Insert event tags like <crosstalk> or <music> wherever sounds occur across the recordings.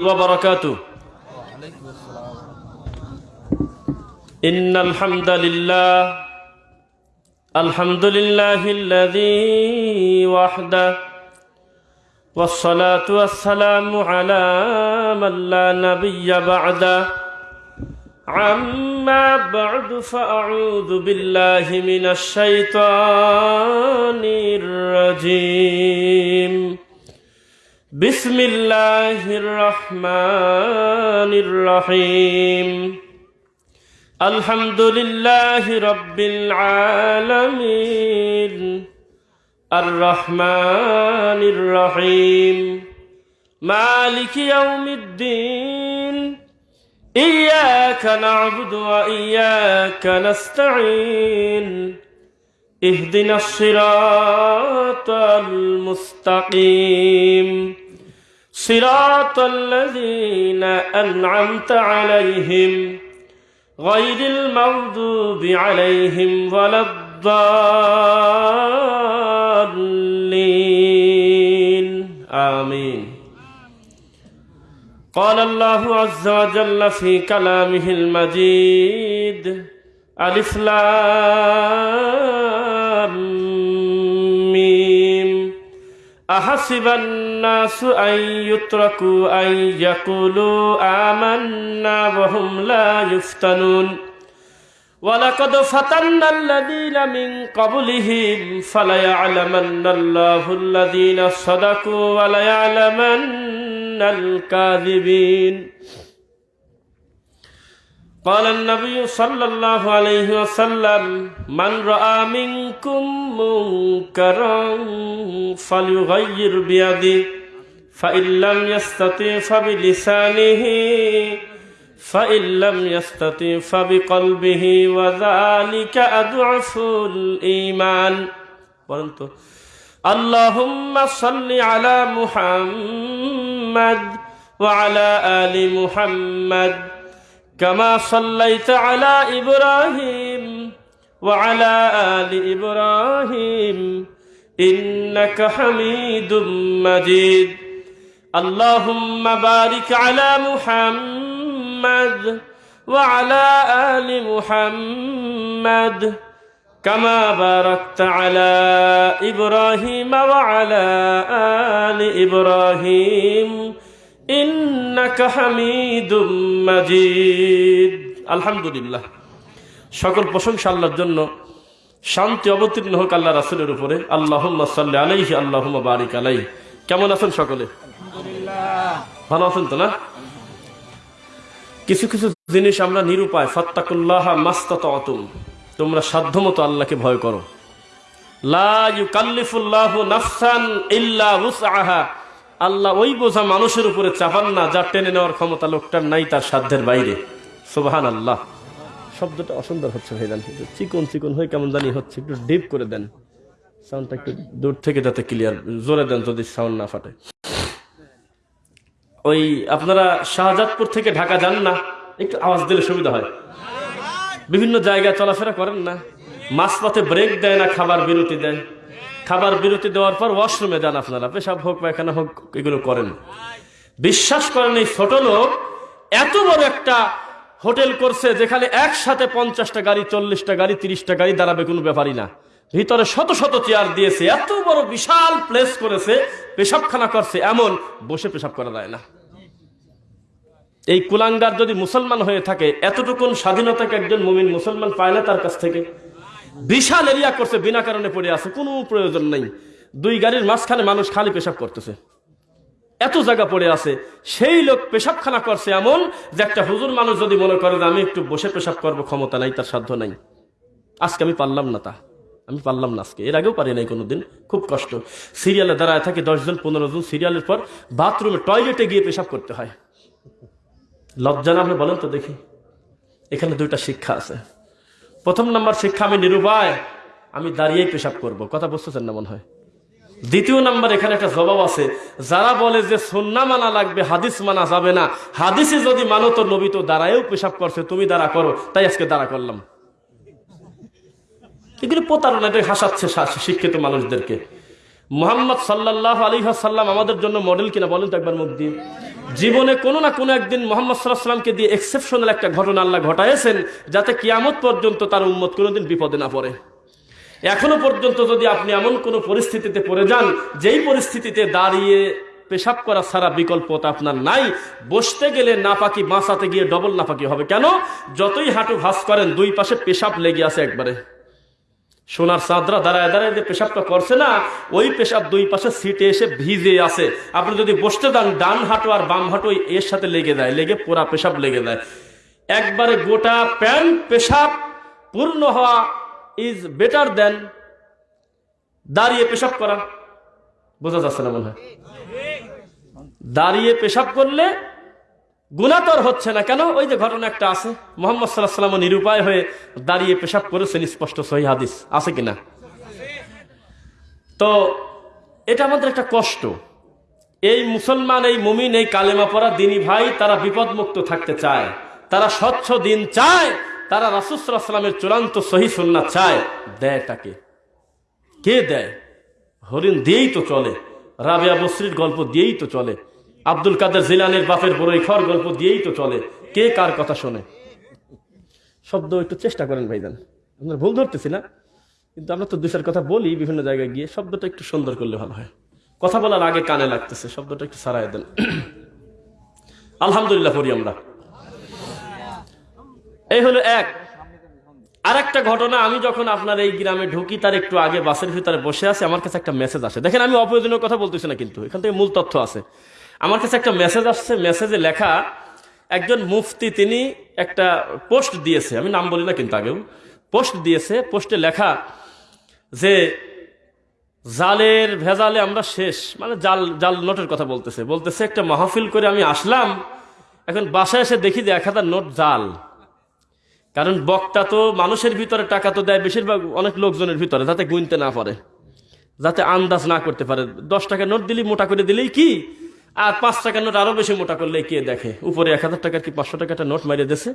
وبركاته إن الحمد لله الحمد لله الذي وحده والصلاة والسلام على من لا نبي بعده عما بعد فأعوذ بالله من الشيطان الرجيم بسم الله الرحمن الرحيم الحمد لله رب العالمين الرحمن الرحيم مالك يوم الدين إياك نعبد وإياك نستعين اهدنا الصراط المستقيم صراط الذين أنعمت عليهم غير المغضوب عليهم ولا الضالين آمين قال الله عز وجل في كلامه المجيد ألف لام ميم أحسب الناس أن يتركوا أن يقولوا آمنا وهم لا يفتنون ولقد فتنا الذين من قبلهم فليعلمن الله الذين صدقوا وليعلمن الكاذبين قال النبي صلى الله عليه وسلم من رأى منكم منكرا فليغير بيده فإن لم يستطع فبلسانه فإن لم يستطع فبقلبه وذلك أضعف الإيمان ورنتو اللهم صل على محمد وعلى آل محمد كما صليت على إبراهيم وعلى آل إبراهيم إنك حميد مجيد اللهم بارك على محمد وعلى آل محمد كما باركت على إبراهيم وعلى آل إبراهيم আলহামদুলিল্লাহ। সকল প্রশংসা আল্লাহর জন্য। শান্তি অবতীর্ণ হোক আল্লাহ রাসুলের উপরে। আল্লাহ সাল্লাহ আলাইহি আল্লাহ বারিক আলাই কেমন আছেন সকলে? ভালো আছেন তো না? কিছু কিছু জিনিস আমরা নিরুপায়। ফত্তাকুল্লাহ মাস্তাত অতুম তোমরা সাধ্যমতো আল্লাহকে ভয় করো। লা ইউকাল্লিফুল্লাহু নাফসান ইল্লা উসআহা। আল্লাহ ওই বোঝা মানুষের উপরে চাপান না, যা টেনে নেওয়ার ক্ষমতা লোকটার নাই তার সাধ্যের বাইরে। সুবাহান আল্লাহ শব্দটা অসুন্দর হচ্ছে একটু চিকন চিকন হয়ে কেমন জানি হচ্ছে, একটু ডিপ করে দেন। সাউন্ডটা একটু দূর থেকে যাতে ক্লিয়ার জোরে দেন যদি সাউন্ড না ফাটে। ওই আপনারা শাহজাদপুর থেকে ঢাকা যান না, একটু আওয়াজ দিলে সুবিধা হয়। বিভিন্ন জায়গায় চলাফেরা করেন না, মাঝপথে ব্রেক দেয় না, খাবার বিরতি দেয়। খাবার বিরতি দেওয়ার পর ওয়াশরুমে যান আপনারা। পেশাব হোক পায়খানা হোক, এগুলো করেন। বিশ্বাস করেন এই ছোট লোক এত বড় একটা হোটেল করছে যেখানে একসাথে পঞ্চাশটা গাড়ি, চল্লিশটা গাড়ি, তিরিশটা গাড়ি দাঁড়াবে, কোনো ব্যাপারই না। ভিতরে শত শত চেয়ার দিয়েছে, এত বড় বিশাল প্লেস করেছে, পেশাবখানা করছে, এমন বসে পেশাব করা যায় না। এই কুলাঙ্গার যদি মুসলমান হয়ে থাকে, এতটুকুন স্বাধীনতাকে একজন মুমিন মুসলমান পায় না তার কাছ থেকে। বিশাল এরিয়া করছে, বিনা কারণে পড়ে আছে, কোনো প্রয়োজন নেই। দুই গাড়ির মাঝখানে মানুষ খালি পেশাব করতেছে। এত জায়গা পড়ে আছে, সেই লোক পেশাবখানা করছে এমন যে একটা হুজুর মানুষ যদি মনে করে যে আমি একটু বসে পেশাব করব, ক্ষমতা নাই, তার সাধ্য নাই। আজকে আমি পারলাম না তা। আমি পারলাম না আজকে। এর আগেও পারি নাই কোনোদিন। খুব কষ্ট। সিরিয়ালে দাঁড়ায় থাকে দশজন পনেরো জন। সিরিয়ালের পর বাথরুমে, টয়লেটে গিয়ে পেশাব করতে হয়। লজ্জা না আপনি বলেন তো দেখি। এখানে দুইটা শিক্ষা আছে। প্রথম নাম্বার শিক্ষা আমি নিরুপায়, আমি দাঁড়িয়েই পেশাব করব। কথা বুঝতেছেন না মনে হয়? দ্বিতীয় নাম্বার, এখানে একটা জবাব আছে। যারা বলে যে সন্না মানা লাগবে, হাদিস মানা যাবে না, হাদিসে যদি মানো তো নবী তো দাঁড়ায়ও পেশাব করছে, তুমি দাঁড়া করো, তাই আজকে দাঁড়া করলাম। এগুলি প্রতারণা, এটা হাসাচ্ছে শিক্ষিত মানুষদেরকে। মোহাম্মদ সাল্লাহ আলী সাল্লাম আমাদের জন্য মডেল কিনা বলেন তো একবার মুখ দিয়ে। জীবনে কোনো না কোনো একদিন মোহাম্মদ সাল্লাহ সাল্লামকে দিয়ে এক্সেপশনাল একটা ঘটনা আল্লাহ ঘটাইছেন যাতে কিয়ামত পর্যন্ত তার উম্মত কোনোদিন বিপদে না পড়ে। এখনও পর্যন্ত যদি আপনি এমন কোনো পরিস্থিতিতে পড়ে যান, যেই পরিস্থিতিতে দাঁড়িয়ে পেশাব করা সারা বিকল্প তো আপনার নাই, বসতে গেলে নাপাকি বাঁচাতে গিয়ে ডবল নাপাকি হবে। কেন? যতই হাঁটু ভাস করেন, দুই পাশে পেশাব লেগে আছে একবারে। সোনার চাঁদরা দাঁড়ায় দাঁড়ায় যে পেশাবটা করছে না, ওই পেশাব দুই পাশে সিটে এসে ভিজে আছে। আপনি যদি বসতে দেন ডান হাঁটু আর বাম হাঁটু এর সাথে লেগে যায়, লেগে পুরা পেশাব লেগে যায়। একবারে গোটা প্যান্ট পেশাব পূর্ণ হওয়া ইজ বেটার দেন দাঁড়িয়ে পেশাব করা। বোঝা যাচ্ছে না মনে হয়? দাঁড়িয়ে পেশাব করলে গুণাতর হচ্ছে না কেন? ওই যে ঘটনা একটা আছে। মোহাম্মদ সাল্লাহ নিরুপায় হয়ে দাঁড়িয়ে পেশাব করেছেন স্পষ্ট সহি হাদিস। আছে কিনা? তো এটা আমাদের একটা কষ্ট। এই মুসলমান, এই মুমিন, এই কালেমা পড়া দিনী ভাই, তারা বিপদমুক্ত থাকতে চায়। তারা স্বচ্ছ দিন চায়। তারা রাসুসাল্লাহ সাল্লামের চূড়ান্ত সহি সন্না চায়। দেয় তাকে। কে দেয়? হরিণ দিয়েই তো চলে। রাবেয়া বসরির গল্প দিয়েই তো চলে। আব্দুল কাদের জিলানের বাপের বড়ই খর গল্প দিয়েই তো চলে। কে কার কথা শোনে? শব্দ একটু চেষ্টা করেন ভাইজান। আপনার ভুল ধরতেছি না, কিন্তু আমরা তো দুইটার কথা বলি বিভিন্ন জায়গায় গিয়ে, শব্দটা একটু সুন্দর করলে ভালো হয়। কথা বলার আগে কানে লাগতেছে, শব্দটা একটু সারাই দেন। আলহামদুলিল্লাহ পড়ি আমরা। এই হলো এক। আর একটা ঘটনা, আমি যখন আপনার এই গ্রামে ঢুকি, তার একটু আগে বাসের ভিতরে বসে আছি, আমার কাছে একটা মেসেজ আসে। দেখেন, আমি অপ্রয়োজনীয় কথা বলতেছি না কিন্তু, এখান থেকে মূল তথ্য আছে। আমার কাছে একটা মেসেজ আসছে মেসেজে লেখা, একজন মুফতি তিনি একটা পোস্ট দিয়েছে, আমি নাম বলি না কিন্তু আগেও পোস্ট দিয়েছে পোস্টে লেখা যে, জালের ভেজালে আমরা শেষ মানে জাল জাল নোটের কথা বলতেছে বলতেছে একটা মাহফিল করে আমি আসলাম, এখন বাসায় এসে দেখি যে এক হাজার নোট জাল। কারণ বক্তা তো মানুষের ভিতরে টাকা তো দেয়, বেশিরভাগ অনেক লোকজনের ভিতরে, যাতে গুনতে না পারে, যাতে আন্দাজ না করতে পারে। দশ টাকা নোট দিলেই মোটা করে দিলেই কি? আর পাঁচ টাকার নোট আরও বেশি মোটা করলে কে দেখে? উপরে এক হাজার টাকার কি পাঁচশো টাকাটা নোট মারিয়ে দিয়েছে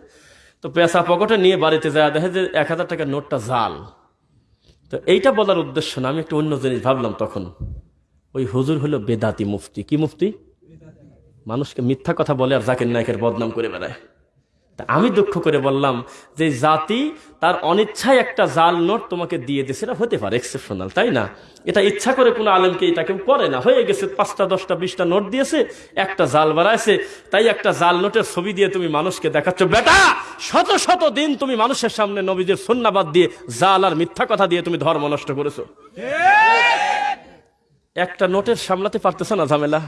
তো পেঁচা পকেটে নিয়ে বাড়িতে যায় দেখে যে এক হাজার টাকার নোটটা জাল। তো এইটা বলার উদ্দেশ্য না, আমি একটু অন্য জিনিস ভাবলাম তখন। ওই হুজুর হলো বেদাতি মুফতি। কি মুফতি? মানুষকে মিথ্যা কথা বলে আর জাকির নায়কের বদনাম করে বেড়ায়। আমি দুঃখ করে বললাম যে জাতি তার অনিচ্ছায় একটা জাল নোট তোমাকে দিয়ে দিয়েছে। এটা হতে পারে এক্সেপশনাল তাই না? এটা ইচ্ছা করে কোনো আলেমকে এটা কেউ করে না। হয়ে গেছে পাঁচটা দশটা বিশটা নোট দিয়েছে একটা জাল বাড়াইছে। তাই একটা জাল নোটের ছবি দিয়ে তুমি মানুষকে দেখাচ্ছ বেটা শত শত দিন তুমি মানুষের সামনে নবীদের সন্ন্যাবাদ দিয়ে জাল আর মিথ্যা কথা দিয়ে তুমি ধর্ম নষ্ট করেছ। একটা নোটের সামলাতে পারতেছো না ঝামেলা?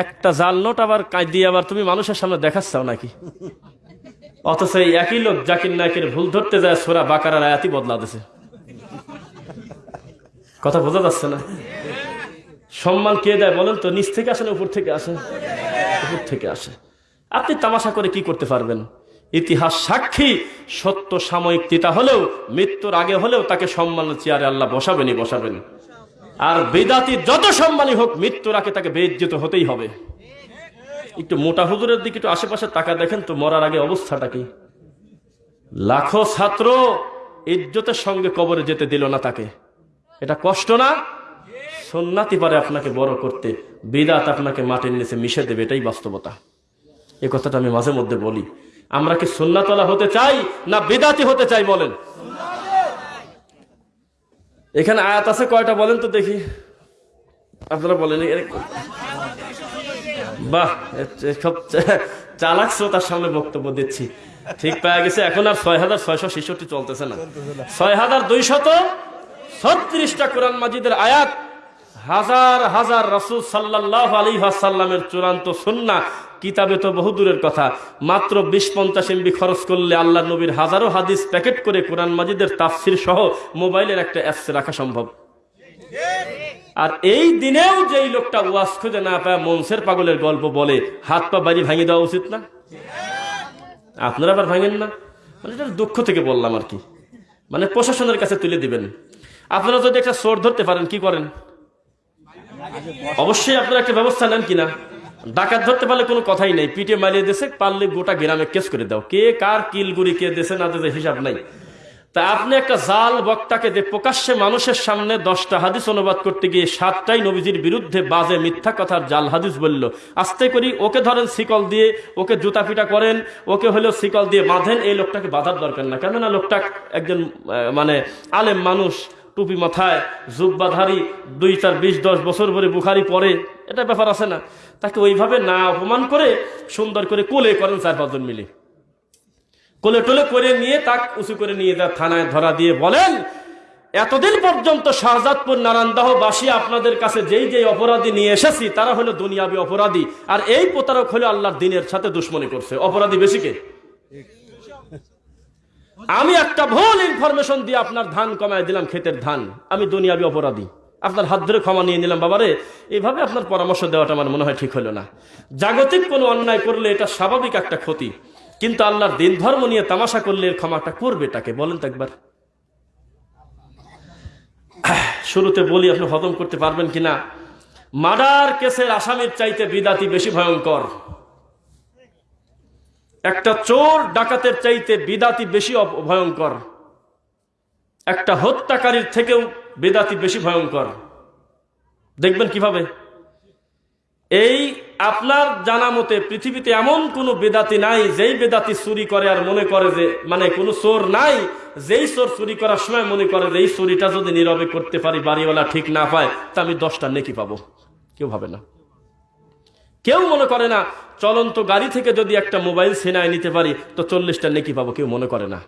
একটা জাল নোট আবার দিয়ে আবার তুমি মানুষের সামনে দেখাচ্ছাও নাকি? অথচ এই একই লোক জাকির নায়কের ভুল ধরতে যায় সোরা বাকারার আয়াতি বদলা দিছে কথা বোঝা যাচ্ছে না। সম্মান কে দেয় বলেন তো? নিচ থেকে আসে না উপর থেকে আসে উপর থেকে আসে আপনি তামাশা করে কি করতে পারবেন? ইতিহাস সাক্ষী, সত্য সাময়িক তিতা হলেও, মৃত্যুর আগে হলেও তাকে সম্মানের চেয়ারে আল্লাহ বসাবেনই বসাবেন। আর বেদাতি যত সম্মানী হোক মৃত্যুর আগে তাকে বেজ্জিত হতেই হবে। একটু মোটা হুজুরের দিকে একটু আশেপাশে টাকা দেখেন তো, মরার আগে অবস্থাটা কি? লাখো ছাত্র ইজ্জতের সঙ্গে কবরে যেতে দিল না তাকে। এটা কষ্ট না? সন্ন্যাতি পারে আপনাকে বড় করতে। বেদাত আপনাকে মাটির নিচে মিশে দেবে, এটাই বাস্তবতা। এ কথাটা আমি মাঝে মধ্যে বলি। আমরা কি সন্ন্যাতলা হতে চাই না বিদাতি হতে চাই বলেন? এখানে আয়াত আছে, কয়টা বলেন তো দেখি। আপনারা বলেন বাহ সব চালাক শ্রোতার সামনে বক্তব্য দিচ্ছি। ঠিক পাওয়া গেছে, এখন আর ছয় হাজার ছয়শো ছেষট্টি চলতেছে না। ছয় হাজার দুইশত ছত্রিশটা কোরআন মাজিদের আয়াত, হাজার হাজার রসুল সাল্লাহ আলী সাল্লামের চূড়ান্ত সন্না কিতাবে তো বহু দূরের কথা। মাত্র বিশ পঞ্চাশ এমবি খরচ করলে আল্লাহ নবীর হাজারো হাদিস প্যাকেট করে কোরআন মাজিদের তাফসির সহ মোবাইলের একটা অ্যাপসে রাখা সম্ভব। আর এই দিনেও যেই লোকটা ওয়াজ খুঁজে না পায়, মনসের পাগলের গল্প বলে, হাত পা বাড়ি ভাঙিয়ে দেওয়া উচিত না? আপনারা আবার ভাঙেন না? মানে এটা দুঃখ থেকে বললাম আর কি। মানে প্রশাসনের কাছে তুলে দিবেন। আপনারা যদি একটা চোর ধরতে পারেন, কি করেন? অবশ্যই আপনারা একটা ব্যবস্থা নেন কিনা? ডাকাত ধরতে পারলে কোনো কথাই নেই। পিঠে মারিয়ে দেশে পারলে গোটা গ্রামে কেস করে দাও। কে কার কিলগুড়ি কে দেশে না দেশে হিসাব নাই। তা আপনি একটা জাল বক্তাকে যে প্রকাশ্যে মানুষের সামনে দশটা হাদিস অনুবাদ করতে গিয়ে সাতটাই নবীজির বিরুদ্ধে বাজে মিথ্যা কথার জাল হাদিস বলল, আস্তে করি, ওকে ধরেন শিকল দিয়ে, ওকে জুতা পিটা করেন, ওকে হলেও শিকল দিয়ে বাঁধেন, এই লোকটাকে বাঁধার দরকার না কেননা লোকটা একজন মানে আলেম মানুষ, টুপি মাথায় জুব্বাধারী দুই চার বিশ দশ বছর ধরে বুখারি পরে এটা ব্যাপার আছে না। তাকে ওইভাবে না অপমান করে সুন্দর করে কোলে করেন চার পাঁচজন মিলে। কোলে টোলে করে নিয়ে তাক উঁচু করে নিয়ে যা থানায় ধরা দিয়ে বলেন, এতদিন পর্যন্ত শাহজাদপুর নারায়ণদাহ বাসী আপনাদের কাছে যেই যেই অপরাধী নিয়ে এসেছি, তারা হলো দুনিয়াবি অপরাধী। আর এই প্রতারক হলো আল্লাহর দিনের সাথে দুশ্মনী করছে। অপরাধী বেশি কে? আমি একটা ভুল ইনফরমেশন দিয়ে আপনার ধান কমায় দিলাম, ক্ষেতের ধান। আমি দুনিয়াবি অপরাধী। আপনার হাত ধরে ক্ষমা নিয়ে নিলাম, বাবারে। এভাবে আপনার পরামর্শ দেওয়াটা আমার মনে হয় ঠিক হলো না। জাগতিক কোনো অন্যায় করলে এটা স্বাভাবিক একটা ক্ষতি। কিন্তু আল্লাহর দিন ধর্ম নিয়ে তামাশা করলে এর ক্ষমাটা করবে তাকে। বলেন তো একবার। শুরুতে বলি, আপনি হজম করতে পারবেন কিনা? মার্ডার কেসের আসামির চাইতে বিদাতি বেশি ভয়ঙ্কর। একটা চোর ডাকাতের চাইতে বিদাতি বেশি ভয়ঙ্কর। একটা হত্যাকারীর থেকেও বেদাতি বেশি ভয়ঙ্কর। দেখবেন কীভাবে? এই আপনার জানা মতে পৃথিবীতে এমন কোনো বেদাতি নাই, যেই বেদাতি চুরি করে আর মনে করে যে মানে কোনো চোর নাই, যেই চোর চুরি করার সময় মনে করে যে, এই চুরিটা যদি নীরবে করতে পারি, বাড়িওয়ালা ঠিক না পায়, তা আমি দশটা নেকি পাবো। কেউ ভাবে না। কেউ মনে করে না, চলন্ত গাড়ি থেকে যদি একটা মোবাইল সেনায় নিতে পারি, তো চল্লিশটা নেকি পাবো, কেউ মনে করে না।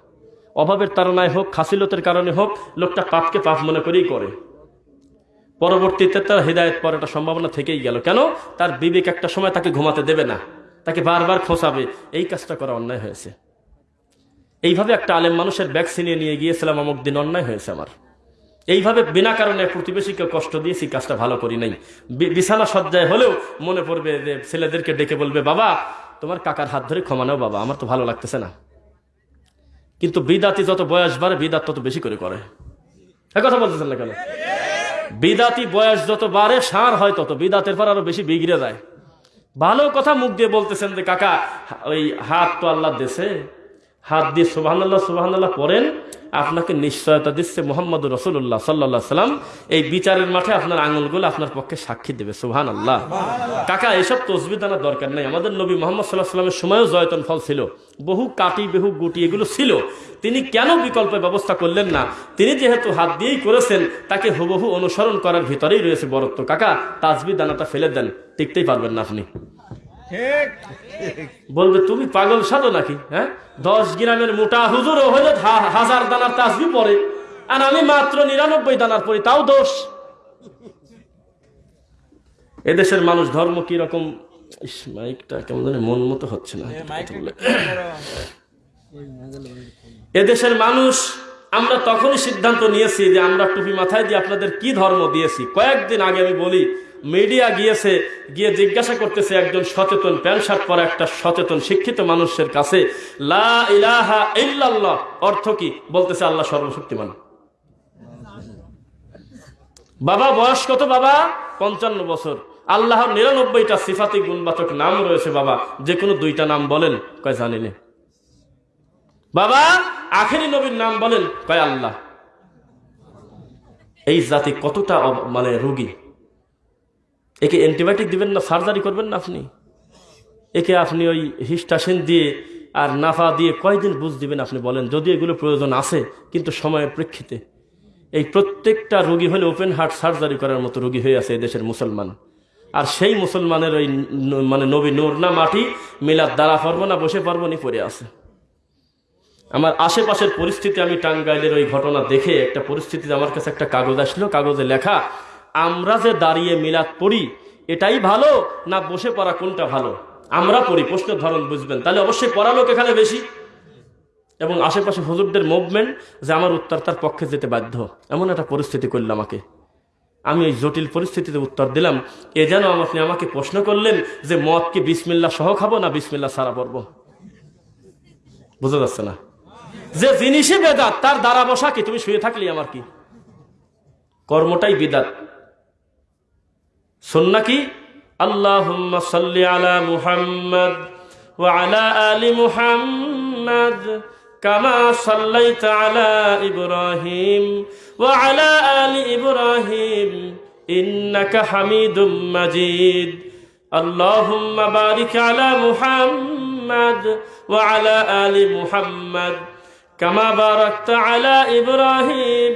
অভাবের তারনায় হোক, খাসিলতের কারণে হোক, লোকটা পাপকে পাপ মনে করেই করে। পরবর্তীতে তার হৃদায়ত পর একটা সম্ভাবনা থেকেই গেল। কেন? তার বিবেক একটা সময় তাকে ঘুমাতে দেবে না। তাকে বারবার খোঁচাবে। এই কাজটা করা অন্যায় হয়েছে। এইভাবে একটা আলেম মানুষের ছিনিয়ে নিয়ে গিয়েছিলাম, অমুক দিন অন্যায় হয়েছে আমার। এইভাবে বিনা কারণে প্রতিবেশীকে কষ্ট দিয়েছি, কাজটা ভালো করি নাই। বিছানা সজ্জায় হলেও মনে পড়বে যে ছেলেদেরকে ডেকে বলবে, বাবা, তোমার কাকার হাত ধরে ক্ষমা নাও বাবা, আমার তো ভালো লাগতেছে না। কিন্তু বিদাতি যত বয়স বাড়ে, বিদাত তত বেশি করে করে। কথা বলতেছেন না কেন? বিদাতি বয়স যত বাড়ে, সার হয় তত, বিদাতের পর আরও বেশি বিগড়ে যায়। ভালো কথা মুখ দিয়ে বলতেছেন যে, কাকা, ওই হাত তো আল্লাহ দেশে হাত দিয়ে সুবাহান আল্লাহ সুবাহান আল্লাহ পড়েন, আপনাকে নিশ্চয়তা দিচ্ছে মোহাম্মদ রসুল্লাহ সাল্লাহ সাল্লাম। এই বিচারের মাঠে আপনার আঙুলগুলো আপনার পক্ষে সাক্ষী দেবে সুবহান আল্লাহ কাকা, এসব তসবি দানার দরকার নেই। আমাদের নবী মোহাম্মদ সাল্লাহ সাল্লামের সময়ও জয়তন ফল ছিল। বহু কাটি, বহু গুটি এগুলো ছিল। তিনি কেন বিকল্প ব্যবস্থা করলেন না? তিনি যেহেতু হাত দিয়েই করেছেন, তাকে হুবহু অনুসরণ করার ভিতরেই রয়েছে বরত্ব। কাকা, তাজবি দানাটা ফেলে দেন, টিকতেই পারবেন না আপনি। বলবে তুমি পাগল সাধো নাকি? হ্যাঁ? দশ গ্রামের মোটা হুজুরও হইলে হাজার দানার তাসবি পরে আর আমি মাত্র নিরানব্বই দানার পড়ি তাও দোষ। এদেশের মানুষ ধর্ম কি রকম? মাইকটা কেমন জানি মন মতো হচ্ছে না। এদেশের মানুষ আমরা তখনই সিদ্ধান্ত নিয়েছি যে আমরা টুপি মাথায় দিয়ে আপনাদের কি ধর্ম দিয়েছি। কয়েকদিন আগে আমি বলি মিডিয়া গিয়েছে, গিয়ে জিজ্ঞাসা করতেছে একজন সচেতন প্যান্ট শার্ট পরা একটা সচেতন শিক্ষিত মানুষের কাছে, লা ইলাহা ইল্লাল্লাহ অর্থ কি? বলতেছে, আল্লাহ সর্বশক্তিমান। বাবা, বয়স কত বাবা? পঞ্চান্ন বছর। আল্লাহর নিরানব্বইটা সিফাতি গুণবাচক নাম রয়েছে বাবা। যে কোনো দুইটা নাম বলেন, কয় জানিনি? বাবা, আখেরি নবীর নাম বলেন, কয় আল্লাহ? এই জাতি কতটা মানে রোগী? একে অ্যান্টিবায়োটিক দিবেন না, সার্জারি করবেন না আপনি? একে আপনি ওই হিস্টাসিন দিয়ে আর নাফা দিয়ে কয়দিন বুঝ দিবেন আপনি বলেন? যদি এগুলো প্রয়োজন আছে, কিন্তু সময়ের প্রেক্ষিতে। এই প্রত্যেকটা রোগী হলে ওপেন হার্ট সার্জারি করার মতো রোগী হয়ে আছে দেশের মুসলমান। আর সেই মুসলমানের ওই মানে নবী নূর না মাটি, মিলাদ দ্বারা পারব না, বসে পারব নি পড়ে আছে। আমার আশেপাশের পরিস্থিতি, আমি টাঙ্গাইলের ওই ঘটনা দেখে একটা পরিস্থিতিতে আমার কাছে একটা কাগজ আসলো। কাগজে লেখা আমরা যে দাঁড়িয়ে মিলাদ পড়ি, এটাই ভালো না বসে পড়া কোনটা ভালো? আমরা পড়ি, প্রশ্নের ধরন বুঝবেন। তাহলে অবশ্যই পড়া লোক এখানে বেশি। এবং আশেপাশে হুজুরদের মুভমেন্ট যে আমার উত্তর তার পক্ষে যেতে বাধ্য। এমন একটা পরিস্থিতি করল আমাকে। আমি ওই জটিল পরিস্থিতিতে উত্তর দিলাম, এ যেন আপনি আমাকে প্রশ্ন করলেন যে মদ কি বিসমিল্লা সহ খাব না বিসমিল্লা সারা পড়ব? বোঝা যাচ্ছে না। যে জিনিসই বেদাত, তার দ্বারা বসা কি? তুমি শুয়ে থাকলি আমার কি? কর্মটাই বিদাত। সন্না কি? আল্লাহ সাল্লি আলা মুহাম্মদ ওয়া আলা আলি মুহাম্মদ কামা সাল্লাইতা আলা ইব্রাহিম ওয়া আলা আলি ইব্রাহিম ইন্নাকা হামিদুম মাজিদ। আল্লাহুম্মা বারিক আলা মুহাম্মদ ওয়া আলা আলি মুহাম্মদ কামা আলা ইব্রাহিম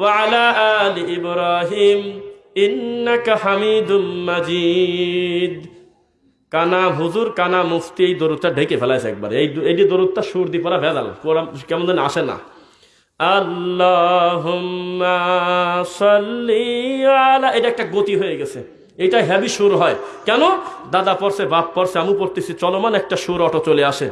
ওয়া আলি ইব্রাহিম। ইন্নাকা হামিদুম মাজিদ। কানা হুজুর, কানা মুফতি, এই দরুদটা ঢেকে ফেলাইছে একবার। এই এটি দরুদটা সুর দি পড়া ভেজাল কেমন যেন আসে না। আল্লাহুম্মা সাল্লি এটা একটা গতি হয়ে গেছে। এটা হ্যাভি সুর হয়। কেন? দাদা পড়ছে, বাপ পড়ছে আমু পড়তেছি, চলমান একটা সুর অটো চলে আসে।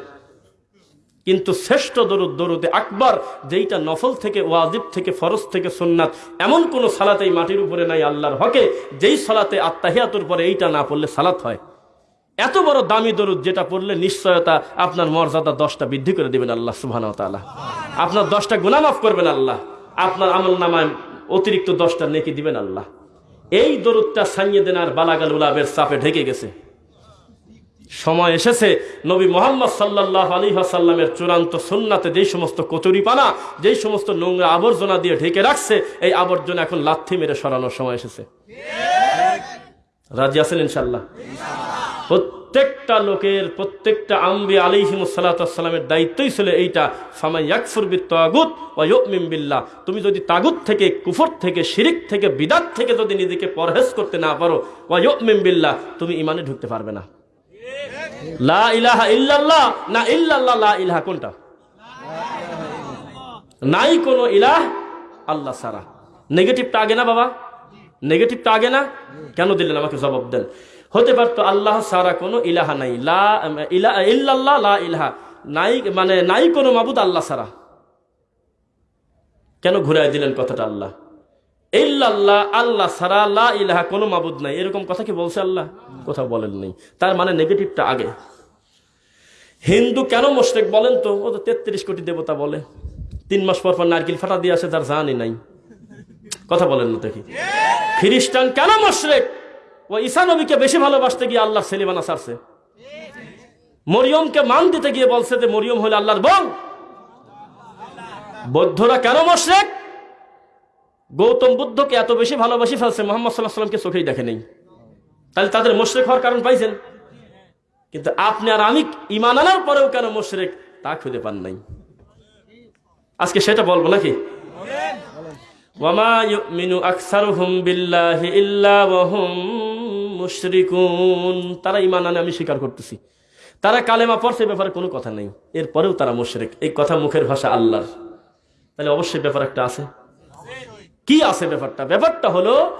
কিন্তু শ্রেষ্ঠ দরুদ, দরুদে আকবর, যেইটা নফল থেকে, ওয়াজিব থেকে, ফরজ থেকে সুন্নাত, এমন কোন সালাত এই মাটির উপরে নাই আল্লাহর হকে, যেই সালাতে আত্মাহিয়াতুর পরে এইটা না পড়লে সালাত হয়। এত বড় দামি দরুদ যেটা পড়লে নিশ্চয়তা আপনার মর্যাদা দশটা বৃদ্ধি করে দেবেন আল্লাহ তাআলা। আপনার দশটা গুণা মাফ করবেন আল্লাহ। আপনার আমল নামায় অতিরিক্ত দশটা নেকি দিবেন আল্লাহ। এই দরুদটা সাইয়ে দেন আর বালাগাল উলাবের চাপে ঢেকে গেছে। সময় এসেছে। নবী মোহাম্মদ সাল্লাহ আলী সাল্লামের চূড়ান্ত সুন্নাতে যেই সমস্ত কচুরিপানা, যেই সমস্ত নোংরা আবর্জনা দিয়ে ঢেকে রাখছে, এই আবর্জনা এখন লাথি মেরে সরানোর সময় এসেছে। রাজি আছেন ইনশাল্লাহ প্রত্যেকটা লোকের, প্রত্যেকটা আম্বি আলিহিম সাল্লামের দায়িত্বই ছিল এইটা। ফামাই ইয়াকফুর বি তাগুত বিল্লাহ। তুমি যদি তাগুত থেকে, কুফর থেকে, শিরিক থেকে, বিদাত থেকে যদি নিজেকে পরহেজ করতে না পারো, ওয়া ইউমিন বিল্লাহ, তুমি ইমানে ঢুকতে পারবে না। লা ইলাহা ইল্লাল্লাহ। না ইল্লাল্লাহ, লা ইলাহা কোনটা? নাই কোনো ইলাহ আল্লাহ সারা নেগেটিভটা আগে না বাবা? নেগেটিভটা আগে না? কেন দিলেন আমাকে জবাব দেন? হতে পারতো আল্লাহ সারা কোনো ইলাহা নাই। লা ইলা, ইল্লাল্লাহ, লা ইলাহা। নাই মানে নাই কোনো মাবুদ আল্লাহ সারা কেন ঘুরাই দিলেন কথাটা আল্লাহ? ইল্লাল্লাহ, আল্লাহ সারা লা ইলাহা কোনো মাবুদ নাই। এরকম কথা কি বলছে আল্লাহ? কথা বলেন নেই তার মানে নেগেটিভটা আগে। হিন্দু কেন মোশরেক বলেন তো? ও তো তেত্রিশ কোটি দেবতা বলে। তিন মাস পর পর নারকেল ফাটা দিয়ে আসে, তার জানি নাই। কথা বলেন না দেখি খ্রিস্টান কেন মোশরেক? ও ঈসা নবীকে বেশি ভালোবাসতে গিয়ে আল্লাহ সেলিমানা সারছে মরিয়মকে মান দিতে গিয়ে বলছে যে মরিয়ম হলে আল্লাহর বল বৌদ্ধরা কেন মোশরেক? গৌতম বুদ্ধকে এত বেশি ভালোবাসি ফেলছে, মোহাম্মদ সাল্লাহ সাল্লামকে চোখেই দেখে নেই। তাহলে তাদের মোশরেক হওয়ার কারণ পাইছেন। কিন্তু আপনি আর আমি ইমান আনার পরেও কেন মোশরেক তা খুঁজে পান নাই? আজকে সেটা বলব নাকি? তারা ইমান আনে আমি স্বীকার করতেছি। তারা কালেমা পড়ছে ব্যাপারে কোনো কথা নেই। এরপরেও তারা মুশরিক। এই কথা মুখের ভাষা আল্লাহর। তাহলে অবশ্যই ব্যাপার একটা আছে। কি আছে ব্যাপারটা? ব্যাপারটা হলো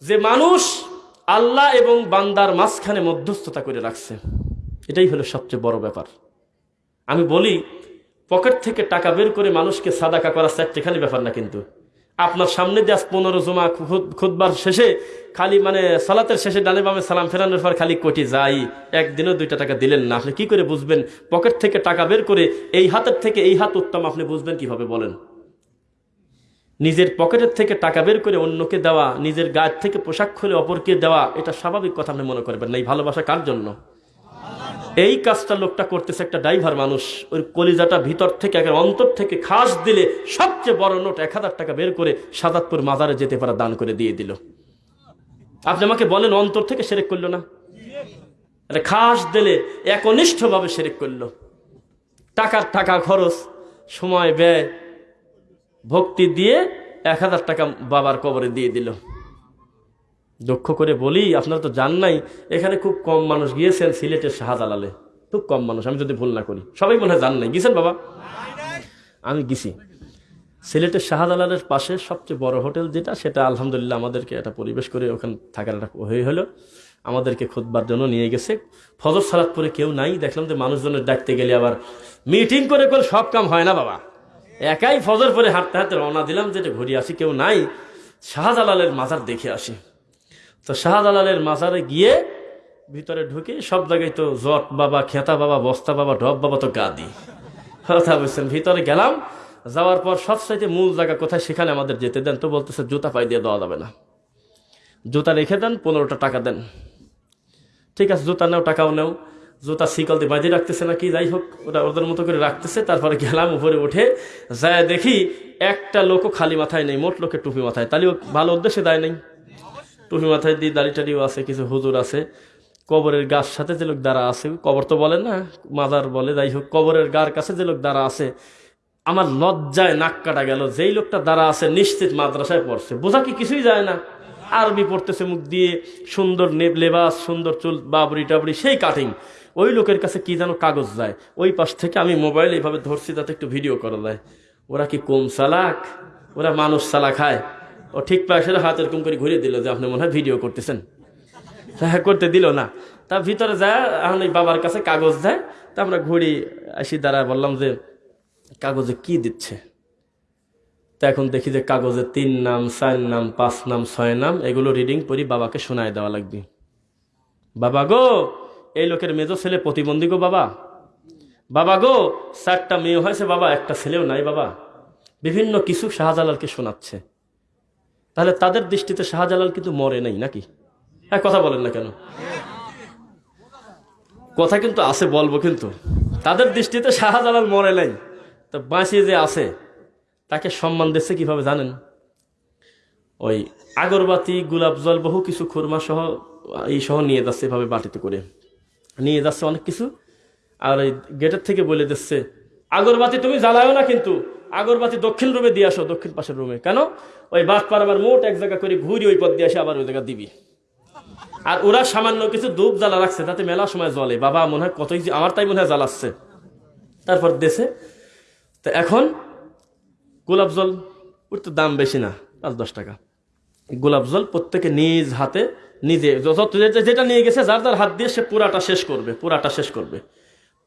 যে মানুষ আল্লাহ এবং বান্দার মাঝখানে মধ্যস্থতা করে রাখছে। এটাই হলো সবচেয়ে বড় ব্যাপার। আমি বলি, পকেট থেকে টাকা বের করে মানুষকে সাদাকা করা চারটেখানি ব্যাপার না কিন্তু। আপনার সামনে দিয়ে আজ পনেরো জমা খুদ- খুদবার শেষে খালি মানে সালাতের শেষে ডানে বামে সালাম ফেরানোর পর খালি কোটি যাই, একদিনও দুইটা টাকা দিলেন না। আপনি কি করে বুঝবেন? পকেট থেকে টাকা বের করে এই হাতের থেকে এই হাত উত্তম, আপনি বুঝবেন কীভাবে বলেন? নিজের পকেটের থেকে টাকা বের করে অন্যকে দেওয়া, নিজের গায়ের থেকে পোশাক খুলে অপরকে দেওয়া, এটা স্বাভাবিক কথা আপনি মনে করবেন না। এই ভালোবাসা কার জন্য? এই কাজটা লোকটা করতেছে একটা ড্রাইভার মানুষ। ওই কলিজাটা ভিতর থেকে, একের অন্তর থেকে খাস দিলে সবচেয়ে বড় নোট এক হাজার টাকা বের করে সাদাতপুর মাজারে যেতে পারা, দান করে দিয়ে দিল। আপনি আমাকে বলেন, অন্তর থেকে সেরেক করল না? এটা খাস দিলে একনিষ্ঠভাবে সেরেক করল। টাকার টাকা খরচ, সময় ব্যয় ভক্তি দিয়ে এক হাজার টাকা বাবার কবরে দিয়ে দিল। দুঃখ করে বলি, আপনারা তো জান নাই, এখানে খুব কম মানুষ গিয়েছেন সিলেটের শাহজালালে। খুব কম মানুষ, আমি যদি ভুল না করি। সবাই মনে হয় জান নাই। গিয়েছেন বাবা? আমি গেছি। সিলেটের শাহজালালের পাশে সবচেয়ে বড় হোটেল যেটা, সেটা আলহামদুলিল্লাহ আমাদেরকে একটা পরিবেশ করে ওখানে থাকার একটা হয়ে হলো। আমাদেরকে খুদবার জন্য নিয়ে গেছে। ফজর সালাত পরে কেউ নাই। দেখলাম যে মানুষজনের ডাকতে গেলে আবার মিটিং করে করে সব কাম হয় না বাবা। একাই ফজর পরে হাঁটতে হাঁটতে রওনা দিলাম, যেটা ঘুরে আসি, কেউ নাই। শাহজালালের মাজার দেখে আসি। তো শাহজালালের মাজারে গিয়ে ভিতরে ঢুকে সব জায়গায় তো জট বাবা, খেতা বাবা, বস্তা বাবা ডব বাবা তো গাদি। কথা বলছেন, ভিতরে গেলাম, যাওয়ার পর সবসাইতে মূল জায়গা কোথায় সেখানে আমাদের যেতে দেন। তো বলতেছে, জুতা পাই দিয়ে দেওয়া যাবে না। জুতা রেখে দেন, পনেরোটা টাকা দেন। ঠিক আছে, জুতা নেও, টাকাও নেও। জুতা শিকল দিয়ে বাঁধিয়ে রাখতেছে নাকি, যাই হোক ওটা ওদের মতো করে রাখতেছে, তারপরে গেলাম উপরে উঠে, যায় দেখি একটা লোকও খালি মাথায় নেই, মোট লোকের টুপি মাথায়, তাহলে ভালো উদ্দেশ্যে দেয় নেই। টুপি মাথায় দিয়ে দাড়ি টাড়িও আছে, কিছু হুজুর আছে, কবরের গাছ সাথে যে লোক দ্বারা আছে, কবর তো বলে না মাদার বলে, যাই হোক, কবরের গার কাছে যে লোক দ্বারা আছে, আমার লজ্জায় নাক কাটা গেল, যেই লোকটা দ্বারা আছে নিশ্চিত মাদ্রাসায় পড়ছে, বোঝা কি কিছুই যায় না, আরবি পড়তেছে মুখ দিয়ে, সুন্দর নে- লেবাস, সুন্দর চুল বাবরি টাবরি সেই কাটিং ওই লোকের কাছে কি যেন কাগজ যায়। ওই পাশ থেকে আমি মোবাইল এইভাবে ধরছি যাতে একটু ভিডিও করা যায়। ওরা কি কম চালাক? ওরা মানুষ চালা খায় ও ঠিক পাশে হাত এরকম করে ঘুরিয়ে দিল যে আপনি মনে হয় ভিডিও করতেছেন। হ্যাঁ করতে দিল না। তা ভিতরে যায়, এখন এই বাবার কাছে কাগজ দেয় তা আমরা ঘুরি আসি দাঁড়ায় বললাম যে, কাগজে কি দিচ্ছে? তা এখন দেখি যে কাগজে তিন নাম, চার নাম, পাঁচ নাম, ছয় নাম, এগুলো রিডিং করি বাবাকে শোনায় দেওয়া লাগবে। বাবা গো এই লোকের মেজো ছেলে প্রতিবন্ধী গো বাবা? বাবা গো, চারটা মেয়ে হয়েছে বাবা, একটা ছেলেও নাই বাবা। বিভিন্ন কিছু শাহজালালকে শোনাচ্ছে। তাহলে তাদের দৃষ্টিতে শাহজালাল কিন্তু মরে নাই নাকি? হ্যাঁ কথা বলেন না কেন? কথা কিন্তু আছে, বলব কিন্তু। তাদের দৃষ্টিতে শাহজালাল মরে নাই। তো বাঁচিয়ে যে আছে, তাকে সম্মান দিচ্ছে কীভাবে জানেন? ওই আগরবাতি, গোলাপ জল, বহু কিছু খুরমা সহ এই সহ নিয়ে যাচ্ছে এভাবে বাটিতে করে। নিয়ে যাচ্ছে অনেক কিছু। আর এই গেটের থেকে বলে দিচ্ছে, আগরবাতি তুমি জ্বালাও না কিন্তু, আগরবাতি দক্ষিণ রুমে দিয়ে আসো, দক্ষিণ পাশের রুমে। কেন? ওই বাদ পার আবার মোট এক জায়গা করে ঘুরি ওই পথ দিয়ে আসে আবার ওই জায়গা দিবি। আর ওরা সামান্য কিছু ধূপ জ্বালা রাখছে, তাতে মেলা সময় জলে বাবা, মনে হয় কতই আমার তাই মনে হয় জ্বালাচ্ছে। তারপর দেশে তো এখন গোলাপ জল, ওর তো দাম বেশি না, পাঁচ দশ টাকা। গোলাপ জল প্রত্যেকে নিজ হাতে নিজে যেটা নিয়ে গেছে, যার যার হাত দিয়ে সে পুরাটা শেষ করবে, পুরাটা শেষ করবে।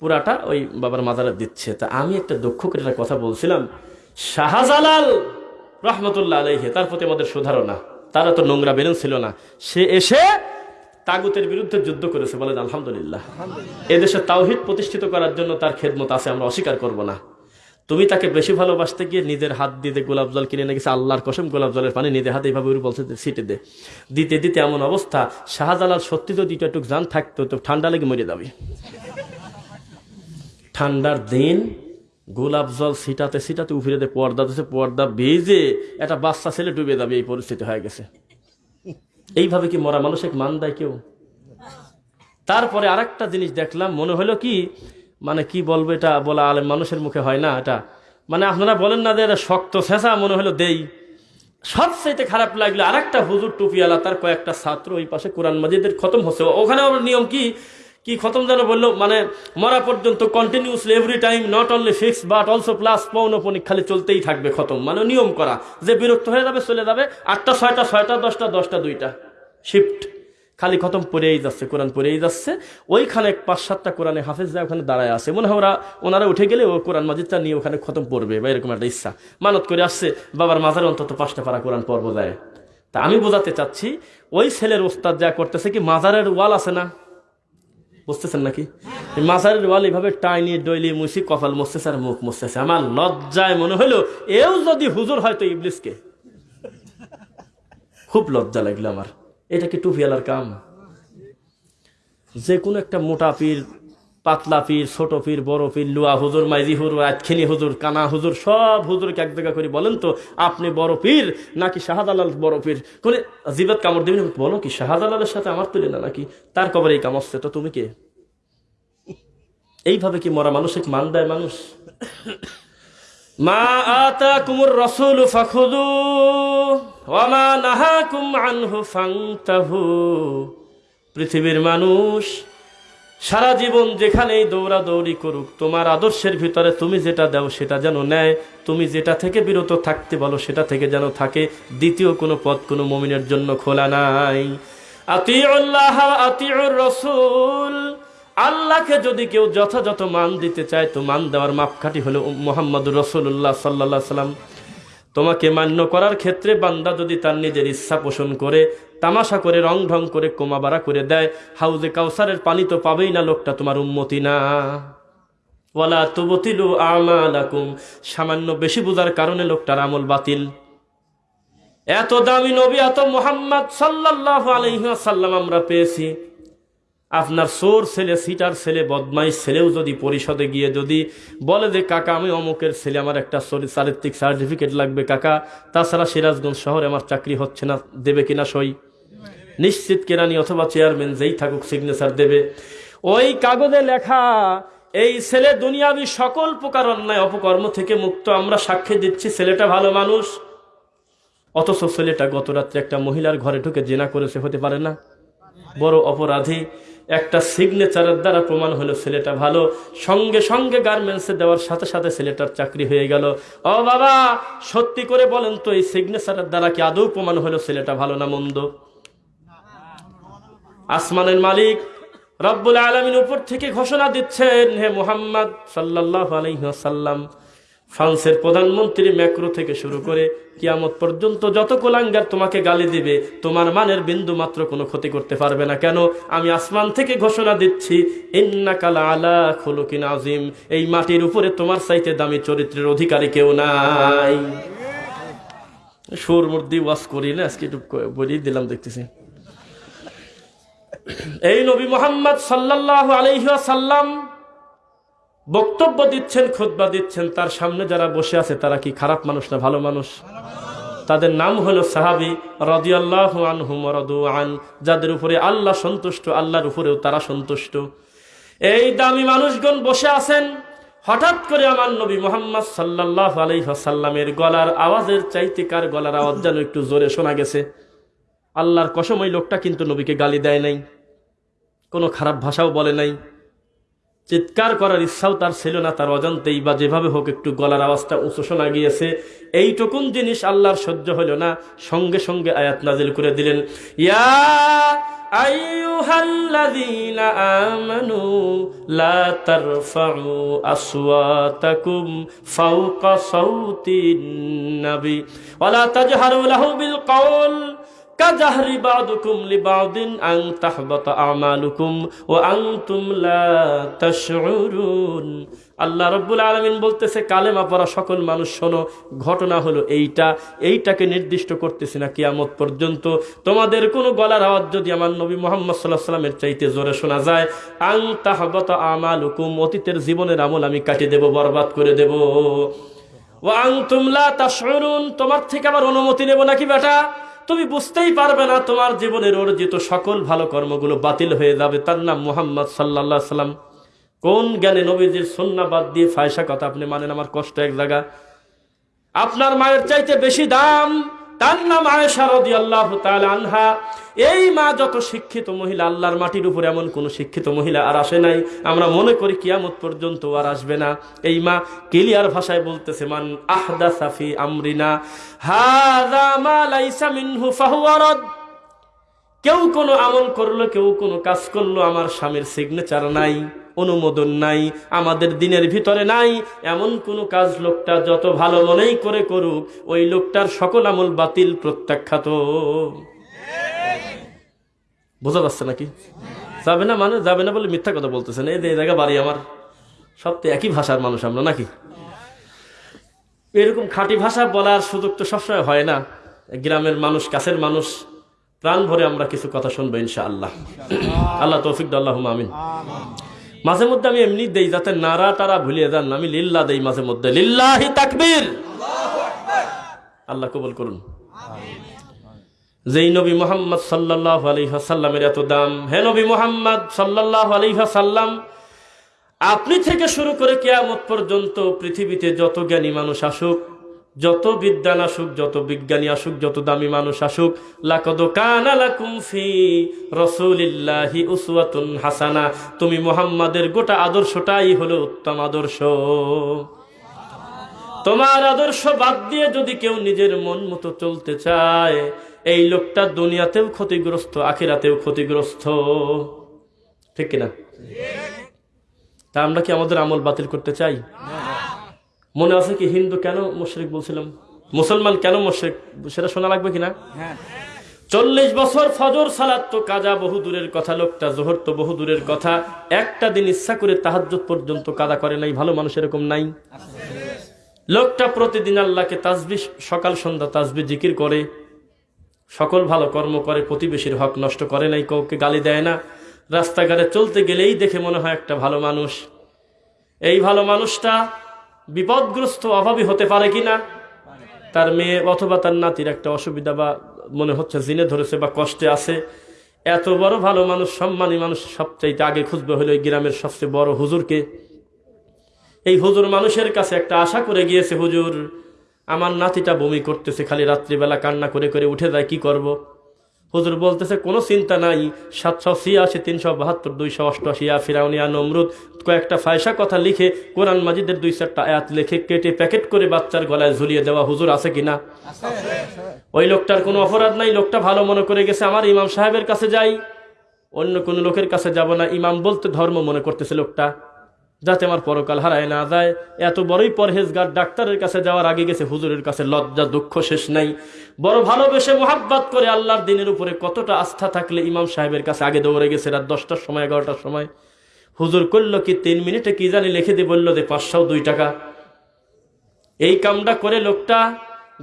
পুরাটা ওই বাবার মাজারে দিচ্ছে। তা আমি একটা দক্ষ করে একটা কথা বলছিলাম, শাহজালাল রহমতুল্লাহ আলহে তার প্রতি আমাদের সুধারণা। তারা তো নোংরা বেরেন ছিল না। সে এসে তাগুতের বিরুদ্ধে যুদ্ধ করেছে বলেন, আলহামদুলিল্লাহ। এদেশে তাওহিদ প্রতিষ্ঠিত করার জন্য তার খেদমত আছে, আমরা অস্বীকার করব না। তুমি তাকে বেশি ভালোবাসতে গিয়ে নিজের হাত দিয়ে গোলাপ জল কিনে নিয়ে গেছে, আল্লাহর কসম গোলাপ জলের পানি নিজের হাতে এইভাবে বলছে সিটে দে। দিতে দিতে এমন অবস্থা। শাহজালাল সত্যি তো দুটো একটু জান থাকতো, তো ঠান্ডা লেগে মরে যাবে। ঠান্ডার দিন গোলাপ জল ছিটাতে ছিটাতে উফিরে দে, পর্দা দিচ্ছে পর্দা বেজে একটা বাচ্চা ছেলে ডুবে যাবে, এই পরিস্থিতি হয়ে গেছে। এইভাবে কি মরা মানুষ এক মান দেয় কেউ? তারপরে আরেকটা জিনিস দেখলাম, মনে হলো কি মানে কি বলব এটা? বলা আলেম মানুষের মুখে হয় না এটা। মানে আপনারা বলেন না যে এটা শক্ত শেষা মনে হলো দেই। সবচাইতে খারাপ লাগল আরেকটা হুজুর টুপিওয়ালা তার কয়েকটা ছাত্র ওই পাশে কোরআন মাজিদের খতম হচ্ছে। ওখানে নিয়ম কি? কি খতম যেন বলল মানে মরা পর্যন্ত continuously every time not only fix but also plus পৌনপনিক খালি চলতেই থাকবে খতম। মানে নিয়ম করা। যে বিরক্ত হয়ে যাবে, চলে যাবে। আটটা, ছয়টা ছয়টা, দশটা দশটা, দুইটা। শিফট খালি খতম পড়েই যাচ্ছে, কোরআন পড়েই যাচ্ছে। ওইখানে পাঁচ সাতটা কোরআনে হাফেজ যায়, ওখানে দাঁড়ায় আছে। মনে হয় ওরা, ওনারা উঠে গেলে ও কোরআন মাজিদটা নিয়ে ওখানে খতম পড়বে, বা এরকম একটা ইচ্ছা। মানত করে আসছে, বাবার মাজারে অন্তত পাঁচটা পারা কোরআন পর্ব যায়। তা আমি বোঝাতে চাচ্ছি, ওই ছেলের ওস্তাদ যা করতেছে কি মাজারের ওয়াল আছে না? বুঝতেছেন নাকি? মাজারের ওয়াল এইভাবে টাইনি, ডইলি মুছি কপাল মুছতেছে আর মুখ মুছতেছে আমার লজ্জায় মনে হলো এও যদি হুজুর হয়তো ইবলিসকে। খুব লজ্জা লাগল আমার। এটা কি টুপিয়ালার কাম? যে কোনো একটা মোটা পীর, পাতলা পীর, ছোট পীর, বড় পীর, লুয়া হুজুর, মাইজি হুজুর আতখিনি হুজুর, কানা হুজুর, সব হুজুরকে এক জায়গা করে বলেন তো, আপনি বড় পীর নাকি শাহজালাল বড় পীর? কোনে, জিবাত কামড় দিবেন, বলো কি, শাহজালালের সাথে আমার তুলে না নাকি? তার কবরে এই কাম আসছে তো তুমি কে? এইভাবে কি মরা মানুষিক মান দেয় মানুষ? মা আতা কুমুর রসুল ফাখুদু আনহু পৃথিবীর মানুষ সারা জীবন যেখানেই দৌড়াদৌড়ি করুক, তোমার আদর্শের ভিতরে তুমি যেটা দাও সেটা যেন নেয়। তুমি যেটা থেকে বিরত থাকতে বলো সেটা থেকে যেন থাকে। দ্বিতীয় কোনো পথ কোনো মমিনের জন্য খোলা নাই। আতিউল্লাহ রসুল। আল্লাহকে যদি কেউ যথাযথ মান দিতে চায়, তো মান দেওয়ার মাপকাঠি হলো মোহাম্মদ রসুল্লাহ সাল্লাহ সাল্লাম। তোমাকে মান্য করার ক্ষেত্রে বান্দা যদি তার নিজের ইচ্ছা পোষণ করে, তামাশা করে, রং ঢং করে কোমাবাড়া করে দেয়, হাউজে কাউসারের পানি তো পাবেই না লোকটা তোমার উন্মতি না। ওয়ালা তুবতিলু আমালাকুম, সামান্য বেশি বোঝার কারণে লোকটার আমল বাতিল। এত দামি নবী, এত মোহাম্মদ সাল্লাল্লাহু আলাইহি সাল্লাম আমরা পেয়েছি। আপনার সোর ছেলে, সিটার ছেলে, বদমাইশ ছেলেও যদি পরিষদে গিয়ে যদি বলে যে, কাকা, আমি অমুকের ছেলে, আমার একটা চারিত্রিক সার্টিফিকেট লাগবে, কাকা। তাছাড়া সিরাজগঞ্জ শহরে আমার চাকরি হচ্ছে না, দেবে কিনা সই? নিশ্চিত কেরানি অথবা চেয়ারম্যান যেই থাকুক সিগনেচার দেবে। ওই কাগজে লেখা, এই ছেলে দুনিয়াবি সকল প্রকার অন্যায়, অপকর্ম থেকে মুক্ত, আমরা সাক্ষী দিচ্ছি, ছেলেটা ভালো মানুষ। অথচ ছেলেটা গত রাত্রে একটা মহিলার ঘরে ঢুকে জেনা করেছে, হতে পারে না। বড় অপরাধী। একটা সিগনেচারের দ্বারা প্রমাণ হলো ছেলেটা ভালো। সঙ্গে সঙ্গে গার্মেন্টসে দেওয়ার সাথে সাথে ছেলেটার চাকরি হয়ে গেল। ও বাবা, সত্যি করে বলেন তো, এই সিগনেচারের দ্বারা কি আদৌ প্রমাণ হলো ছেলেটা ভালো না মন্দ? আসমানের মালিক রব্বুল আলমিন উপর থেকে ঘোষণা দিচ্ছেন, হে মোহাম্মদ সাল্লাহ আলহিহাসাল্লাম ফ্রান্সের প্রধানমন্ত্রী ম্যাক্রো থেকে শুরু করে কিয়ামত পর্যন্ত যত কোলাঙ্গার তোমাকে গালি দিবে, তোমার মানের বিন্দু মাত্র কোনো ক্ষতি করতে পারবে না। কেন? আমি আসমান থেকে ঘোষণা দিচ্ছি আজিম এই মাটির উপরে তোমার চাইতে দামি চরিত্রের অধিকারী কেউ নাই। সুর মুর্দি ওয়াশ করি না, আজকে একটু বলিয়ে দিলাম, দেখতেছি। এই নবী মোহাম্মদ সাল্লাহ আলহাসাল্লাম বক্তব্য দিচ্ছেন, খুতবা দিচ্ছেন, তার সামনে যারা বসে আছে, তারা কি খারাপ মানুষ না ভালো মানুষ? তাদের নাম হলো সাহাবি রদিয়াল্লাহ আনহুম রদু আন, যাদের উপরে আল্লাহ সন্তুষ্ট, আল্লাহর উপরেও তারা সন্তুষ্ট। এই দামি মানুষগণ বসে আছেন, হঠাৎ করে আমার নবী মোহাম্মদ সাল্লাহ আলহাসাল্লামের গলার আওয়াজের চাইতে কার গলার আওয়াজ যেন একটু জোরে শোনা গেছে। আল্লাহর কসম, ওই লোকটা কিন্তু নবীকে গালি দেয় নাই। কোনো খারাপ ভাষাও বলে নাই। চিৎকার করার ইচ্ছাও তার ছিল না, তার অজান্তেই বা যেভাবে হোক একটু গলার আওয়াজটা উঁচু শোনা গিয়েছে। এইটুকুন জিনিস আল্লাহর সহ্য হলো না, সঙ্গে সঙ্গে আয়াত নাজিল করে দিলেন, ইয়া আমানু আং তাহবাত আমালুকুম ও আনতুম লা তাশউরুন। আল্লাহ রব্বুল আলমিন বলতেছে, কালেমা পড়া সকল মানুষ শোনো, ঘটনা হলো এইটা, এইটাকে নির্দিষ্ট করতেছি না কিয়ামত পর্যন্ত। তোমাদের কোনো গলার আওয়াজ যদি আমার নবী মোহাম্মদ সাল্লাহ সাল্লামের চাইতে জোরে শোনা যায় আং তাহবাত আমালুকুম, অতীতের জীবনের আমল আমি কাটিয়ে দেব, বরবাদ করে দেব। ও আং তুমলা তাশউরুন, তোমার থেকে আবার অনুমতি নেব নাকি বেটা? তুমি বুঝতেই পারবে না তোমার জীবনের অর্জিত সকল ভালো কর্মগুলো বাতিল হয়ে যাবে। তার নাম মোহাম্মদ সাল্লা সাল্লাম কোন জ্ঞানে নবীজির সন্না বাদ দিয়ে ফায়সা কথা আপনি মানেন? আমার কষ্ট এক জায়গা। আপনার মায়ের চাইতে বেশি দাম তার নাম আয়েশা রদি আল্লাহ আনহা। এই মা যত শিক্ষিত মহিলা, আল্লাহর মাটির উপর এমন কোনো শিক্ষিত মহিলা আর আসে নাই। আমরা মনে করি কিয়ামত পর্যন্ত আর আসবে না। এই মা কেলিয়ার ভাষায় বলতেছে, মান আহদা সাফি আমরিনা হাদা মা লাইসা মিনহু ফাহুয়া রদ। কেউ কোনো আমল করল, কেউ কোনো কাজ করল, আমার স্বামীর সিগনেচার নাই, অনুমোদন নাই, আমাদের দিনের ভিতরে নাই, এমন কোনো কাজ লোকটা যত ভালো মনেই করে করুক, ওই লোকটার সকল আমল বাতিল প্রত্যাখ্যাত। বোঝা যাচ্ছে নাকি? যাবে না মানে যাবে না বলে মিথ্যা কথা বলতেছেন। এই জায়গা বাড়ি আমার। সব তো একই ভাষার মানুষ আমরা, নাকি? এরকম খাঁটি ভাষা বলার সুযোগ তো সবসময় হয় না। গ্রামের মানুষ, কাছের মানুষ প্রাণ ভরে আমরা কিছু কথা শুনব ইনশা আল্লাহ আল্লাহ তৌফিক আল্লাহ আমিন। মাঝে মধ্যে আমি এমনি দেই, যাতে নারা টারা ভুলিয়ে যান, আমি লিল্লা দেই মাঝে মধ্যে। লিল্লাহি তাকবীর! আল্লাহ কবুল করুন। যেই নবী মোহাম্মদ সাল্লাহ আলহাসাল্লামের এত দাম, হে নবী মোহাম্মদ সাল্লাহ আলহাসাল্লাম আপনি থেকে শুরু করে কেয়ামত পর্যন্ত পৃথিবীতে যত জ্ঞানী মানুষ আসুক যত বিদ্যান আসুক, যত বিজ্ঞানী আসুক, যত দামি মানুষ আসুক হাসানা। তুমি মুহাম্মাদের গোটা আদর্শটাই হলো উত্তম আদর্শ। তোমার আদর্শ বাদ দিয়ে যদি কেউ নিজের মন মতো চলতে চায়, এই লোকটা দুনিয়াতেও ক্ষতিগ্রস্ত, আখিরাতেও ক্ষতিগ্রস্ত। ঠিক কিনা? তা আমরা কি আমাদের আমল বাতিল করতে চাই? মনে আছে কি হিন্দু কেন মুশরিক বলছিলাম? মুসলমান কেন মুশরিক? সেটা শোনা লাগবে কিনা? চল্লিশ বছর ফজর সালাত তো কাজা বহু দূরের কথা লোকটা জোহর তো বহু দূরের কথা। একটা দিন ইচ্ছা করে তাহাজ্জুদ পর্যন্ত কাদা করে নাই ভালো মানুষ এরকম নাই। লোকটা প্রতিদিন আল্লাহকে তাজবি সকাল সন্ধ্যা তাজবি জিকির করে। সকল ভালো কর্ম করে প্রতিবেশীর হক নষ্ট করে নাই কাউকে গালি দেয় না। রাস্তাঘাটে চলতে গেলেই দেখে মনে হয় একটা ভালো মানুষ। এই ভালো মানুষটা বিপদগ্রস্ত অভাবী হতে পারে কিনা, তার মেয়ে অথবা তার নাতির একটা অসুবিধা বা মনে হচ্ছে জিনে ধরেছে বা কষ্টে আছে, এত বড় ভালো মানুষ, সম্মানী মানুষ সবচাইতে আগে খুঁজবে হলো গ্রামের সবচেয়ে বড় হুজুরকে এই হুজুর মানুষের কাছে একটা আশা করে গিয়েছে, হুজুর, আমার নাতিটা বমি করতেছে, খালি রাত্রিবেলা কান্না করে করে উঠে যায়, কি করব। হুজুর বলতেছে, কোনো চিন্তা নাই, সাতশো ছিয়াশি, তিনশো বাহাত্তর, দুইশো অষ্টআশি, ইয়া ফিরাউনিয়া নমরুদ, কয়েকটা ফায়সা কথা লিখে কোরআন মাজিদের দুই চারটা আয়াত লিখে কেটে প্যাকেট করে বাচ্চার গলায় ঝুলিয়ে দেওয়া হুজুর আছে কিনা ওই লোকটার কোনো অপরাধ নাই, লোকটা ভালো মনে করে গেছে, আমার ইমাম সাহেবের কাছে যাই। অন্য কোনো লোকের কাছে যাব না, ইমাম বলতে ধর্ম মনে করতেছে লোকটা। যাতে আমার পরকাল হারায় না যায়। এত বড়ই পরহেজগার ডাক্তারের কাছে যাওয়ার আগে গেছে, হুজুরের কাছে লজ্জা, দুঃখ শেষ নাই। বড় ভালোবেসে মোহাব্বত করে আল্লাহর দিনের উপরে কতটা আস্থা থাকলে ইমাম সাহেবের কাছে আগে দৌড়ে গেছে, রাত দশটার সময়, এগারোটার সময়। হুজুর করল কি, তিন মিনিটে কি জানি লিখে দিয়ে বলল যে, পাঁচশো দুই টাকা। এই কামটা করে লোকটা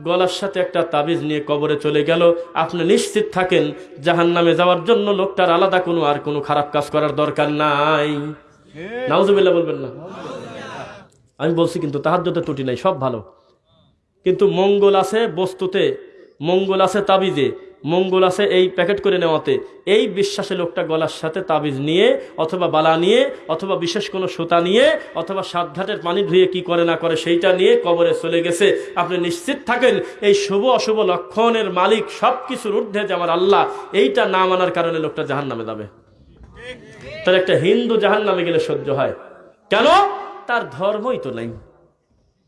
গলার সাথে একটা তাবিজ নিয়ে কবরে চলে গেল। আপনি নিশ্চিত থাকেন জাহান নামে যাওয়ার জন্য লোকটার আলাদা কোনো আর কোনো খারাপ কাজ করার দরকার নাই। নাউজুবিল্লাহ বলবেন না। আমি বলছি কিন্তু তাহার যত ত্রুটি নাই, সব ভালো। কিন্তু মঙ্গল আছে বস্তুতে, মঙ্গল আছে তাবিজে, মঙ্গল আছে এই প্যাকেট করে নেওয়াতে। এই বিশ্বাসে লোকটা গলার সাথে তাবিজ নিয়ে, অথবা বালা নিয়ে, অথবা বিশেষ কোনো সুতা নিয়ে, অথবা সাতঘাটের পানি ধুয়ে কি করে না করে সেইটা নিয়ে কবরে চলে গেছে। আপনি নিশ্চিত থাকেন, এই শুভ অশুভ লক্ষণের মালিক সব কিছুর ঊর্ধ্বে যে আমার আল্লাহ, এইটা না মানার কারণে লোকটা জাহান নামে যাবে। তার একটা হিন্দু জাহান নামে গেলে সহ্য হয়। কেন? তার ধর্মই তো নাই।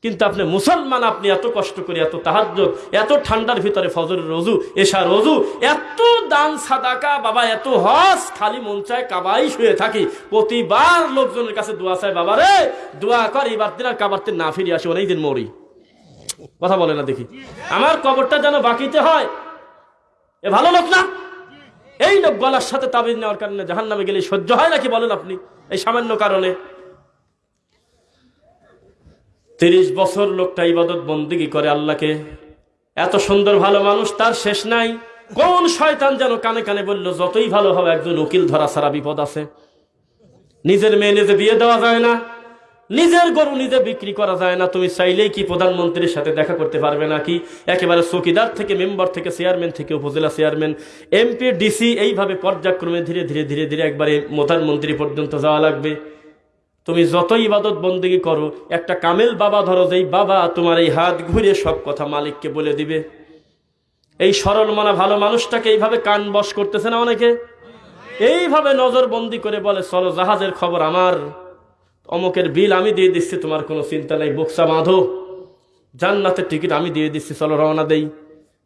কিন্তু আপনি মুসলমান, আপনি এত কষ্ট করে এত তাহাজ্য এত ঠান্ডার ভিতরে ফজরের রজু এশা রজু, এত দান সাদাকা, বাবা, এত হস খালি মন চায় কাবাই শুয়ে থাকি। প্রতিবার লোকজনের কাছে দোয়া চায়, বাবা রে, দোয়া কর, এবার দিন আর কাবার দিন না ফিরে আসি, অনেক দিন মরি। কথা বলে না দেখি। আমার কবরটা যেন বাকিতে হয়। এ ভালো লোক না? এই লোক গলার সাথে তাবিজ নেওয়ার কারণে জাহান নামে গেলে সহ্য হয় নাকি বলেন আপনি? এই সামান্য কারণে। তিরিশ বছর লোকটা ইবাদত বন্দিগি করে আল্লাহকে। এত সুন্দর ভালো মানুষ তার শেষ নাই। কোন শয়তান যেন কানে কানে বলল, যতই ভালো হবে একজন উকিল ধরা সারা বিপদ আছে। নিজের মেয়ে নিজে বিয়ে দেওয়া যায় না। নিজের গরু নিজে বিক্রি করা যায় না। তুমি চাইলেই কি প্রধানমন্ত্রীর সাথে দেখা করতে পারবে নাকি? একেবারে চৌকিদার থেকে মেম্বার থেকে চেয়ারম্যান থেকে উপজেলা চেয়ারম্যান, এমপি, ডিসি, এইভাবে পর্যায়ক্রমে ধীরে ধীরে ধীরে ধীরে একবারে প্রধানমন্ত্রী পর্যন্ত যাওয়া লাগবে। তুমি যতই ইবাদত বন্দিগি করো, একটা কামেল বাবা ধরো, যেই বাবা তোমার এই হাত ঘুরে সব কথা মালিককে বলে দিবে। এই সরল মনা ভালো মানুষটাকে এইভাবে কান বশ করতেছে না অনেকে? এইভাবে নজর বন্দি করে বলে, চলো, জাহাজের খবর আমার। অমুকের বিল আমি দিয়ে দিচ্ছি, তোমার কোনো চিন্তা নেই, বক্সা বাঁধো। জান্নাতের টিকিট আমি দিয়ে দিচ্ছি, চলো রওনা দেই।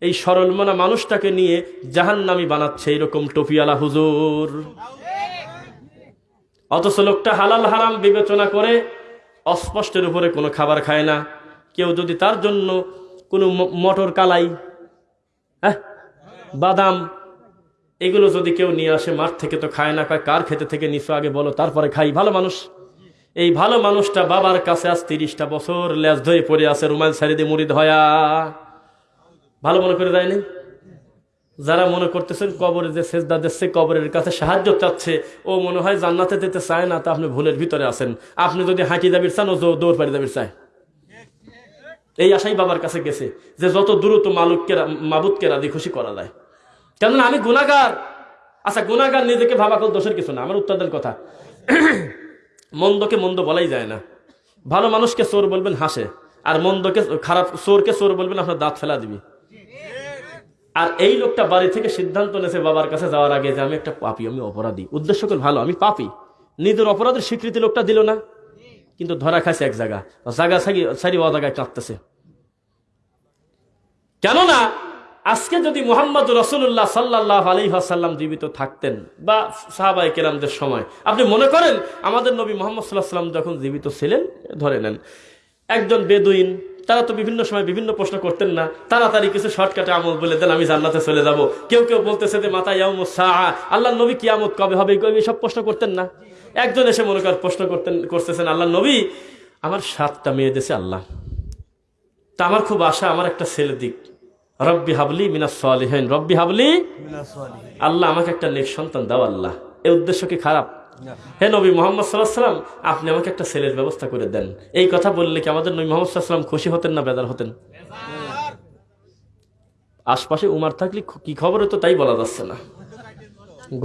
এই সরল মনা মানুষটাকে নিয়ে জাহান্নামি বানাচ্ছে এইরকম টপিয়ালা হুজুর। অথচ লোকটা হালাল হারাম বিবেচনা করে অস্পষ্টের উপরে কোনো খাবার খায় না। কেউ যদি তার জন্য কোনো মটর কালাই হ্যাঁ বাদাম, এগুলো যদি কেউ নিয়ে আসে, মাঠ থেকে তো খায় না কার খেতে থেকে নিছো? আগে বলো, তারপরে খাই। ভালো মানুষ। এই ভালো মানুষটা বাবার কাছে আজ তিরিশটা বছর লেজ ধরে পড়ে আছে, রুমাল সারি দিয়ে মুড়ি ধয়া ভালো মনে করে দেয়নি যারা মনে করতেছেন কবরে যে সেজদা দিচ্ছে, কবরের কাছে সাহায্য চাচ্ছে, ও মনে হয় জান্নাতে যেতে চায় না, তা আপনি ভুলের ভিতরে আছেন। আপনি যদি হাঁটি দাবির চান, ও দৌড় পাড়ি দাবির চায়। এই আশাই বাবার কাছে গেছে যে যত দ্রুত মালুককে মাবুদকে রাজি খুশি করা যায়। কেননা আমি গুণাগার আচ্ছা গুণাগার নিজেকে ভাবা কল দোষের কিছু না, আমার উত্তরদের কথা। মন্দকে মন্দ বলাই যায় না। ভালো মানুষকে চোর বলবেন, হাসে। আর মন্দকে খারাপ, চোরকে চোর বলবেন, আপনার দাঁত ফেলা দিবি। আর এই লোকটা বাড়ি থেকে সিদ্ধান্ত নিয়েছে বাবার কাছে যাওয়ার আগে যে আমি একটা পাপি, আমি অপরাধী। উদ্দেশ্য করে ভালো, আমি পাপি। নিজের অপরাধের স্বীকৃতি লোকটা দিল না। কিন্তু ধরা খাইছে এক জায়গা। জায়গা সারি সারি ও জায়গায় কাঁদতেছে কেননা আজকে যদি মোহাম্মদ রসুল্লাহ সাল্লাহ আলী আসাল্লাম জীবিত থাকতেন, বা সাহাবাই কেরামদের সময়, আপনি মনে করেন আমাদের নবী মোহাম্মদ সাল্লাহ সাল্লাম যখন জীবিত ছিলেন, ধরে নেন, একজন বেদুইন, তারা তো বিভিন্ন সময় বিভিন্ন প্রশ্ন করতেন না, তাড়াতাড়ি কিছু শর্টকাটে আমল বলে দেন, আমি জান্নাতে চলে যাব। কেউ কেউ বলতেছে যে, মাতা ইয়াম সাহা আল্লাহ নবী কিয়ামত কবে হবে সব প্রশ্ন করতেন না। একজন এসে মনে কর, প্রশ্ন করতেন, করতেছেন আল্লাহ নবী, আমার সাতটা মেয়ে দেশে আল্লাহ। তা আমার খুব আশা, আমার একটা ছেলে দিক। রব্বি হাবলি মিনাস সালিহিন। রব্বি হাবলি আল্লাহ আমাকে একটা নেক সন্তান দাও আল্লাহ। এই উদ্দেশ্য কি খারাপ? হে নবী মোহাম্মদ সাল্লাহ সাল্লাম আপনি আমাকে একটা ছেলের ব্যবস্থা করে দেন। এই কথা বললে কি আমাদের নবী মোহাম্মদ সাল্লাম খুশি হতেন না বেদার হতেন? আশপাশে উমার থাকলে কি খবর হতো তাই বলা যাচ্ছে না।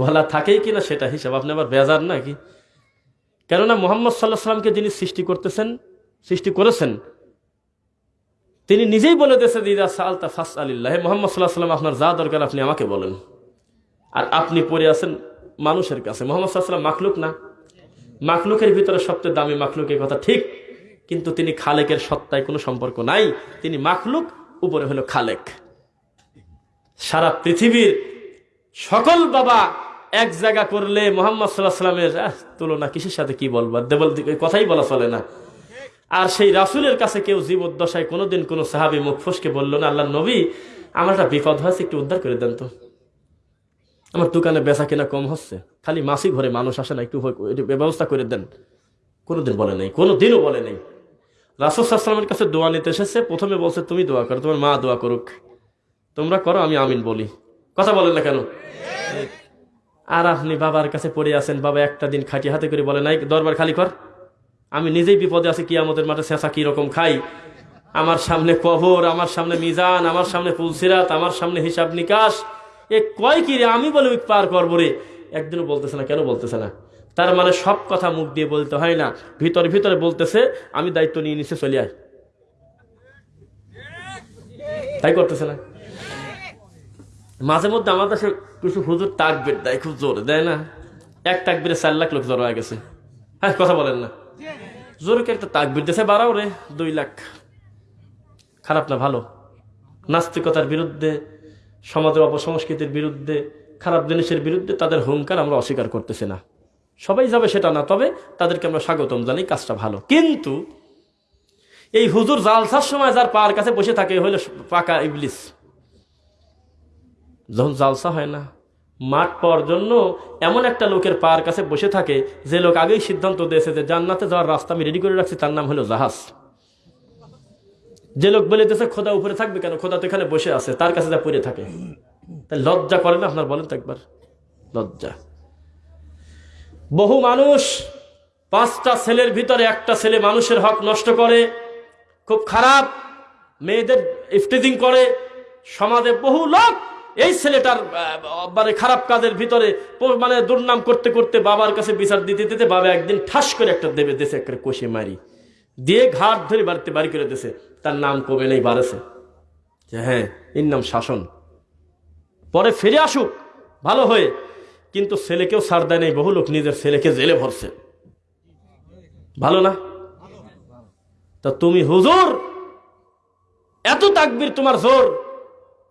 গলা থাকেই কিনা সেটা হিসাব আপনি আবার বেজার নাকি কেননা মোহাম্মদ সাল্লাহ সাল্লামকে যিনি সৃষ্টি করতেছেন সৃষ্টি করেছেন তিনি নিজেই বলে দিয়েছেন দিদা সালতা ফাস আলিল্লাহ মোহাম্মদ সাল্লাহ সাল্লাম আপনার যা দরকার আপনি আমাকে বলেন। আর আপনি পড়ে আছেন মানুষের কাছে। মোহাম্মদ সাল্লাহ মাখলুক না। মাখলুকের ভিতরে সবচেয়ে দামি মাখলুকের কথা ঠিক, কিন্তু তিনি খালেকের সত্তায় কোনো সম্পর্ক নাই। তিনি মাখলুক, উপরে হলো খালেক। সারা পৃথিবীর সকল বাবা এক জায়গা করলে মোহাম্মদ সাল্লাহ সাল্লামের তুলনা কিসের সাথে কি বলব? দেবল কথাই বলা চলে না। আর সেই রাসুলের কাছে কেউ জীবদ্দশায় কোনোদিন কোনো সাহাবি মুখ ফসকে বলল না আল্লাহ নবী আমার একটা বিপদ হয়েছে একটু উদ্ধার করে দেন তো। আমার দোকানে বেচা কেনা কম হচ্ছে খালি মাসিক ঘরে মানুষ আসে না একটু ব্যবস্থা করে দেন। কোনোদিন বলে নেই কোনো দিনও বলে নেই। রাসুল সাল্লামের কাছে দোয়া নিতে এসেছে প্রথমে বলছে তুমি দোয়া করো তোমার মা দোয়া করুক। তোমরা করো আমি আমিন বলি। কথা বলেন না কেন? আর আপনি বাবার কাছে পড়ে আছেন বাবা একটা দিন খাটি হাতে করে বলে নাই দরবার খালি কর। আমি নিজেই বিপদে আছি, কিয়ামতের মাঠে শেষা কীরকম খাই? আমার সামনে কবর, আমার সামনে মিজান, আমার সামনে পুলসিরাত আমার সামনে হিসাব নিকাশ। এ কয় কি রে? আমি বলে ওই পার করব রে। একদিনও বলতেছে না, কেন বলতেছে না? তার মানে সব কথা মুখ দিয়ে বলতে হয় না। ভিতরে ভিতরে বলতেছে, আমি দায়িত্ব নিয়ে নিচে চলে আয়। তাই করতেছে না? মাঝে মধ্যে আমার কাছে কিছু হুজুর তাকবির দেয়, খুব জোরে, দেয় না? এক তাকবিরে চার লাখ লোক জড়ো হয়ে গেছে। হ্যাঁ কথা বলেন না। জোরকে একটা তাকবির দিয়েছে বাড়াও রে, দুই লাখ। খারাপ না, ভালো। নাস্তিকতার বিরুদ্ধে সমাজের অপসংস্কৃতির বিরুদ্ধে, খারাপ জিনিসের বিরুদ্ধে তাদের হুঙ্কার আমরা অস্বীকার করতেছি না। সবাই যাবে সেটা না, তবে তাদেরকে আমরা স্বাগতম জানাই, কাজটা ভালো। কিন্তু এই হুজুর জালসার সময় যার পার কাছে বসে থাকে হইল পাকা ইবলিস। যখন জালসা হয় না মাঠ পাওয়ার জন্য এমন একটা লোকের পার কাছে বসে থাকে যে লোক আগেই সিদ্ধান্ত দিয়েছে যে জান্নাতে যাওয়ার রাস্তা আমি রেডি করে রাখছি, তার নাম হলো জাহাজ। যে লোক বলে দিয়েছে, খোদা উপরে থাকবে কেন? খোদা তো এখানে বসে আছে, তার কাছে যা পড়ে থাকে। তাই লজ্জা করে না? আপনার বলেন তো একবার। লজ্জা। বহু মানুষ পাঁচটা ছেলের ভিতরে একটা ছেলে মানুষের হক নষ্ট করে, খুব খারাপ, মেয়েদের ইফটিজিং করে, সমাজে বহু লোক এই ছেলেটার মানে খারাপ কাজের ভিতরে মানে দুর্নাম করতে করতে বাবার কাছে বিচার দিতে দিতে বাবা একদিন ঠাস করে একটা দেবে দেশে একটা কষে মারি। দিয়ে ঘাট ধরে বাড়িতে বাড়ি করে দিছে তার নাম কমে নেই বাড়েছে হ্যাঁ এর নাম শাসন। পরে ফিরে আসুক, ভালো হয়ে। কিন্তু ছেলেকেও ছাড় দেয় নেই, বহু লোক নিজের ছেলেকে জেলে ভরছে। ভালো না? তা তুমি হুজুর, এত তাকবির তোমার জোর।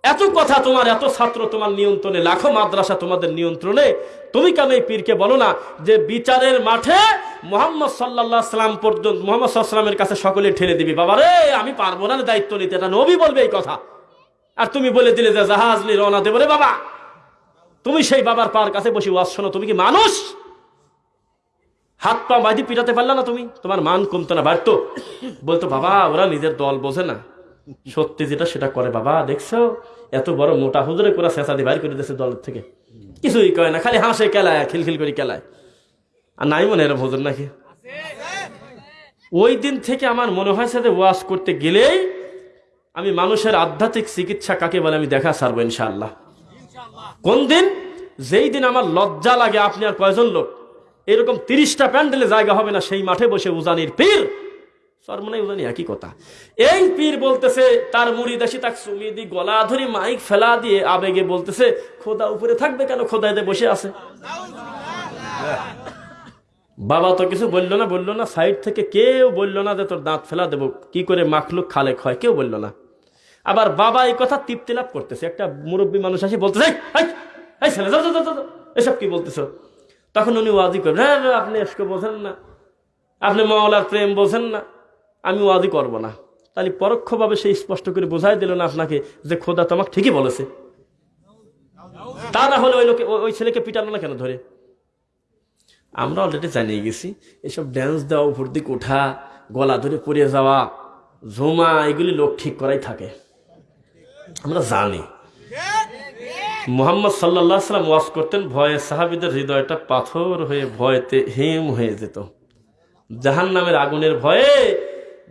এত কথা তোমার, এত ছাত্র তোমার নিয়ন্ত্রণে, লাখো মাদ্রাসা তোমাদের নিয়ন্ত্রণে। তুমি কেন এই পীরকে বলো না যে বিচারের মাঠে মোহাম্মদ সাল্লাহ সাল্লাম পর্যন্ত মোহাম্মদ সাল্লামের কাছে সকলে ঠেলে দিবি। বাবা রে, আমি পারব না দায়িত্ব নিতে। এটা নবী বলবে এই কথা। আর তুমি বলে দিলে যে জাহাজ নিয়ে রওনা দেবো রে বাবা। তুমি সেই বাবার পার কাছে বসে ওয়াজ শোনো। তুমি কি মানুষ? হাত পা বাঁধি পিটাতে পারলা না তুমি? তোমার মান কমতো না, বাড়তো। বলতো, বাবা, ওরা নিজের দল বোঝে না। সত্যি যেটা সেটা করে, বাবা, দেখছ? এত বড় মোটা হুজুরে করে চেঁচা দিয়ে বাইর করে দিয়েছে দলের থেকে। কিছুই কয় না, খালি হাসে, কেলায়, খিলখিল করে কেলায়। আর নাই মনে এরম হুজুর নাকি? ওই দিন থেকে আমার মনে হয়েছে যে ওয়াজ করতে গেলেই আমি মানুষের আধ্যাত্মিক চিকিৎসা কাকে বলে আমি দেখা সারবো ইনশাআল্লাহ। কোন দিন? যেই দিন আমার লজ্জা লাগে, আপনি আর কয়জন লোক? এরকম তিরিশটা প্যান্ডেলে জায়গা হবে না, সেই মাঠে বসে উজানির পীর সরমনে উজানি একই কথা। এই পীর বলতেছে তার মুড়ি দাসী তাক সুমিদি গলা ধরে মাইক ফেলা দিয়ে আবেগে বলতেছে খোদা উপরে থাকবে কেন? খোদা এদের বসে আছে। বাবা তো কিছু বলল না বলল না সাইড থেকে কেউ বলল না যে তোর দাঁত ফেলা দেবো। কি করে মাখলুক খালেক হয় কেউ বলল না। আবার বাবা এই কথা তৃপ্তি লাভ করতেছে। একটা মুরব্বী মানুষ আসি বলতেছে "এই, এই, এই ছেলে যাও, যাও, যাও, যাও, এসব কি বলতেছো? তখন উনি ওয়াজি করবেন হ্যাঁ হ্যাঁ, আপনি এসকে বোঝেন না আপনি মাওলার প্রেম বোঝেন না। আমি ওয়াজি করব না। তাহলে পরোক্ষভাবে সে স্পষ্ট করে বোঝাই দিল না আপনাকে যে খোদা তোমাকে ঠিকই বলেছে। তা না হলে ওই লোকে ওই- ছেলেকে পিটানো না কেন ধরে? আমরা অলরেডি জানিয়ে গেছি, এসব ড্যান্স দেওয়া দিক ওঠা, গলা ধরে পড়ে যাওয়া, ঝুমা, এগুলি লোক ঠিক করাই থাকে। আমরা জানি। মোহাম্মদ সাল্লাহ সাল্লাম ওয়াজ করতেন, ভয়ে সাহাবিদের হৃদয়টা পাথর হয়ে ভয়েতে হিম হয়ে যেত। জাহান নামের আগুনের ভয়ে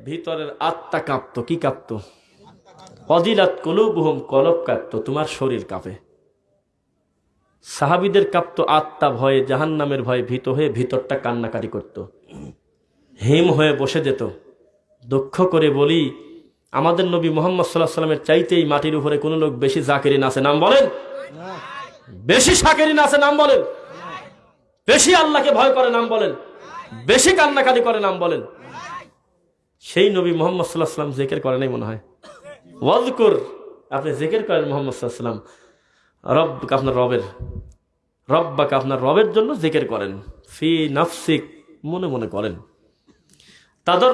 ভিতরের আত্মা কাঁপত, কি কাঁপত? অদিলাত কলুবহুম, কলব কাঁপত, তোমার শরীর কাঁপে। সাহাবিদের কাঁপত আত্মা ভয়ে জাহান নামের ভয়ে ভীত হয়ে ভিতরটা কান্নাকাটি করত। হিম হয়ে বসে যেত। দুঃখ করে বলি, আমাদের নবী মোহাম্মদ সাল্লাহ সাল্লামের চাইতেই মাটির উপরে কোনো লোক বেশি জাকেরিন আছে, নাম বলেন? বেশি সাকেরিন আছে, নাম বলেন? বেশি আল্লাহকে ভয় করে, নাম বলেন? বেশি কান্নাকাটি করে, নাম বলেন? সেই নবী মোহাম্মদ সাল্লাহ সাল্লাম জেকের করে নাই মনে হয়। ওয়াজকুর আপনি জেকের করেন মোহাম্মদ সাল্লাহ সাল্লাম রব আপনার রবের রব্বাকে আপনার রবের জন্য জেকের করেন। ফি নাফসিক মনে মনে করেন। তাদের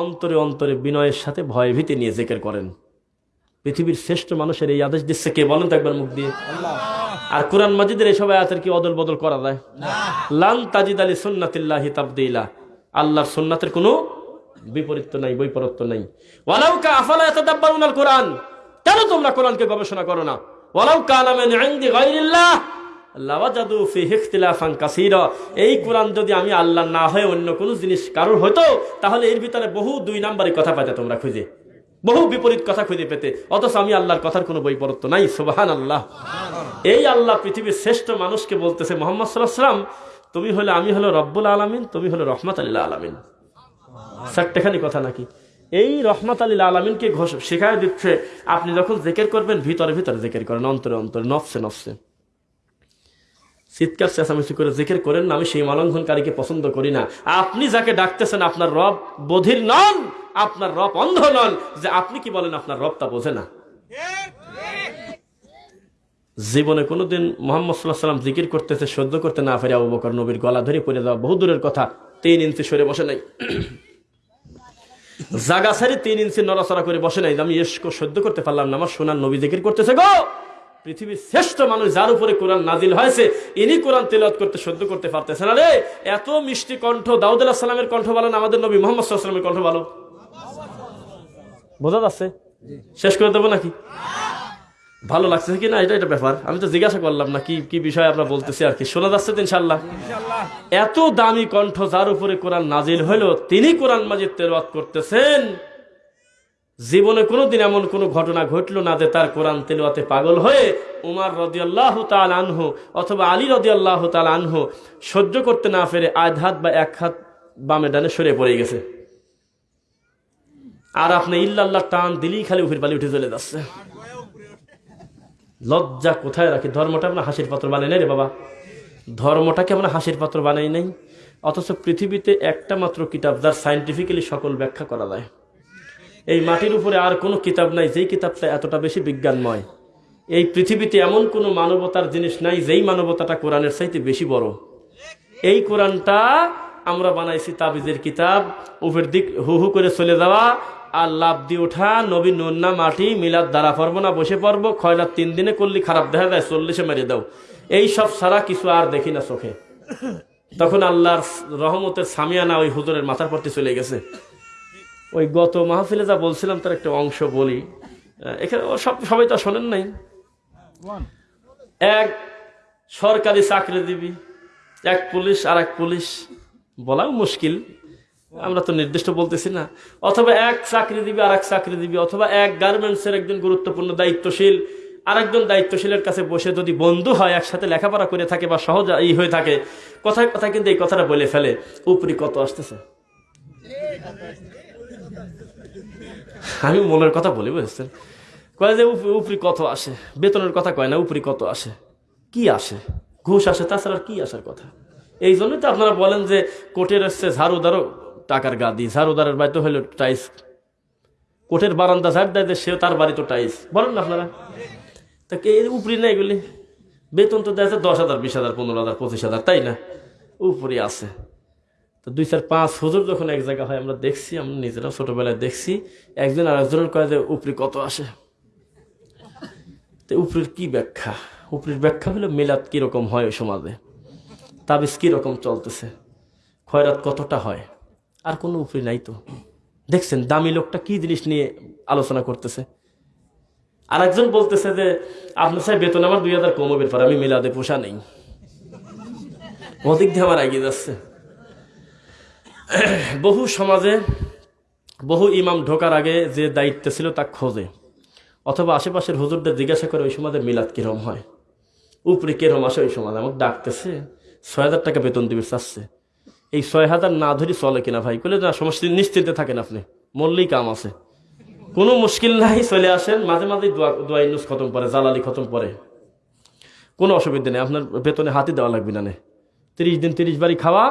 অন্তরে অন্তরে বিনয়ের সাথে ভয় ভীতি নিয়ে জেকের করেন। পৃথিবীর শ্রেষ্ঠ মানুষের এই আদেশ দিচ্ছে কে? বলেন তো একবার মুখ দিয়ে। আর কোরআন মাজিদের এইসব আয়াতের কি অদল বদল করা যায়? লান তাজিদ আলী সুন্নাতিল্লাহি তাবদিলা। আল্লাহর সুন্নাতের কোনো বিপরীত নাই বৈপরত্ব নাই। ওয়ালাউকা কোরআন কেন তোমরা কোরআনকে গবেষণা করো না? এই কোরআন যদি আমি আল্লাহ না হয়ে অন্য কোনো জিনিস কারোর হতো তাহলে এর ভিতরে বহু দুই নাম্বারের কথা পাইতে তোমরা খুঁজে। বহু বিপরীত কথা খুঁজে পেতে। অথচ আমি আল্লাহর কথার কোনো বৈপরত্ব নাই সুবাহান আল্লাহ এই আল্লাহ পৃথিবীর শ্রেষ্ঠ মানুষকে বলতেছে মোহাম্মদ সাল্লাহ তুমি হলে আমি হলো রব্বুল আলমিন, তুমি হলো রহমত আল্লাহ আলমিন। চারটেখানি কথা নাকি? এই রহমত আলীল আলমিনকে ঘোষ শেখায় দিচ্ছে, আপনি যখন জেকের করবেন, ভিতরে ভিতরে জেকের করেন, অন্তরে অন্তরে, নফসে নফসে। চিৎকার, চেঁচামেচি করে জেকের করেন না, আমি সেই মালঙ্ঘনকারীকে পছন্দ করি না। আপনি যাকে ডাকতেছেন, আপনার রব বধির নন, আপনার রব অন্ধ নন, যে আপনি কি বলেন, আপনার রব তা বোঝে না। জীবনে কোনোদিন মোহাম্মদ সাল্লাহ সাল্লাম জিকির করতেছে, সহ্য করতে না ফেরে আবু বকর নবীর গলা ধরে পড়ে যাওয়া। বহু দূরের কথা, তিন ইঞ্চি সরে বসে নাই। <coughs> জাগা সারি তিন ইঞ্চি নড়াচড়া করে বসে নাই আমি এসকো সহ্য করতে পারলাম না, আমার সোনার নবী জিকির করতেছে গো! পৃথিবীর শ্রেষ্ঠ মানুষ যার উপরে কোরআন নাজিল হয়েছে, ইনি কোরআন তেলত করতে সহ্য করতে পারতেছে না রে! এত মিষ্টি কণ্ঠ, দাউদ আলাহ সালামের কণ্ঠ ভালো না আমাদের নবী মোহাম্মদ সাল্লামের কণ্ঠ ভালো? বোঝা যাচ্ছে? শেষ করে দেবো নাকি? ভালো লাগছে কি না? এটা এটা ব্যাপার। আমি তো জিজ্ঞাসা করলাম না কি কি বিষয় আমরা বলতেছি আর কি। শোনা যাচ্ছে ইনশাল্লাহ এত দামি কণ্ঠ যার উপরে কোরআন নাজিল হলো তিনি কোরআন মাজিদ তেলাওয়াত করতেছেন। জীবনে কোনোদিন এমন কোনো ঘটনা ঘটলো না যে তার কোরআন তেলোয়াতে পাগল হয়ে উমার রদিয়াল্লাহ তাল আনহু অথবা আলী রদিয়াল্লাহ তাল আনহু সহ্য করতে না ফেরে আধ হাত বা এক হাত বামে ডানে সরে পড়ে গেছে। আর আপনি ইল্লাল্লাহ টান দিলেই খালি উফির বালি উঠে চলে যাচ্ছে। লজ্জা কোথায় রাখি? ধর্মটা আমরা হাসির পাত্র বানাই নাই রে বাবা। ধর্মটাকে আমরা হাসির পাত্র বানাই নাই? অথচ পৃথিবীতে একটা মাত্র কিতাব, যার সাইন্টিফিক্যালি সকল ব্যাখ্যা করা যায়। এই মাটির উপরে আর কোনো কিতাব নাই, যেই কিতাবটা এতটা বেশি বিজ্ঞানময়। এই পৃথিবীতে এমন কোনো মানবতার জিনিস নাই, যেই মানবতাটা কোরআনের চাইতে বেশি বড়। এই কোরআনটা আমরা বানাইছি তাবিজের কিতাব উপের দিক হু হু করে চলে যাওয়া আর লাভ দিয়ে ওঠা নবী নন্না মাটি, মিলাদ দ্বারা পারব না, বসে পারব খয়লার তিন দিনে করলি খারাপ দেখা যায়, চল্লিশে মেরে দাও। এই সব সারা কিছু আর দেখি না চোখে। তখন আল্লাহর রহমতের সামিয়ানা ওই হুজুরের মাথার পরতে চলে গেছে। ওই গত মাহফিলে যা বলছিলাম, তার একটা অংশ বলি। এখানে সব সবাই তো শোনেন নাই। এক সরকারি চাকরি দিবি এক পুলিশ আর এক পুলিশ, বলাও মুশকিল। আমরা তো নির্দিষ্ট বলতেছি না। অথবা এক চাকরি দিবি আর এক চাকরি দিবি, অথবা এক গার্মেন্টসের একজন গুরুত্বপূর্ণ দায়িত্বশীল, আরেকজন দায়িত্বশীলের কাছে বসে যদি বন্ধু হয়, একসাথে লেখাপড়া করে থাকে বা সহজ ই হয়ে থাকে, কথায় কথায় কিন্তু এই কথাটা বলে ফেলে। উপরি কত আসতেছে? আমি মনের কথা বলি, বুঝছেন? কয় যে উপরি কত আসে? বেতনের কথা কয় না, উপরি কত আসে? কি আসে? ঘুষ আসে, তাছাড়া কি আসার কথা? এই জন্যই তো আপনারা বলেন যে কোর্টের এসছে ঝাড়ুদারও টাকার গাদি ঝাড়ুদারের বাড়িতে হইল টাইস। কোর্টের বারান্দা ঝাড় দেয় সেও তার বাড়ি তো টাইস। বলেন না আপনারা? তা কে উপরি না এগুলি বেতন তো দেয় দশ হাজার, বিশ হাজার, পনেরো হাজার, পঁচিশ হাজার, তাই না? উপরি আছে। তো দুই চার পাঁচ হুজুর যখন এক জায়গা হয়, আমরা দেখছি, আমরা নিজেরাও ছোটোবেলায় দেখছি, একজন আর একজনের কয়ে যে উপরি কত আসে। তো উপরির কি ব্যাখ্যা? উপরির ব্যাখ্যা হলো মিলাদ কীরকম হয় ওই সমাজে? তাবিজ কীরকম চলতেছে? খয়রাত কতটা হয়? আর কোনো উপরি নাই তো। দেখছেন, দামি লোকটা কি জিনিস নিয়ে আলোচনা করতেছে? আর একজন বলতেছে যে, আপনার সাহেব বেতন আমার দুই হাজার কমবের পর, আমি মিলাদে পোষা নেই। অধিক দিয়ে আমার এগিয়ে যাচ্ছে। বহু সমাজে বহু ইমাম ঢোকার আগে যে দায়িত্ব ছিল তা খোঁজে, অথবা আশেপাশের হুজুরদের জিজ্ঞাসা করে, ওই সমাজে মিলাদ কিরম হয়? উপরে কিরম আসে ওই সমাজ? আমাকে ডাকতেছে, ছয় হাজার টাকা বেতন দিবে, চাচ্ছে। এই ছয় হাজার না ধরি চলে কিনা ভাই? বলে না সমস্ত নিশ্চিন্তে থাকেন আপনি। মরলেই কাম আছে। কোনো মুশকিল নাই, চলে আসেন, মাঝে মাঝে দোয়া দোয়া খতম পরে, জালালি খতম পরে। কোনো অসুবিধা নেই, আপনার বেতনে হাতে দেওয়া লাগবে না। তিরিশ দিন তিরিশ বাড়ি খাওয়া,